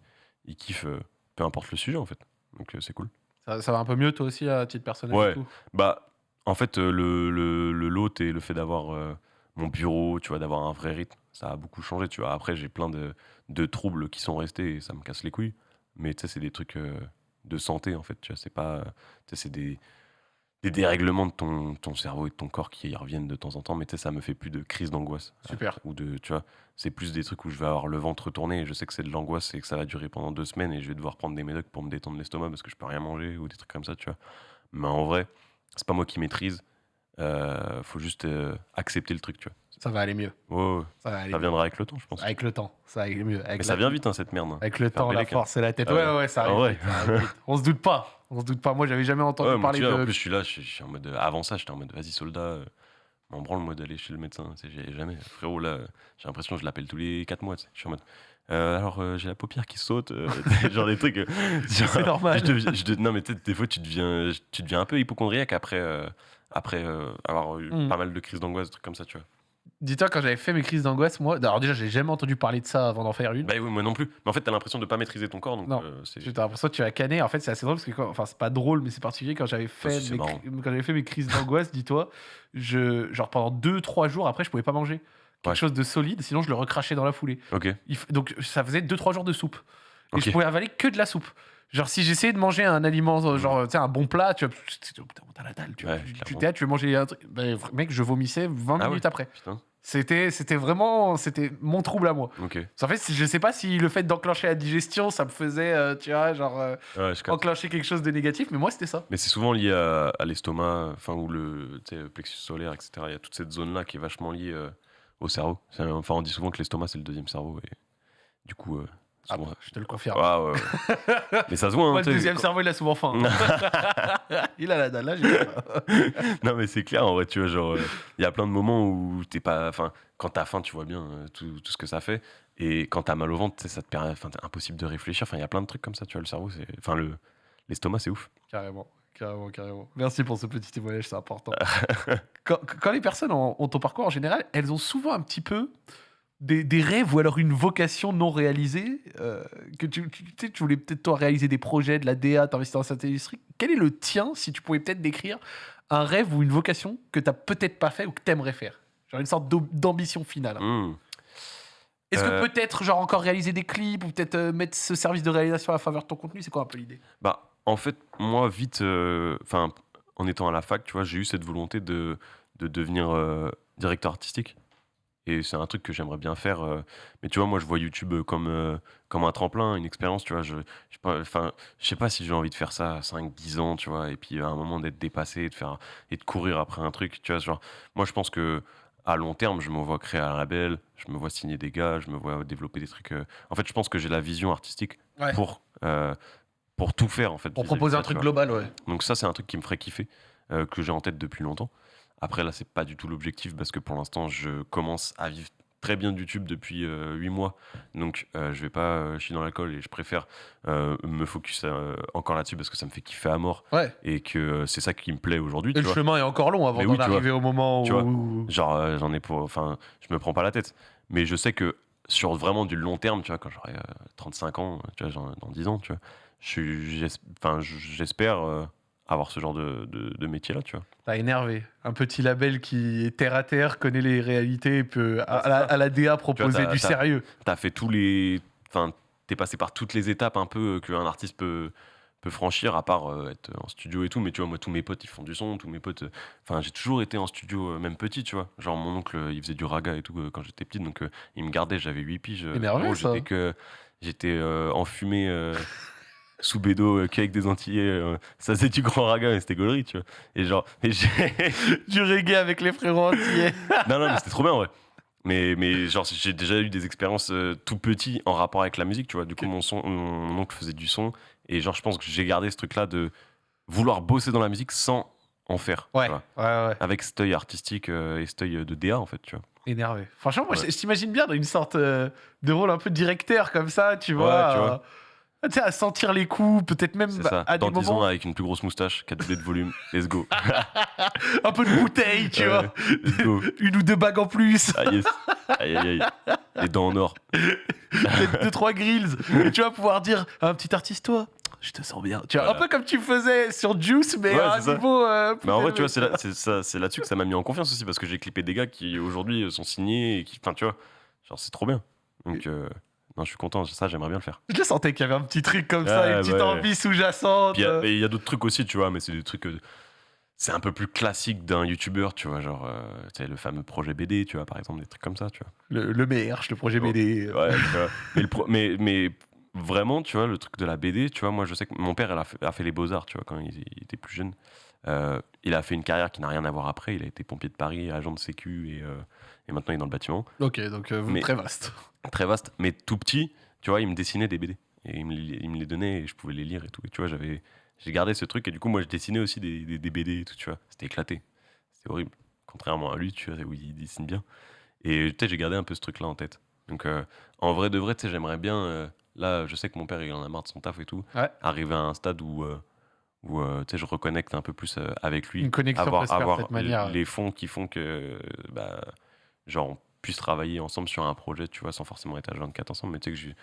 ils kiffent, euh, peu importe le sujet, en fait. Donc c'est cool. Ça, ça va un peu mieux, toi aussi, à titre personnel Ouais. et tout? Bah, en fait, le, le, le lot et le fait d'avoir mon bureau, tu vois, d'avoir un vrai rythme, ça a beaucoup changé, tu vois. Après, j'ai plein de, de troubles qui sont restés et ça me casse les couilles. Mais tu sais, c'est des trucs euh, de santé, en fait, tu vois. C'est pas. Tu sais, c'est des, des dérèglements de ton, ton cerveau et de ton corps qui reviennent de temps en temps, mais tu sais, ça me fait plus de crise d'angoisse. Super. Ou de, tu vois, c'est plus des trucs où je vais avoir le ventre tourné et je sais que c'est de l'angoisse et que ça va durer pendant deux semaines et je vais devoir prendre des médocs pour me détendre l'estomac parce que je peux rien manger ou des trucs comme ça, tu vois. Mais en vrai, c'est pas moi qui maîtrise. Euh, faut juste euh, accepter le truc, tu Ça va aller mieux. vois. Ça va aller Ça mieux. viendra avec le temps, je pense. Avec le temps. Ça va aller mieux. Avec Mais ça vient vite, hein, cette merde. hein. Avec le temps, la hein. force et la tête. Ah Ouais, ouais. ouais, ça Ah arrive. ouais. vite, ça arrive vite. On se doute pas. On se doute pas. Moi, j'avais jamais entendu Ouais, parler de. En plus, je suis là, je suis, en mode. euh, avant ça, j'étais en mode, vas-y, soldat, m'en branle, moi, d'aller chez le médecin. Allais jamais. Frérot, là, j'ai l'impression que je l'appelle tous les 4 mois. Je suis en mode. euh, alors, euh, j'ai la paupière qui saute. euh, [LAUGHS] genre des trucs. [LAUGHS] C'est normal. je deviens- je de- non, mais des fois, tu deviens, tu deviens un peu hypochondriaque après, après euh, avoir eu Mm. pas mal de crises d'angoisse, des trucs comme ça, tu vois. Dis-toi, quand j'avais fait mes crises d'angoisse, moi. Alors, déjà, j'ai jamais entendu parler de ça avant d'en faire une. Bah oui, moi non plus. Mais en fait, t'as l'impression de pas maîtriser ton corps, donc Non. euh, c'est. L'impression que tu vas canner. En fait, c'est assez drôle parce que, quand- enfin, c'est pas drôle, mais c'est particulier quand j'avais fait, si, c'est mes, quand j'avais fait mes crises d'angoisse, dis-toi, je, genre pendant 2-3 jours après, je pouvais pas manger quelque Ouais. chose de solide, sinon je le recrachais dans la foulée. Ok. Il f- donc ça faisait 2-3 jours de soupe. Et je pouvais avaler que de la soupe. Genre, si j'essayais de manger un aliment, euh, genre, tu sais, un bon plat, tu vois, t'as la dalle, tu Ouais, tu- tu tu veux manger un truc. Ben, mec, je vomissais 20 Ah ouais. minutes après. Putain. C'était, c'était vraiment, c'était mon trouble à moi. En fait, je sais pas si le fait d'enclencher la digestion, ça me faisait, euh, tu vois, genre, euh, Ouais, enclencher quelque chose de négatif, mais moi, c'était ça. Mais c'est souvent lié à, à l'estomac, enfin, ou le plexus solaire, etc. Il y a toute cette zone-là qui est vachement liée euh, au cerveau. Enfin, on dit souvent que l'estomac, c'est le deuxième cerveau. Et du coup, Ah, souvent- je te le confirme. Ah, ouais, ouais. [LAUGHS] Mais ça se voit, hein, Moi, le deuxième cerveau, il a souvent faim. [LAUGHS] il a la dalle, là. [LAUGHS] Non, mais c'est clair, en vrai, tu vois, genre, euh, il y a plein de moments où t'es pas. Enfin, quand t'as faim, tu vois bien euh, tout, tout ce que ça fait. Et quand t'as mal au ventre, ça te permet. Enfin, impossible de réfléchir. Enfin, il y a plein de trucs comme ça, tu vois, le cerveau, c'est. Enfin, le. L'estomac, c'est ouf. Carrément, carrément, carrément. Merci pour ce petit témoignage, c'est important. quand, quand les personnes ont, ont ton parcours en général, elles ont souvent un petit peu des, des rêves ou alors une vocation non réalisée. euh, que tu, tu, tu sais, tu voulais peut-être toi réaliser des projets, de la DA, t'investir dans cette industrie. Quel est le tien, si tu pouvais peut-être décrire un rêve ou une vocation que t'as peut-être pas fait ou que t'aimerais faire? Genre une sorte d'am- d'ambition finale. Mmh. Est-ce Euh, que peut-être genre encore réaliser des clips ou peut-être euh, mettre ce service de réalisation à faveur de ton contenu? C'est quoi un peu l'idée? Bah, en fait, moi, vite, euh, enfin, en étant à la fac, tu vois, j'ai eu cette volonté de, de devenir euh, directeur artistique. Et c'est un truc que j'aimerais bien faire. euh, mais tu vois, moi, je vois YouTube euh, comme, euh, comme un tremplin, une expérience, tu vois. Je, je, sais pas- enfin, je sais pas si j'ai envie de faire ça à 5, 10 ans, tu vois. Et puis, à un moment, d'être dépassé et de, faire, et de courir après un truc, tu vois. Genre, moi, je pense que à long terme, je me vois créer un label, je me vois signer des gars, je me vois développer des trucs. euh, En fait, je pense que j'ai la vision artistique Ouais. pour, euh, pour tout faire, en fait. Pour vis-à-vis de proposer ça, un tu truc vois. global, ouais. Donc ça, c'est un truc qui me ferait kiffer, euh, que j'ai en tête depuis longtemps. Après, là, c'est pas du tout l'objectif parce que pour l'instant, je commence à vivre très bien de YouTube depuis 8 mois. Donc, euh, je vais pas euh, chier dans la colle et je préfère euh, me focus euh, encore là-dessus parce que ça me fait kiffer à mort Ouais. et que euh, c'est ça qui me plaît aujourd'hui. Et le vois. chemin est encore long avant d'en oui, vois. au moment Tu où. Genre, euh, j'en ai pour. Enfin, je me prends pas la tête. Mais je sais que sur vraiment du long terme, tu vois, quand j'aurai euh, 35 ans, tu vois, genre, dans 10 ans, tu vois, j'espère euh, avoir ce genre de, de, de métier-là, tu vois. T'as énervé. Un petit label qui est terre à terre, connaît les réalités et peut à, à la, à la DA proposer du sérieux. T'as fait tous les. Enfin, t'es passé par toutes les étapes un peu euh, qu'un artiste peut peut franchir à part euh, être en studio et tout mais tu vois moi tous mes potes ils font du son tous mes potes euh, enfin j'ai toujours été en studio euh, même petit tu vois genre mon oncle il faisait du raga et tout quand j'étais petit donc il me gardait j'avais 8 piges Énervé, ça. j'étais que j'étais enfumé [LAUGHS] sous bédo, euh, qu'avec des Antillais. euh, ça faisait du grand raga, mais c'était gaulerie, tu vois. Et genre, [LAUGHS] et j'ai- [LAUGHS] Du reggae avec les frérots entiers. [LAUGHS] non, non, mais c'était trop bien, ouais. Mais, mais genre, j'ai déjà eu des expériences euh, tout petit en rapport avec la musique, tu vois. Du coup, mon, son, mon oncle faisait du son. Et genre, je pense que j'ai gardé ce truc-là de vouloir bosser dans la musique sans en faire. Ouais, ouais, ouais. Avec cet œil artistique euh, et cet œil de DA, en fait, tu vois. Énervé. Franchement, moi, Ouais. je, je t'imagine bien dans une sorte euh, de rôle un peu directeur comme ça, tu vois. tu vois. Euh, tu sais, à sentir les coups, peut-être même C'est ça. à Dans des 10 ans, moments, avec une plus grosse moustache, 4 doublés de volume, let's go. [LAUGHS] un peu de bouteille, tu Ouais, vois. Let's go. Une ou deux bagues en plus, Ah yes. Aïe, aïe, aïe. Les dents en or. [LAUGHS] peut-être deux, trois grills. Et tu vas pouvoir dire à un petit artiste, toi, je te sens bien. Tu vois, Voilà. un peu comme tu faisais sur Juice, mais Ouais, à un c'est ça. niveau. euh, plus Mais en vrai, élevé. tu vois, c'est là- c'est ça- c'est là-dessus que ça m'a mis en confiance aussi parce que j'ai clippé des gars qui aujourd'hui sont signés et qui. Enfin, tu vois, genre, c'est trop bien. Donc, euh, non, je suis content. Ça, j'aimerais bien le faire. Je le sentais qu'il y avait un petit truc comme ça, une petite ouais. envie sous-jacente. Puis il y a- euh. il y a, d'autres trucs aussi, tu vois, mais c'est des trucs. c'est un peu plus classique d'un youtubeur, tu vois, genre, euh, le fameux projet BD, tu vois, par exemple, des trucs comme ça, tu vois. Le, le merch, le projet. BD. Ouais, tu vois. Mais, le pro- mais, mais vraiment, tu vois, le truc de la BD, tu vois, moi je sais que mon père elle a, fait, a fait les beaux-arts, tu vois, quand il, il était plus jeune. Euh, il a fait une carrière qui n'a rien à voir après. Il a été pompier de Paris, agent de sécu et, euh, et maintenant il est dans le bâtiment. Ok, donc euh, Mais- très vaste. [LAUGHS] Très vaste, mais tout petit, tu vois, il me dessinait des BD. Et il me, les- il me les donnait et je pouvais les lire et tout. Et tu vois, j'avais, j'ai gardé ce truc et du coup, moi je dessinais aussi des, des, des BD et tout, tu vois. C'était éclaté. C'était horrible. Contrairement à lui, tu vois, où il dessine bien. Et tu sais, j'ai gardé un peu ce truc-là en tête. Donc, euh, en vrai de vrai, tu sais, j'aimerais bien. euh, là, je sais que mon père, il en a marre de son taf et tout. Ouais. Arriver à un stade où, euh, où tu sais, je reconnecte un peu plus avec lui. Une connexion avoir faire avoir cette manière. les fonds qui font que, bah, genre, on puisse travailler ensemble sur un projet, tu vois, sans forcément être à 24 ensemble, mais tu sais que j'ai.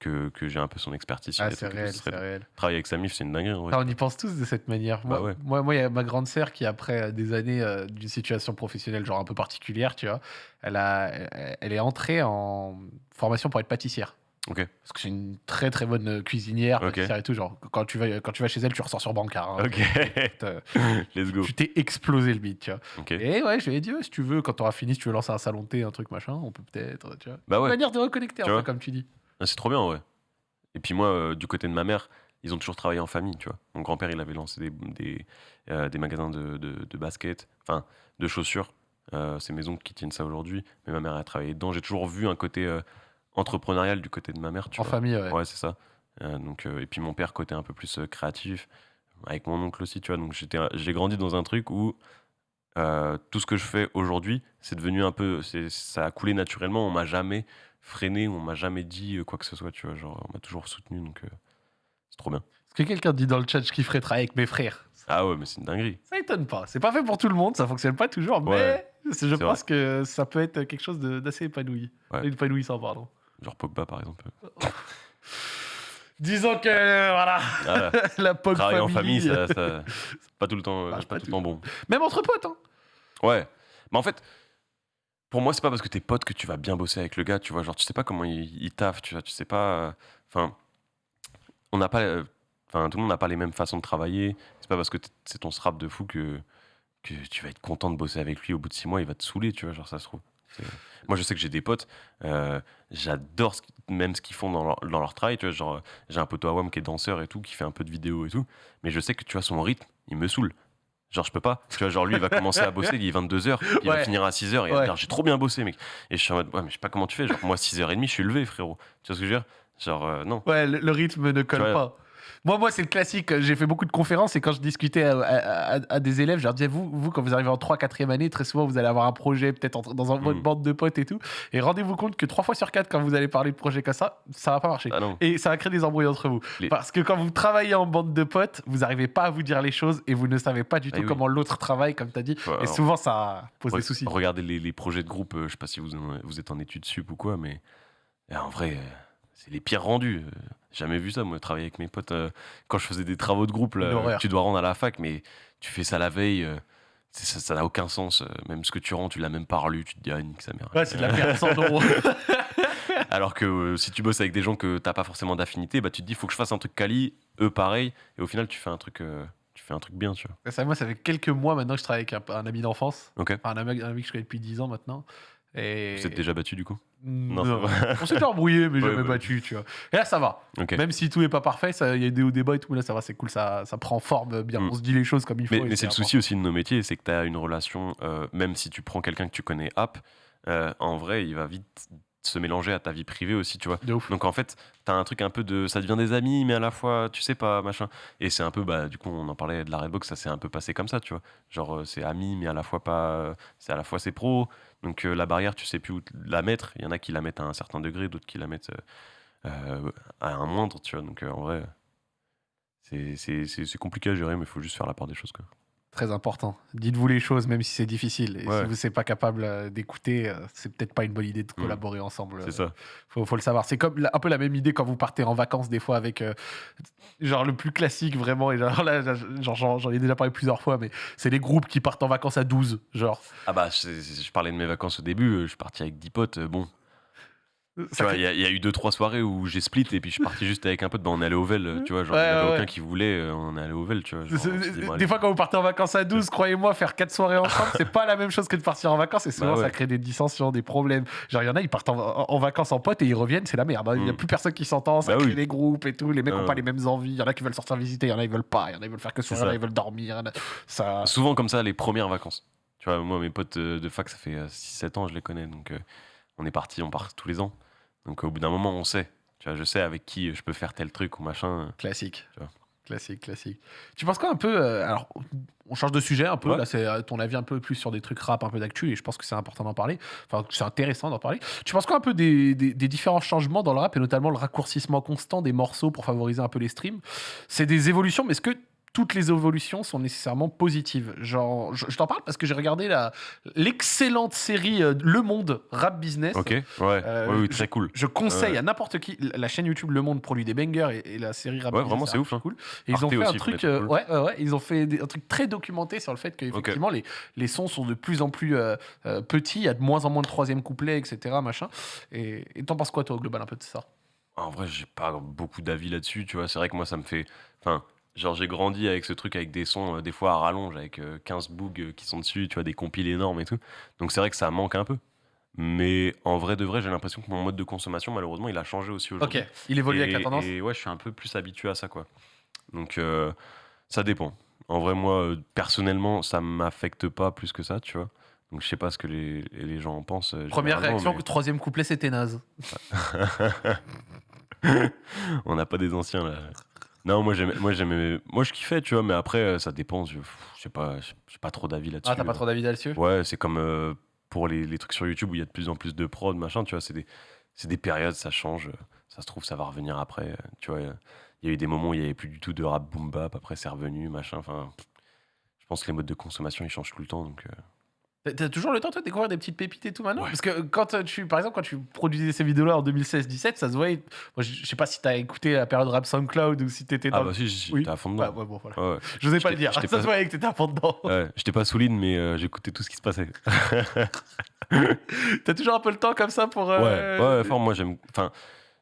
Que, que j'ai un peu son expertise Ah, c'est réel, ce c'est réel. Travailler avec sa mif, c'est une dinguerie. en vrai. Ah, on y pense tous de cette manière. Moi, Bah ouais. moi, moi, il y a ma grande sœur qui, après euh, des années euh, d'une situation professionnelle genre un peu particulière, tu vois, elle, a, elle est entrée en formation pour être pâtissière. Parce que c'est une très très bonne euh, cuisinière, Ok. pâtissière et tout. Genre, quand tu vas, quand tu vas chez elle, tu ressors sur Bancard. hein. Ok. [LAUGHS] [LAUGHS] Let's go. Tu t'es explosé le bide, tu vois. Et ouais, je lui ai dit, ouais, si tu veux, quand tu auras fini, si tu veux lancer un salon de thé, un truc machin, on peut peut-être, tu vois. Bah Une ouais. manière de reconnecter, un Tu peu, vois. comme tu dis. Ah, C'est trop bien, ouais. Et puis moi, euh, du côté de ma mère, ils ont toujours travaillé en famille, tu vois. Mon grand-père, il avait lancé des, des, euh, des magasins de, de, de basket, enfin, de chaussures. Euh, c'est mes oncles qui tiennent ça aujourd'hui. Mais ma mère a travaillé dedans. J'ai toujours vu un côté entrepreneurial du côté de ma mère, tu En vois. famille, ouais. Ouais, c'est ça. Euh, donc, euh, et puis mon père, côté un peu plus euh, créatif, avec mon oncle aussi, tu vois. Donc j'étais, j'ai grandi dans un truc où tout ce que je fais aujourd'hui, c'est devenu un peu. c'est- Ça a coulé naturellement. On m'a jamais freiné, on m'a jamais dit quoi que ce soit, tu vois. Genre, on m'a toujours soutenu, donc c'est trop bien. Est-ce que quelqu'un dit dans le chat, je kifferais travailler avec mes frères? Ah ouais, mais c'est une dinguerie. Ça étonne pas. C'est pas fait pour tout le monde, ça fonctionne pas toujours, Ouais, mais je pense que ça peut être quelque chose de- d'assez épanoui. Ouais. Épanouissant, pardon. Genre Pogba, par exemple. Disons que, euh, voilà, Ah, [LAUGHS] la pog travailler en famille, ça, ça- c'est pas tout le temps, euh, Marche pas pas tout le temps bon. Même entre potes, hein. Ouais. Mais en fait, pour moi, c'est pas parce que t'es pote que tu vas bien bosser avec le gars, tu vois. Genre, tu sais pas comment il, il taffe, tu vois. Tu sais pas. euh, Enfin, on n'a pas. euh, Enfin, tout le monde n'a pas les mêmes façons de travailler. C'est pas parce que c'est ton strap de fou que, que tu vas être content de bosser avec lui. Au bout de six mois, il va te saouler, tu vois. Genre, ça se trouve. Moi, je sais que j'ai des potes. euh, J'adore même ce qu'ils font dans leur, dans leur travail. Tu vois, genre, j'ai un poteau à WAM qui est danseur et tout, qui fait un peu de vidéo et tout. Mais je sais que tu vois, son rythme, il me saoule. Genre, je peux pas. Tu vois, genre, lui, il va commencer à bosser, il est 22h, [LAUGHS] il va finir à 6h, et il va Ouais. dire, j'ai trop bien bossé, mec. Et je suis en mode, ouais, mais je sais pas comment tu fais. Genre, moi, 6h30, je suis levé, frérot. Tu vois ce que je veux dire? Genre, euh, non. Ouais, le, le rythme ne colle vois. pas. Moi, moi c'est le classique. J'ai fait beaucoup de conférences et quand je discutais à, à- à- à des élèves, je leur disais, vous, vous, quand vous arrivez en 3 4 année, très souvent, vous allez avoir un projet, peut-être dans un, votre Mm. bande de potes et tout. Et rendez-vous compte que 3 fois sur 4, quand vous allez parler de projet comme ça, ça va pas marcher. Ah. Et ça va créer des embrouilles entre vous. Les- Parce que quand vous travaillez en bande de potes, vous n'arrivez pas à vous dire les choses et vous ne savez pas du Ah tout oui. comment l'autre travaille, comme tu as dit. Et souvent, ça pose des soucis. Regardez les, les projets de groupe, euh, je sais pas si vous, en- vous êtes en études sup ou quoi, mais euh, en vrai, euh, c'est les pires rendus. euh, Jamais vu ça, moi, travailler avec mes potes. euh, quand je faisais des travaux de groupe, là, L'horreur. tu dois rendre à la fac, mais tu fais ça la veille. euh, c'est- ça ça n'a aucun sens. euh, Même ce que tu rends, tu l'as même pas relu. Tu te dis, ah, nique sa mère. Ouais, c'est de la perte sans euros. [LAUGHS] Alors que euh, si tu bosses avec des gens que t'as pas forcément d'affinité, bah, tu te dis, faut que je fasse un truc quali, eux pareil, et au final, tu fais un truc, euh, tu fais un truc bien, tu vois. Ça, moi, ça fait quelques mois maintenant que je travaille avec un, un ami d'enfance. Ok. Enfin, un ami, un ami que je connais depuis 10 ans maintenant. Et... Vous êtes déjà battu du coup Non, Non, vrai. on s'est déjà embrouillé, mais [LAUGHS] Ouais, jamais bah. battu, tu vois. Et là, ça va. Même si tout n'est pas parfait, il y a des hauts débats et tout, là, ça va, c'est cool, ça, ça prend forme bien. Mm. On se dit les choses comme il faut. Mais, c'est le souci aussi de nos métiers, c'est que tu as une relation, euh, même si tu prends quelqu'un que tu connais app, euh, en vrai, il va vite se mélanger à ta vie privée aussi, tu vois. De ouf. Donc en fait, t'as un truc un peu de. Ça devient des amis, mais à la fois, tu sais pas, machin. Et c'est un peu, bah, du coup, on en parlait de la Redbox, ça s'est un peu passé comme ça, tu vois. Genre, euh, c'est ami, mais à la fois pas. C'est à la fois c'est pro. Donc euh, la barrière, tu sais plus où la mettre. Il y en a qui la mettent à un certain degré, d'autres qui la mettent euh, à un moindre, tu vois. Donc euh, en vrai, c'est compliqué à gérer, mais il faut juste faire la part des choses, quoi. Très important. Dites-vous les choses, même si c'est difficile. Et Ouais. si vous n'êtes pas capable euh, d'écouter, euh, c'est peut-être pas une bonne idée de Mm. collaborer ensemble. C'est ça. Faut, faut le savoir. C'est comme un peu la même idée quand vous partez en vacances des fois avec euh, genre le plus classique vraiment. Et genre là, genre, j'en ai déjà parlé plusieurs fois, mais c'est les groupes qui partent en vacances à 12. Genre, Ah bah, je, je parlais de mes vacances au début, euh, je suis parti avec 10 potes, euh, bon. Tu ça vois, fait- il y, a- il y a eu deux trois soirées où j'ai split et puis je suis parti juste avec un pote. Bah, on est allé au Vel, euh, tu vois. Genre, il y en avait ouais, aucun qui voulait, euh, on est allé au Vel, tu vois. genre, dit, bon, des fois, quand vous partez en vacances à 12, croyez-moi, faire quatre soirées ensemble, c'est pas la même chose que de partir en vacances. Et souvent, Bah ouais. ça crée des dissensions, des problèmes. Genre, il y en a, ils partent en, vacances en pote et ils reviennent, c'est la merde. hein. Il y a Mm. plus personne qui s'entend, ça Bah crée oui. des groupes et tout. Les mecs Ah ont pas les mêmes envies. Il y en a qui veulent sortir visiter, il y en a, ils veulent pas. Il y en a, ils veulent faire que soirée, il y en a, ça. ils veulent dormir. a- Ça. Souvent comme ça, les premières vacances. Tu vois, moi, mes potes euh, de fac, ça fait 6-7 ans, je les connais. Donc, euh, on est parti, on part tous les ans. Donc, au bout d'un moment, on sait. Tu vois, je sais avec qui je peux faire tel truc ou machin. Classique. Tu vois. Classique, classique. Tu penses quoi un peu euh, Alors, on change de sujet un peu. Ouais. Là, c'est euh, ton avis un peu plus sur des trucs rap, un peu d'actu, et je pense que c'est important d'en parler. Enfin, c'est intéressant d'en parler. Tu penses quoi un peu des, des- des différents changements dans le rap, et notamment le raccourcissement constant des morceaux pour favoriser un peu les streams? C'est des évolutions, mais est-ce que toutes les évolutions sont nécessairement positives Genre, je, je t'en parle parce que j'ai regardé la- l'excellente série euh, Le Monde Rap Business. Ok Ouais, Euh, ouais, oui, je- très cool. Je conseille à n'importe qui. La chaîne YouTube Le Monde produit des bangers et, et la série Rap Ouais, Business, vraiment, c'est ouf, hein. Cool. Et ils ont fait un truc. euh, cool. ouais, ouais, ils ont fait des- un truc très documenté sur le fait qu'effectivement les, les sons sont de plus en plus petits. Il y a de moins en moins de troisième couplet, etc. Machin. Et et t'en penses quoi toi au global un peu de ça? En vrai, j'ai pas beaucoup d'avis là-dessus, tu vois. C'est vrai que moi, ça me fait. Enfin, genre, j'ai grandi avec ce truc, avec des sons, euh, des fois à rallonge, avec euh, 15 boogs euh, qui sont dessus, tu vois, des compiles énormes et tout. Donc, c'est vrai que ça manque un peu. Mais en vrai de vrai, j'ai l'impression que mon mode de consommation, malheureusement, il a changé aussi aujourd'hui. Ok, il évolue avec la tendance. Et ouais, je suis un peu plus habitué à ça, quoi. Donc, euh, ça dépend. En vrai, moi, euh, personnellement, ça m'affecte pas plus que ça, tu vois. Donc, je sais pas ce que les, les gens en pensent. euh, Première réaction, mais- troisième couplet c'était naze. [LAUGHS] On n'a pas des anciens là. Non, moi j'aimais, moi j'aimais, moi je kiffais, tu vois, mais après euh, ça dépend. Je, sais pas, j'ai pas trop d'avis là-dessus. Ah, t'as pas trop d'avis là-dessus? Ouais, c'est comme euh, pour les, les trucs sur YouTube où il y a de plus en plus de prod, machin, tu vois, c'est des, c'est des périodes, ça change. Ça se trouve, ça va revenir après. euh, Tu vois, il y a eu des moments où il y avait plus du tout de rap boom bap, après c'est revenu, machin. Enfin, je pense que les modes de consommation ils changent tout le temps, donc. euh, T'as- toujours le temps toi, de découvrir des petites pépites et tout maintenant Ouais. Parce que quand euh, tu, par exemple, quand tu produisais ces vidéos-là en 2016-17, ça se voyait. Moi, je sais pas si t'as écouté la période rap SoundCloud ou si t'étais dans. Ah bah si, Oui. j'étais à fond dedans. ouais, bon, voilà. Ouais. Je n'osais pas le dire. [LAUGHS] Ça se voyait que t'étais à fond dedans. Ouais, j'étais pas solide, mais euh, j'écoutais tout ce qui se passait. [LAUGHS] T'as toujours un peu le temps comme ça pour. euh, Ouais, ouais, fort, moi j'aime. Enfin,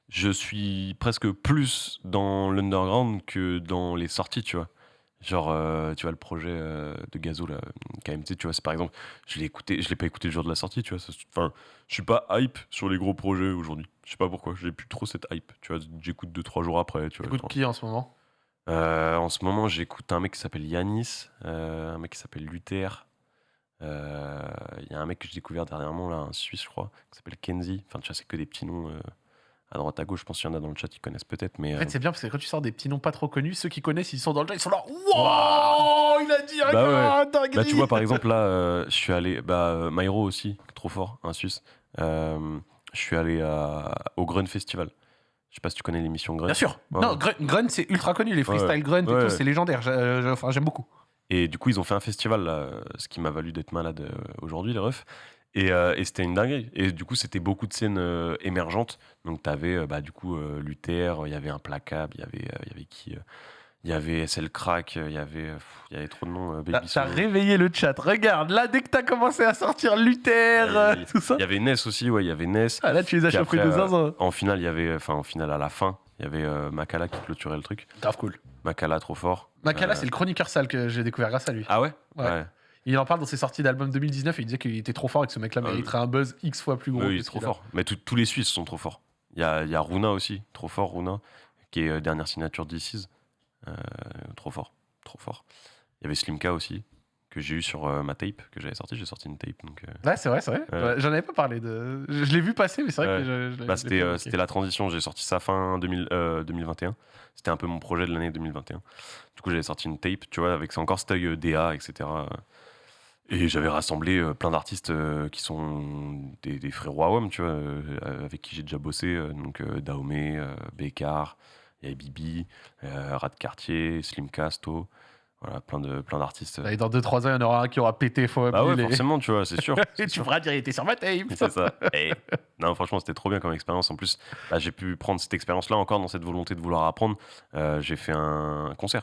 je suis presque plus dans l'underground que dans les sorties, tu vois. Genre, euh, tu vois, le projet euh, de Gazo, là, KMT, tu vois, c'est par exemple, je l'ai écouté, je l'ai pas écouté le jour de la sortie, tu vois. Enfin, je suis pas hype sur les gros projets aujourd'hui. Je sais pas pourquoi, j'ai plus trop cette hype, tu vois. J'écoute 2-3 jours après, tu vois. T'écoutes qui en ce moment? Euh, en ce moment, j'écoute un mec qui s'appelle Yanis, un mec qui s'appelle Luther. Il y a un mec que j'ai découvert dernièrement, là, un Suisse, je crois, qui s'appelle Kenzie. Enfin, tu vois, c'est que des petits noms à droite à gauche. Je pense qu'il y en a dans le chat qui connaissent peut-être, mais. En euh, fait, c'est bien parce que quand tu sors des petits noms pas trop connus, ceux qui connaissent, ils sont dans le chat, ils sont là. Wow Il a dit un Bah gars, dinguerie bah, tu vois, par [LAUGHS] exemple, là, euh, je suis allé. Bah, euh, Myro aussi, trop fort, un Suisse. Euh, je suis allé à- au Grun Festival. Je sais pas si tu connais l'émission Grun. Bien sûr. Ouais, non, ouais. Grun, Grun, c'est ultra connu. Les Ouais, freestyle Grun ouais, tout, ouais. c'est légendaire. J'aime beaucoup. Et du coup, ils ont fait un festival, là, euh, ce qui m'a valu d'être malade euh, aujourd'hui, les refs. Et, euh, et c'était une dinguerie. Et du coup, c'était beaucoup de scènes euh, émergentes. Donc, tu avais, bah, du coup, euh, Luther, il y avait Implacable, il y avait, euh, il y avait qui euh, Il y avait SL Crack, euh, il y avait, euh, pff, il y avait trop de noms. euh, Baby t'as réveillé le chat. Regarde, là, dès que t'as commencé à sortir Luther, euh, il- tout ça. Il y avait Ness aussi, ouais, il y avait Ness. Ah, là, tu les as après, de euh, zinzin. En finale, il y avait, enfin, en finale, à la fin, il y avait euh, Makala qui clôturait le truc. Grave cool. Makala, trop fort. Makala, Euh, c'est le chroniqueur sale que j'ai découvert grâce à lui. Ah ouais Ouais. Il en parle dans ses sorties d'album 2019 et il disait qu'il était trop fort et que ce mec-là Ah mériterait un buzz X fois plus gros. Oui, que trop fort. Mais tout- tous les Suisses sont trop forts. Il y a, y a Runa aussi, trop fort Runa, qui est euh, dernière signature d'Isis. Euh, trop fort, trop fort. Il y avait Slimka aussi, que j'ai eu sur euh, ma tape, que j'avais sorti. J'ai sorti une tape. Donc, Ouais, c'est vrai, c'est vrai. J'en avais pas parlé de. Je, je l'ai vu passer, mais c'est vrai que je, bah, c'était la transition. J'ai sorti ça fin 2000, euh, 2021. C'était un peu mon projet de l'année 2021. Du coup, j'avais sorti une tape, tu vois, avec encore cet œil DA, etc. Et j'avais rassemblé euh, plein d'artistes euh, qui sont des, des frérots à tu vois, euh, avec qui j'ai déjà bossé. donc Dahomey, Bécard, il y avait Bibi, Rat Cartier, Slim Casto. Voilà, plein de plein d'artistes. Et dans 2-3 ans, il y en aura un qui aura pété faux Bah ouais, et... forcément, tu vois, c'est sûr. [LAUGHS] et tu feras dire, il était sur ma tape. C'est ça. Et- non, franchement, c'était trop bien comme expérience. En plus, bah, j'ai pu prendre cette expérience-là encore dans cette volonté de vouloir apprendre. Euh, j'ai fait un concert.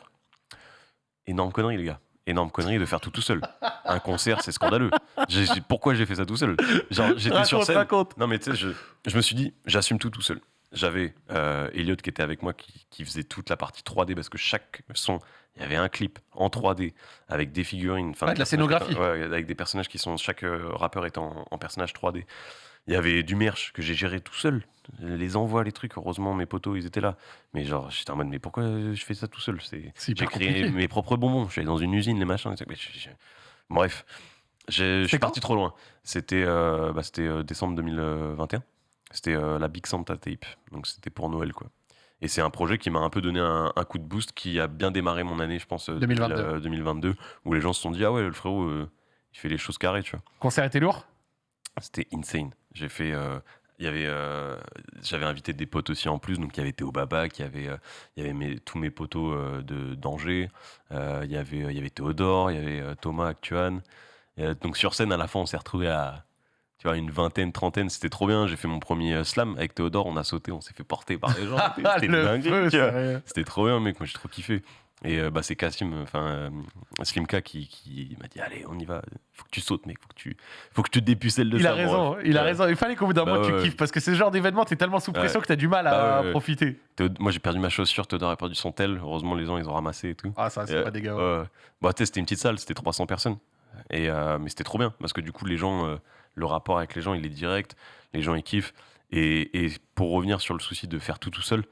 Énorme connerie, les gars. Énorme connerie de faire tout tout seul. Un concert, c'est scandaleux. J'ai- pourquoi j'ai fait ça tout seul Genre, j'étais sur scène. raconte. Non, mais tu sais, je, je me suis dit, j'assume tout tout seul. J'avais euh, Elliot qui était avec moi, qui, qui faisait toute la partie 3D parce que chaque son, il y avait un clip en 3D avec des figurines. enfin, de la scénographie. ouais, avec des personnages qui sont. Chaque euh, rappeur est en, en personnage 3D. Il y avait du merch que j'ai géré tout seul. Les envois, les trucs, heureusement, mes potos, ils étaient là. Mais genre, j'étais en mode, mais pourquoi je fais ça tout seul? C'est- J'ai créé compliqué. mes propres bonbons. Je suis allé dans une usine, les machins. mais je- je- Bref, suis parti trop loin. C'était euh, bah, c'était, euh, décembre 2021. C'était euh, la Big Santa Tape. Donc c'était pour Noël, quoi. Et c'est un projet qui m'a un peu donné un, un coup de boost qui a bien démarré mon année, je pense, euh, 2022. 2000, euh, 2022, où les gens se sont dit, ah ouais, le frérot, il fait les choses carrées, tu vois. Concert était lourd? C'était insane. J'ai fait. euh, il y avait, euh, j'avais invité des potes aussi en plus, donc il y avait Théo Baba, il y avait, euh, il y avait mes- tous mes potos de d'Angers, il y avait, il y avait Théodore, il y avait Thomas Actuan. Et, donc sur scène, à la fin, on s'est retrouvé à, tu vois, une vingtaine, trentaine, c'était trop bien. J'ai fait mon premier slam avec Théodore, on a sauté, on s'est fait porter par les gens. [LAUGHS] C'était dingue. C'était trop bien, mec. Moi, j'ai trop kiffé. Et euh, bah, c'est Cassim, enfin euh, Slimka, qui, qui m'a dit Allez, on y va. Faut que tu sautes, mec. Faut que tu, faut que tu te dépucelles de Il ça. a raison, il a raison. Il fallait qu'au bout d'un Bah moment tu ouais. kiffes parce que c'est ce genre d'événement, t'es tellement sous pression que t'as du mal à Bah ouais. profiter. Moi, j'ai perdu ma chaussure. Théodore a perdu son tel. Heureusement, les gens, ils ont ramassé et tout. Ah, ça, c'est Euh, pas dégueu. ouais. Ouais. Bah, tu sais, c'était une petite salle, c'était 300 personnes. Et, euh, mais c'était trop bien parce que du coup, les gens, euh, le rapport avec les gens, il est direct. Les gens, ils kiffent. Et, et pour revenir sur le souci de faire tout tout seul,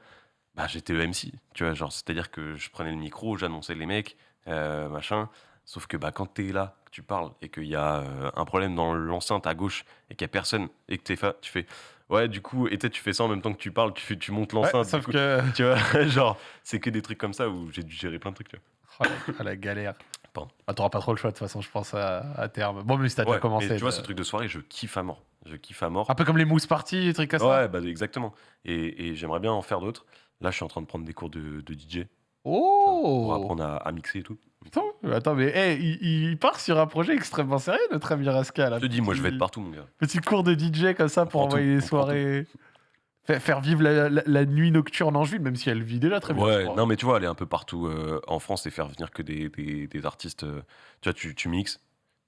bah, j'étais le MC. Tu vois, genre, c'est-à-dire que je prenais le micro, j'annonçais les mecs, euh, machin. Sauf que bah, quand t'es là, que tu parles et qu'il y a euh, un problème dans l'enceinte à gauche et qu'il y a personne et que t'es fa- tu fais ouais, du coup, et tu fais ça en même temps que tu parles, tu, tu montes l'enceinte. sauf coup, que. [LAUGHS] Tu vois, [LAUGHS] genre, c'est que des trucs comme ça où j'ai dû gérer plein de trucs. tu vois. Oh, la, ah, la galère. Pardon. Ah, T'auras pas trop le choix de toute façon, je pense, à, à terme. Bon, mais si t'as déjà Ouais, commencé. mais tu vois, ce truc de soirée, je kiffe à mort. Je kiffe à mort. Un peu comme les mousse parties, des trucs comme ça. Ouais, bah, exactement. Et, et j'aimerais bien en faire d'autres. Là, je suis en train de prendre des cours de, de DJ pour Oh apprendre à, à mixer et tout. Attends, attends, mais hey, il, il part sur un projet extrêmement sérieux, notre ami Raska. Là. Je te dis, moi, je vais être partout, mon gars. Petit cours de DJ comme ça pour On envoyer prend soirées. Faire, vivre la, la- la nuit nocturne en Angeville, même si elle vit déjà très bien. Ouais, non, mais tu vois, aller un peu partout euh, en France et faire venir que des, des, des artistes. euh, tu vois, tu, tu mixes,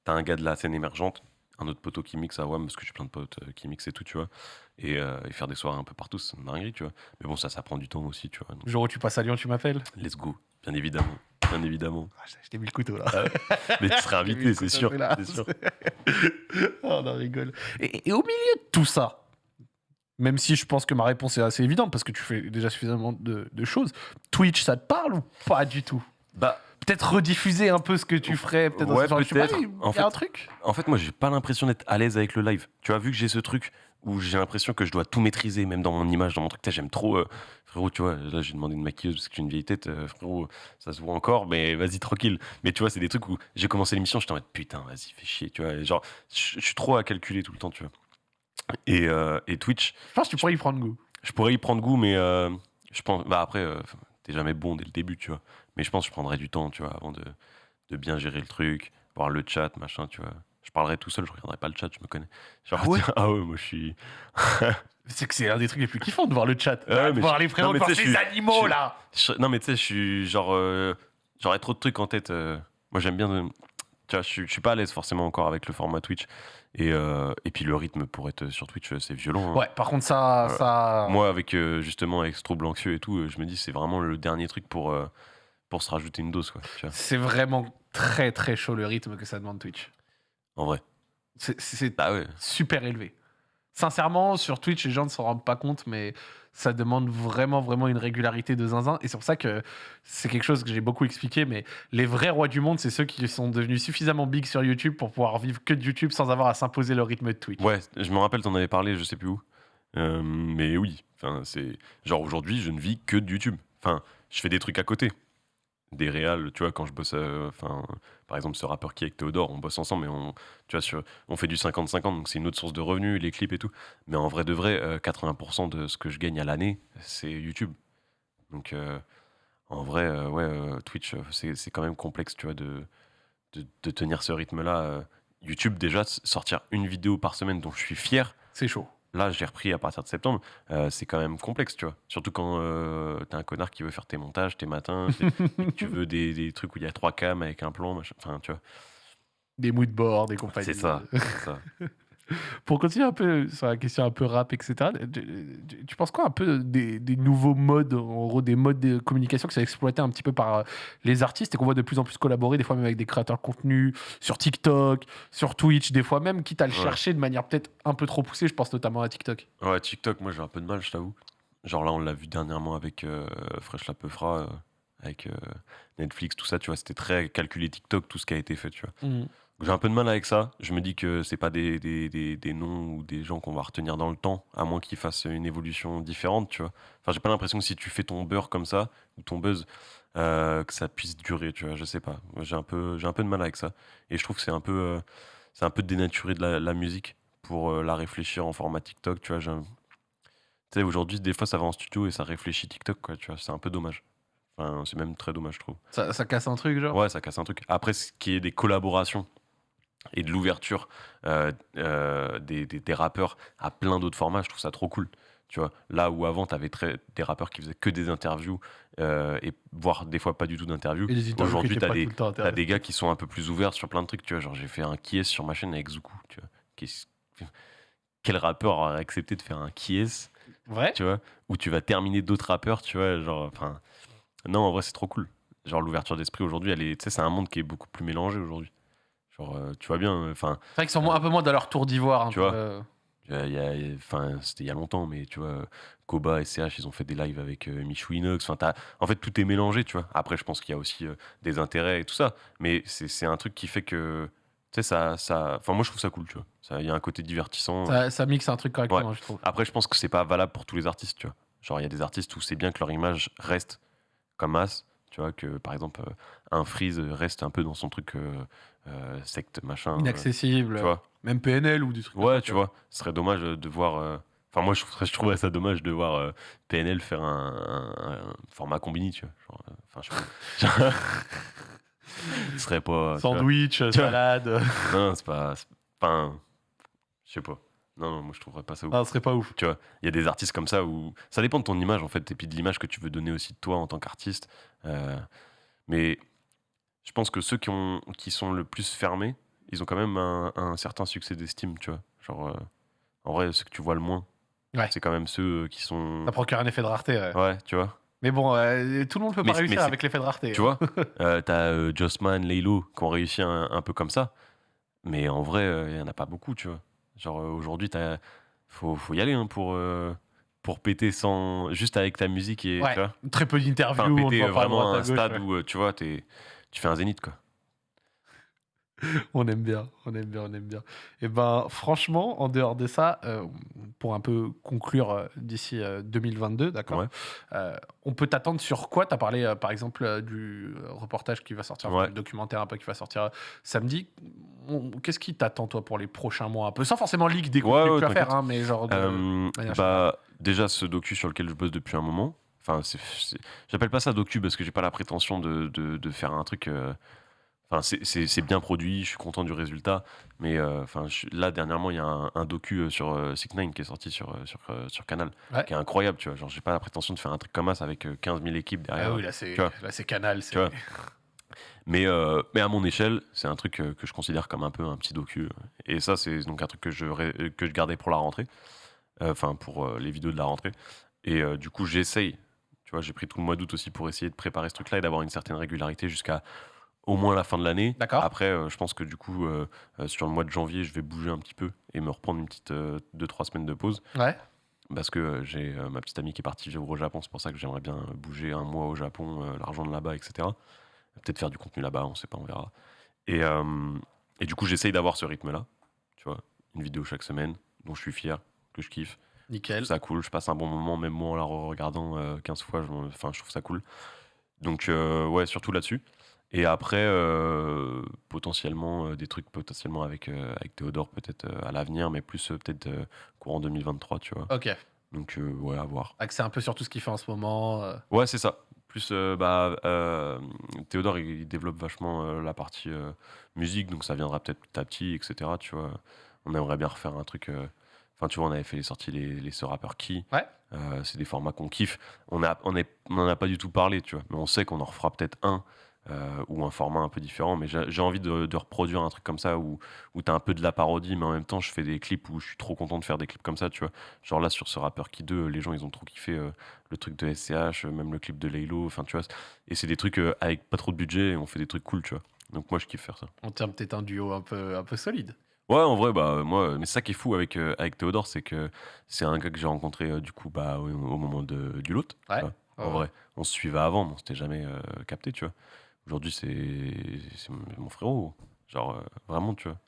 t'as un gars de la scène émergente, un autre poteau qui mixe à WAM, parce que j'ai plein de potes euh, qui mixent et tout, tu vois. Et, euh, et faire des soirées un peu partout, c'est une dinguerie, tu vois. Mais bon, ça, ça prend du temps aussi, tu vois. Donc, où tu passes à Lyon, tu m'appelles? Let's go, bien évidemment. Bien évidemment. ah, Je t'ai mis le couteau là. [LAUGHS] Mais tu vu invité, c'est sûr. sûr. [LAUGHS] Oh, on rigole. Et, et au milieu de tout ça, même si je pense que ma réponse est assez évidente parce que tu fais déjà suffisamment de, de choses, Twitch, ça te parle ou pas du tout? Bah, Peut-être rediffuser un peu ce que tu ferais, peut-être dans Ouais, peut-être. En fait- un truc En fait, moi, j'ai pas l'impression d'être à l'aise avec le live. Tu vois, vu que j'ai ce truc où j'ai l'impression que je dois tout maîtriser, même dans mon image, dans mon truc. Tu sais, J'aime trop, euh, frérot, tu vois. Là, j'ai demandé une maquilleuse parce que j'ai une vieille tête, euh, frérot, ça se voit encore, mais vas-y, tranquille. Mais tu vois, c'est des trucs où j'ai commencé l'émission, j'étais en mode putain, vas-y, fais chier, tu vois. genre, je je suis trop à calculer tout le temps, tu vois. Et, euh, et Twitch, Je pense que tu pourrais y prendre goût. je pourrais y prendre goût, mais euh, je pense. Bah après, euh, t'es jamais bon dès le début, tu vois. Mais je pense que je prendrais du temps, tu vois, avant de, de bien gérer le truc, voir le chat, machin, tu vois. Je parlerai tout seul, je regarderai pas le chat, je me connais. Genre, Ah ouais ah ouais, moi je suis. [LAUGHS] C'est que c'est un des trucs les plus kiffants de voir le chat. Ouais, de voir je- les frérots, non, de voir suis- animaux je là. je- Non, mais tu sais, je suis genre. euh, J'aurais trop de trucs en tête. euh, Moi j'aime bien. de- Tu vois, je suis, pas à l'aise forcément encore avec le format Twitch. Et, euh, et puis le rythme pour être sur Twitch, c'est violent. hein. Ouais, par contre, ça. Ça... Moi, avec euh, justement avec ce trouble anxieux et tout, euh, je me dis c'est vraiment le dernier truc pour, euh, pour se rajouter une dose, quoi. Tu vois, C'est vraiment très très chaud le rythme que ça demande Twitch. en vrai. C'est- C'est Bah ouais. super élevé. Sincèrement, sur Twitch, les gens ne s'en rendent pas compte, mais ça demande vraiment, vraiment une régularité de zinzin. Et c'est pour ça que c'est quelque chose que j'ai beaucoup expliqué, mais les vrais rois du monde, c'est ceux qui sont devenus suffisamment big sur YouTube pour pouvoir vivre que de YouTube sans avoir à s'imposer le rythme de Twitch. Ouais, je me rappelle, t'en avais parlé, je sais plus où. Euh, mais oui, enfin, c'est genre aujourd'hui, je ne vis que de YouTube. Enfin, je fais des trucs à côté. Des réals, tu vois, quand je bosse, euh, enfin, par exemple, ce rappeur qui est avec Théodore, on bosse ensemble, mais on, tu vois, sur, on fait du 50-50, donc c'est une autre source de revenus, les clips et tout. Mais en vrai de vrai, euh, 80% de ce que je gagne à l'année, c'est YouTube. Donc, euh, en vrai, euh, ouais, euh, Twitch, euh, c'est quand même complexe, tu vois, de, de, tenir ce rythme-là. euh. YouTube, déjà, sortir une vidéo par semaine dont je suis fier, C'est chaud. Là, j'ai repris à partir de septembre, euh, c'est quand même complexe, tu vois. Surtout quand euh, t'es un connard qui veut faire tes montages, tes matins, tes- et que tu veux des, des trucs où il y a trois cams avec un plan, machin. Enfin, tu vois. Des des compagnies. C'est ça. c'est ça. [LAUGHS] [LAUGHS] Pour continuer un peu sur la question un peu rap, etc., tu, penses quoi un peu des, des nouveaux modes, en gros des modes de communication qui sont exploités un petit peu par euh, les artistes et qu'on voit de plus en plus collaborer, des fois même avec des créateurs de contenu, sur TikTok, sur Twitch, des fois même, quitte à le Ouais. chercher de manière peut-être un peu trop poussée, je pense notamment à TikTok. Ouais, TikTok, moi j'ai un peu de mal, je t'avoue. Genre là, on l'a vu dernièrement avec euh, Fresh La Peufra, euh, avec euh, Netflix, tout ça, tu vois. C'était très calculé TikTok, tout ce qui a été fait, tu vois. J'ai un peu de mal avec ça. Je me dis que c'est pas des, des, des, des noms ou des gens qu'on va retenir dans le temps, à moins qu'ils fassent une évolution différente, tu vois. Enfin, j'ai pas l'impression que si tu fais ton beurre comme ça, ou ton buzz, euh, que ça puisse durer, tu vois. Je sais pas. J'ai un peu, j'ai un peu de mal avec ça. Et je trouve que c'est un peu, euh, c'est un peu dénaturé de la, la musique pour euh, la réfléchir en format TikTok, tu vois. Tu sais, aujourd'hui, des fois, ça va en studio et ça réfléchit TikTok, quoi, tu vois. C'est un peu dommage. Enfin, c'est même très dommage, je trouve. Ça, ça casse un truc, genre? Ouais, ça casse un truc. Après, ce qui est des collaborations et de l'ouverture euh, euh, des, des- des rappeurs à plein d'autres formats, je trouve ça trop cool. Tu vois, là où avant, tu avais des rappeurs qui faisaient que des interviews, euh, et voire des fois pas du tout d'interviews. Aujourd'hui, tu as, des, gars qui sont un peu plus ouverts sur plein de trucs. Tu vois, genre, j'ai fait un qui est sur ma chaîne avec Zuku. Tu vois, Quel rappeur aurait accepté de faire un qui est Vrai tu vois, où tu vas terminer d'autres rappeurs, tu vois, genre, enfin, non, en vrai, c'est trop cool. Genre, l'ouverture d'esprit aujourd'hui, elle est, tu sais, c'est un monde qui est beaucoup plus mélangé aujourd'hui. Genre, euh, tu vois bien, enfin, C'est vrai qu'ils sont moins- un peu moins dans leur tour d'ivoire. un Tu peu, vois. euh. a- enfin, c'était il y a longtemps, mais tu vois, Koba et CH, ils ont fait des lives avec euh, Michou Inox. Enfin, en fait, tout est mélangé, tu vois. Après, je pense qu'il y a aussi euh, des intérêts et tout ça, mais c'est c'est un truc qui fait que, tu sais, ça, ça, enfin, moi, je trouve ça cool, tu vois. Il y a un côté divertissant. Ça, ça mixe un truc correctement, je trouve. Après, je pense que c'est pas valable pour tous les artistes, tu vois. Genre, il y a des artistes où c'est bien que leur image reste comme as, tu vois, que par exemple, euh, un Freeze reste un peu dans son truc euh, euh, secte, machin. euh, Inaccessible. tu vois. Même PNL ou des trucs Ouais, tu vois. Ce serait dommage de voir. euh, Enfin, moi, je je trouverais ça dommage de voir euh, PNL faire un, un- un format combini, tu vois. Euh, Enfin, je sais pas. [LAUGHS] Ce serait pas. Sandwich, salade. Non, c'est pas. c'est- Enfin, je sais pas. Non, non, moi, je trouverais pas ça ouf. Ah, ce serait pas ouf. Tu vois, il y a des artistes comme ça où ça dépend de ton image en fait, et puis de l'image que tu veux donner aussi de toi en tant qu'artiste. Euh, mais je pense que ceux qui, ont, qui sont le plus fermés, ils ont quand même un, un certain succès d'estime, tu vois. Genre, euh, en vrai, ceux que tu vois le moins, Ouais. c'est quand même ceux qui sont. Ça procure un effet de rareté. ouais. Ouais, tu vois. Mais bon, euh, tout le monde peut Mais pas réussir avec l'effet de rareté. Tu vois, [LAUGHS] euh, t'as euh, Jossman, Laylo qui ont réussi un, un peu comme ça, mais en vrai, il y en a pas beaucoup, tu vois. Genre, euh, aujourd'hui, t'as- faut, faut y aller hein, pour, euh, pour péter sans. juste avec ta musique et. Ouais. tu vois. Très peu d'interviews. Enfin, on te voit vraiment à un gauche, stade ouais. où, euh, tu vois, t'es- tu fais un zénith, quoi. [LAUGHS] On aime bien, on aime bien, on aime bien. Et ben, franchement, en dehors de ça, euh, pour un peu conclure euh, d'ici euh, 2022, d'accord Ouais. euh, On peut t'attendre sur quoi? Tu as parlé, par exemple, du reportage qui va sortir, Ouais. le documentaire un peu qui va sortir samedi. Qu'est-ce qui t'attend, toi, pour les prochains mois? Un peu Sans forcément leak des contenus ouais, que tu vas faire, hein, mais genre. de- bah, déjà, ce docu sur lequel je bosse depuis un moment. Enfin, j'appelle pas ça docu parce que j'ai pas la prétention de, de, de faire un truc. Enfin, c'est- bien produit, je suis content du résultat. Mais euh, enfin, je- là, dernièrement, il y a un, un docu euh, sur euh, Sick Nine qui est sorti sur, euh, sur, sur Canal, Ouais. qui est incroyable, tu vois. Genre, j'ai pas la prétention de faire un truc comme ça avec euh, 15 000 équipes derrière. Ah oui, là, c'est Canal. Tu vois. Mais, euh, mais à mon échelle, c'est un truc que je considère comme un peu un petit docu. Et ça, c'est donc un truc que je, que je gardais pour la rentrée. Enfin, pour les vidéos de la rentrée. Et du coup, j'essaye. Tu vois, j'ai pris tout le mois d'août aussi pour essayer de préparer ce truc-là et d'avoir une certaine régularité jusqu'à au moins la fin de l'année. D'accord. Après, euh, je pense que du coup, euh, euh, sur le mois de janvier, je vais bouger un petit peu et me reprendre une petite 2-3 semaines de pause. Ouais. Parce que euh, j'ai euh, ma petite amie qui est partie vivre au Japon, c'est pour ça que j'aimerais bien euh, bouger un mois au Japon, euh, l'argent de là-bas, etc. Peut-être faire du contenu là-bas, on sait pas, on verra. Et, euh, et du coup, j'essaye d'avoir ce rythme-là, tu vois, une vidéo chaque semaine, dont je suis fier, que je kiffe. Nickel. ça cool, je passe un bon moment, même moi en la regardant 15 fois, je, enfin, je trouve ça cool. Donc, euh, ouais, surtout là-dessus. Et après, euh, potentiellement, euh, des trucs potentiellement avec, euh, avec Théodore, peut-être à l'avenir, mais plus peut-être courant 2023, tu vois. Ok. Donc, ouais, à voir. Axé un peu sur tout ce qu'il fait en ce moment. Ouais, c'est ça. Plus, bah, Théodore, il, il développe vachement la partie musique, donc ça viendra peut-être petit à petit, etc. Tu vois, on aimerait bien refaire un truc. Enfin, tu vois, on avait fait les sorties les, les ce rappeur qui. Ouais. C'est des formats qu'on kiffe. On a, on on a pas du tout parlé, tu vois, mais on sait qu'on en refera peut-être un euh, ou un format un peu différent. Mais j'ai envie de, de reproduire un truc comme ça où, où tu as un peu de la parodie, mais en même temps, je fais des clips où je suis trop content de faire des clips comme ça, tu vois. Genre là, sur ce rappeur qui 2, les gens, ils ont trop kiffé euh, le truc de SCH, euh, même le clip de Laylo, enfin, tu vois. Et c'est des trucs euh, avec pas trop de budget et on fait des trucs cool, tu vois. Donc moi, je kiffe faire ça. On tient peut-être un duo un peu, un peu solide. Ouais, en vrai, bah, moi, mais ça qui est fou avec, euh, avec Théodore, c'est que c'est un gars que j'ai rencontré euh, du coup bah, au, au moment de, du lot. Ouais. En Ouais. vrai, on se suivait avant, mais on s'était jamais euh, capté, tu vois. Aujourd'hui, c'est mon frérot. Genre, euh, vraiment, tu vois.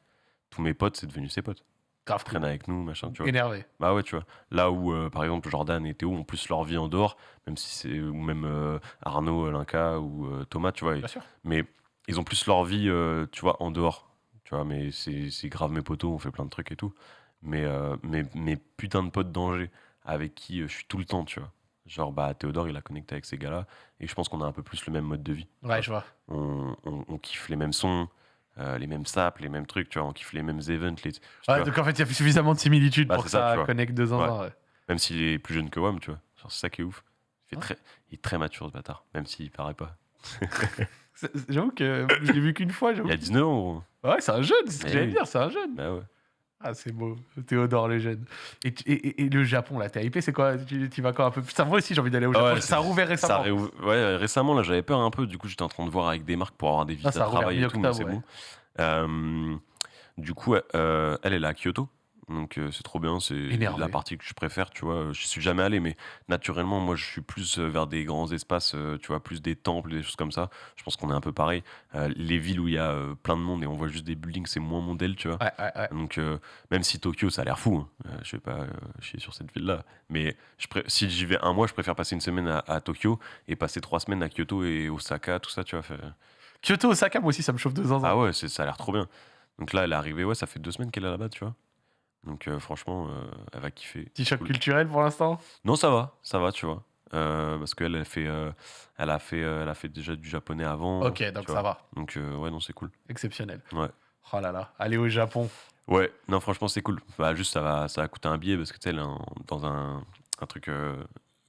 Tous mes potes, c'est devenu ses potes. Grave avec nous, machin, tu vois. Énervé. Bah ouais, tu vois. Là où, euh, par exemple, Jordan et Théo ont plus leur vie en dehors, même si c'est. Ou même euh, Arnaud, Linka ou Thomas, tu vois. Bien sûr. Mais ils ont plus leur vie, tu vois, en dehors. Tu vois, mais c'est grave mes potos, on fait plein de trucs et tout. Mais mes, mes putains de potes d'Angers avec qui je suis tout le temps, tu vois. Genre, bah, Théodore, il a connecté avec ces gars-là. Et je pense qu'on a un peu plus le même mode de vie. Ouais, je vois. On, on- on kiffe les mêmes sons, euh, les mêmes saps, les mêmes trucs, tu vois. On kiffe les mêmes events. Les, Ouais, donc en fait, il y a suffisamment de similitudes Bah, pour que ça, ça, connecte deux ans. ouais. Même s'il est plus jeune que WAM, tu vois. C'est ça qui est ouf. Il, fait Ouais. très, il est très mature, ce bâtard. Même s'il paraît pas. [LAUGHS] J'avoue que je l'ai vu qu'une fois. Il a 19 ans, gros. Ouais, c'est un jeune, c'est ce que j'allais oui. dire, c'est un jeune. Bah ouais. Ah, c'est beau. Théodore, le jeune. Et, et, le Japon, là, t'es hypé, c'est quoi? Tu, tu vas quand un peu plus. Ça, moi aussi, j'ai envie d'aller au Ah Japon. ouais, ça a rouvert Ça récemment. a réouv- ouais, récemment, là, j'avais peur un peu. Du coup, j'étais en train de voir avec des marques pour avoir des visas Ah, ça a travail et tout, c'est ouais. bon. Euh, du coup, euh, elle, est à Kyoto. Donc, euh, c'est trop bien. C'est Énervé. la partie que je préfère, tu vois. Je suis jamais allé, mais naturellement, moi, je suis plus euh, vers des grands espaces, euh, tu vois, plus des temples, des choses comme ça. Je pense qu'on est un peu pareil. Les villes où il y a plein de monde et on voit juste des buildings, c'est moins mon tu vois. Ouais, ouais, ouais. Donc, même si Tokyo, ça a l'air fou, hein, je vais pas chier sur cette ville-là, mais je pré- si j'y vais un mois, je préfère passer une semaine à, à Tokyo et passer trois semaines à Kyoto et Osaka, tout ça, tu vois. fait- Kyoto, Osaka, moi aussi, ça me chauffe deux ans. Ah ouais, c'est- ça a l'air trop bien. Donc là, elle est arrivée, ouais, ça fait deux semaines qu'elle est là-bas, tu vois. Donc euh, franchement, euh, elle va kiffer. Petit choc cool. culturel pour l'instant? Non, ça va, ça va, tu vois. Euh, parce qu'elle elle fait, elle a fait, elle a fait déjà du japonais avant. Ok, donc vois. ça va. Donc ouais, non, c'est cool. Exceptionnel. Ouais. Oh là là. Aller au Japon. Ouais, non, franchement, c'est cool. Bah, juste, ça va, ça va coûter un billet parce que tu sais, dans un, un truc,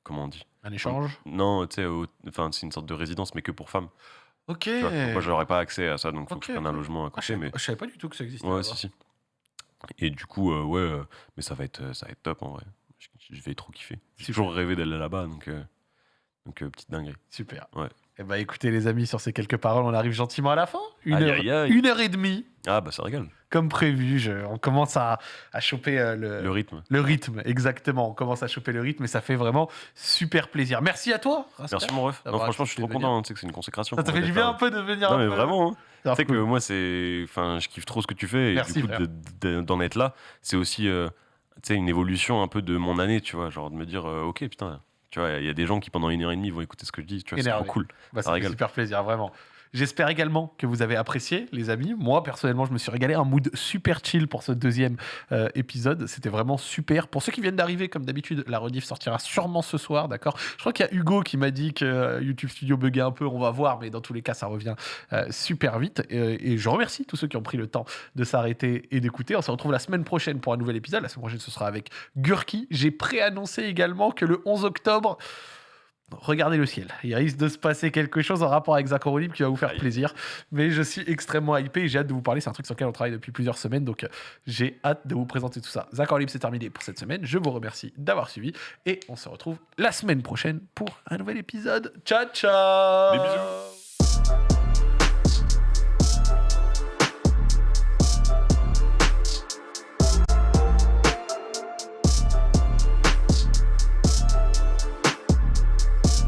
comment on dit? Un échange? Non, tu sais, enfin, c'est une sorte de résidence, mais que pour femmes. Ok. vois. Moi, j'aurais pas accès à ça, donc faut que je prenne un logement à Ah, je, côté. mais je savais pas du tout que ça existait. ouais, si, si. Et du coup, euh, ouais, euh, mais ça va être, euh, ça va être top en vrai. Je, je vais trop kiffer. J'ai toujours rêvé d'aller là-bas, donc, euh, donc petite dinguerie. Super. Ouais. Eh ben, écoutez, les amis, sur ces quelques paroles, on arrive gentiment à la fin. Une, Aïe, heure, aïe, aïe. une heure et demie, Ah, bah ça régale. comme prévu. Je- on commence à, à choper euh, le, Le rythme. le rythme, exactement. On commence à choper le rythme et ça fait vraiment super plaisir. Merci à toi. Merci mon ref. Non, franchement, je suis trop content. Tu sais que c'est une consécration. Ça te fait du bien un peu de venir Non, mais peu- vraiment. hein. Tu sais que moi, c'est, enfin, je kiffe trop ce que tu fais. Et Merci, du coup, d'en être là, c'est aussi, euh, tu sais, une évolution un peu de mon année, tu vois, genre de me dire, euh, ok, putain, tu vois, il y a des gens qui pendant une heure et demie vont écouter ce que je dis, tu vois, c'est cool. Bah, Ça fait super plaisir, vraiment. J'espère également que vous avez apprécié, les amis. Moi, personnellement, je me suis régalé. Un mood super chill pour ce deuxième euh, épisode. C'était vraiment super. Pour ceux qui viennent d'arriver, comme d'habitude, la rediff sortira sûrement ce soir, d'accord? Je crois qu'il y a Hugo qui m'a dit que euh, YouTube Studio buguait un peu. On va voir, mais dans tous les cas, ça revient euh, super vite. Et, et je remercie tous ceux qui ont pris le temps de s'arrêter et d'écouter. On se retrouve la semaine prochaine pour un nouvel épisode. La semaine prochaine, ce sera avec Gurki. J'ai préannoncé également que le 11 octobre, regardez le ciel. Il risque de se passer quelque chose en rapport avec Zach Libre qui va vous faire plaisir. Mais je suis extrêmement hypé et j'ai hâte de vous parler. C'est un truc sur lequel on travaille depuis plusieurs semaines. Donc, euh, j'ai hâte de vous présenter tout ça. Zach Libre, c'est terminé pour cette semaine. Je vous remercie d'avoir suivi. Et on se retrouve la semaine prochaine pour un nouvel épisode. Ciao, ciao Des bisous.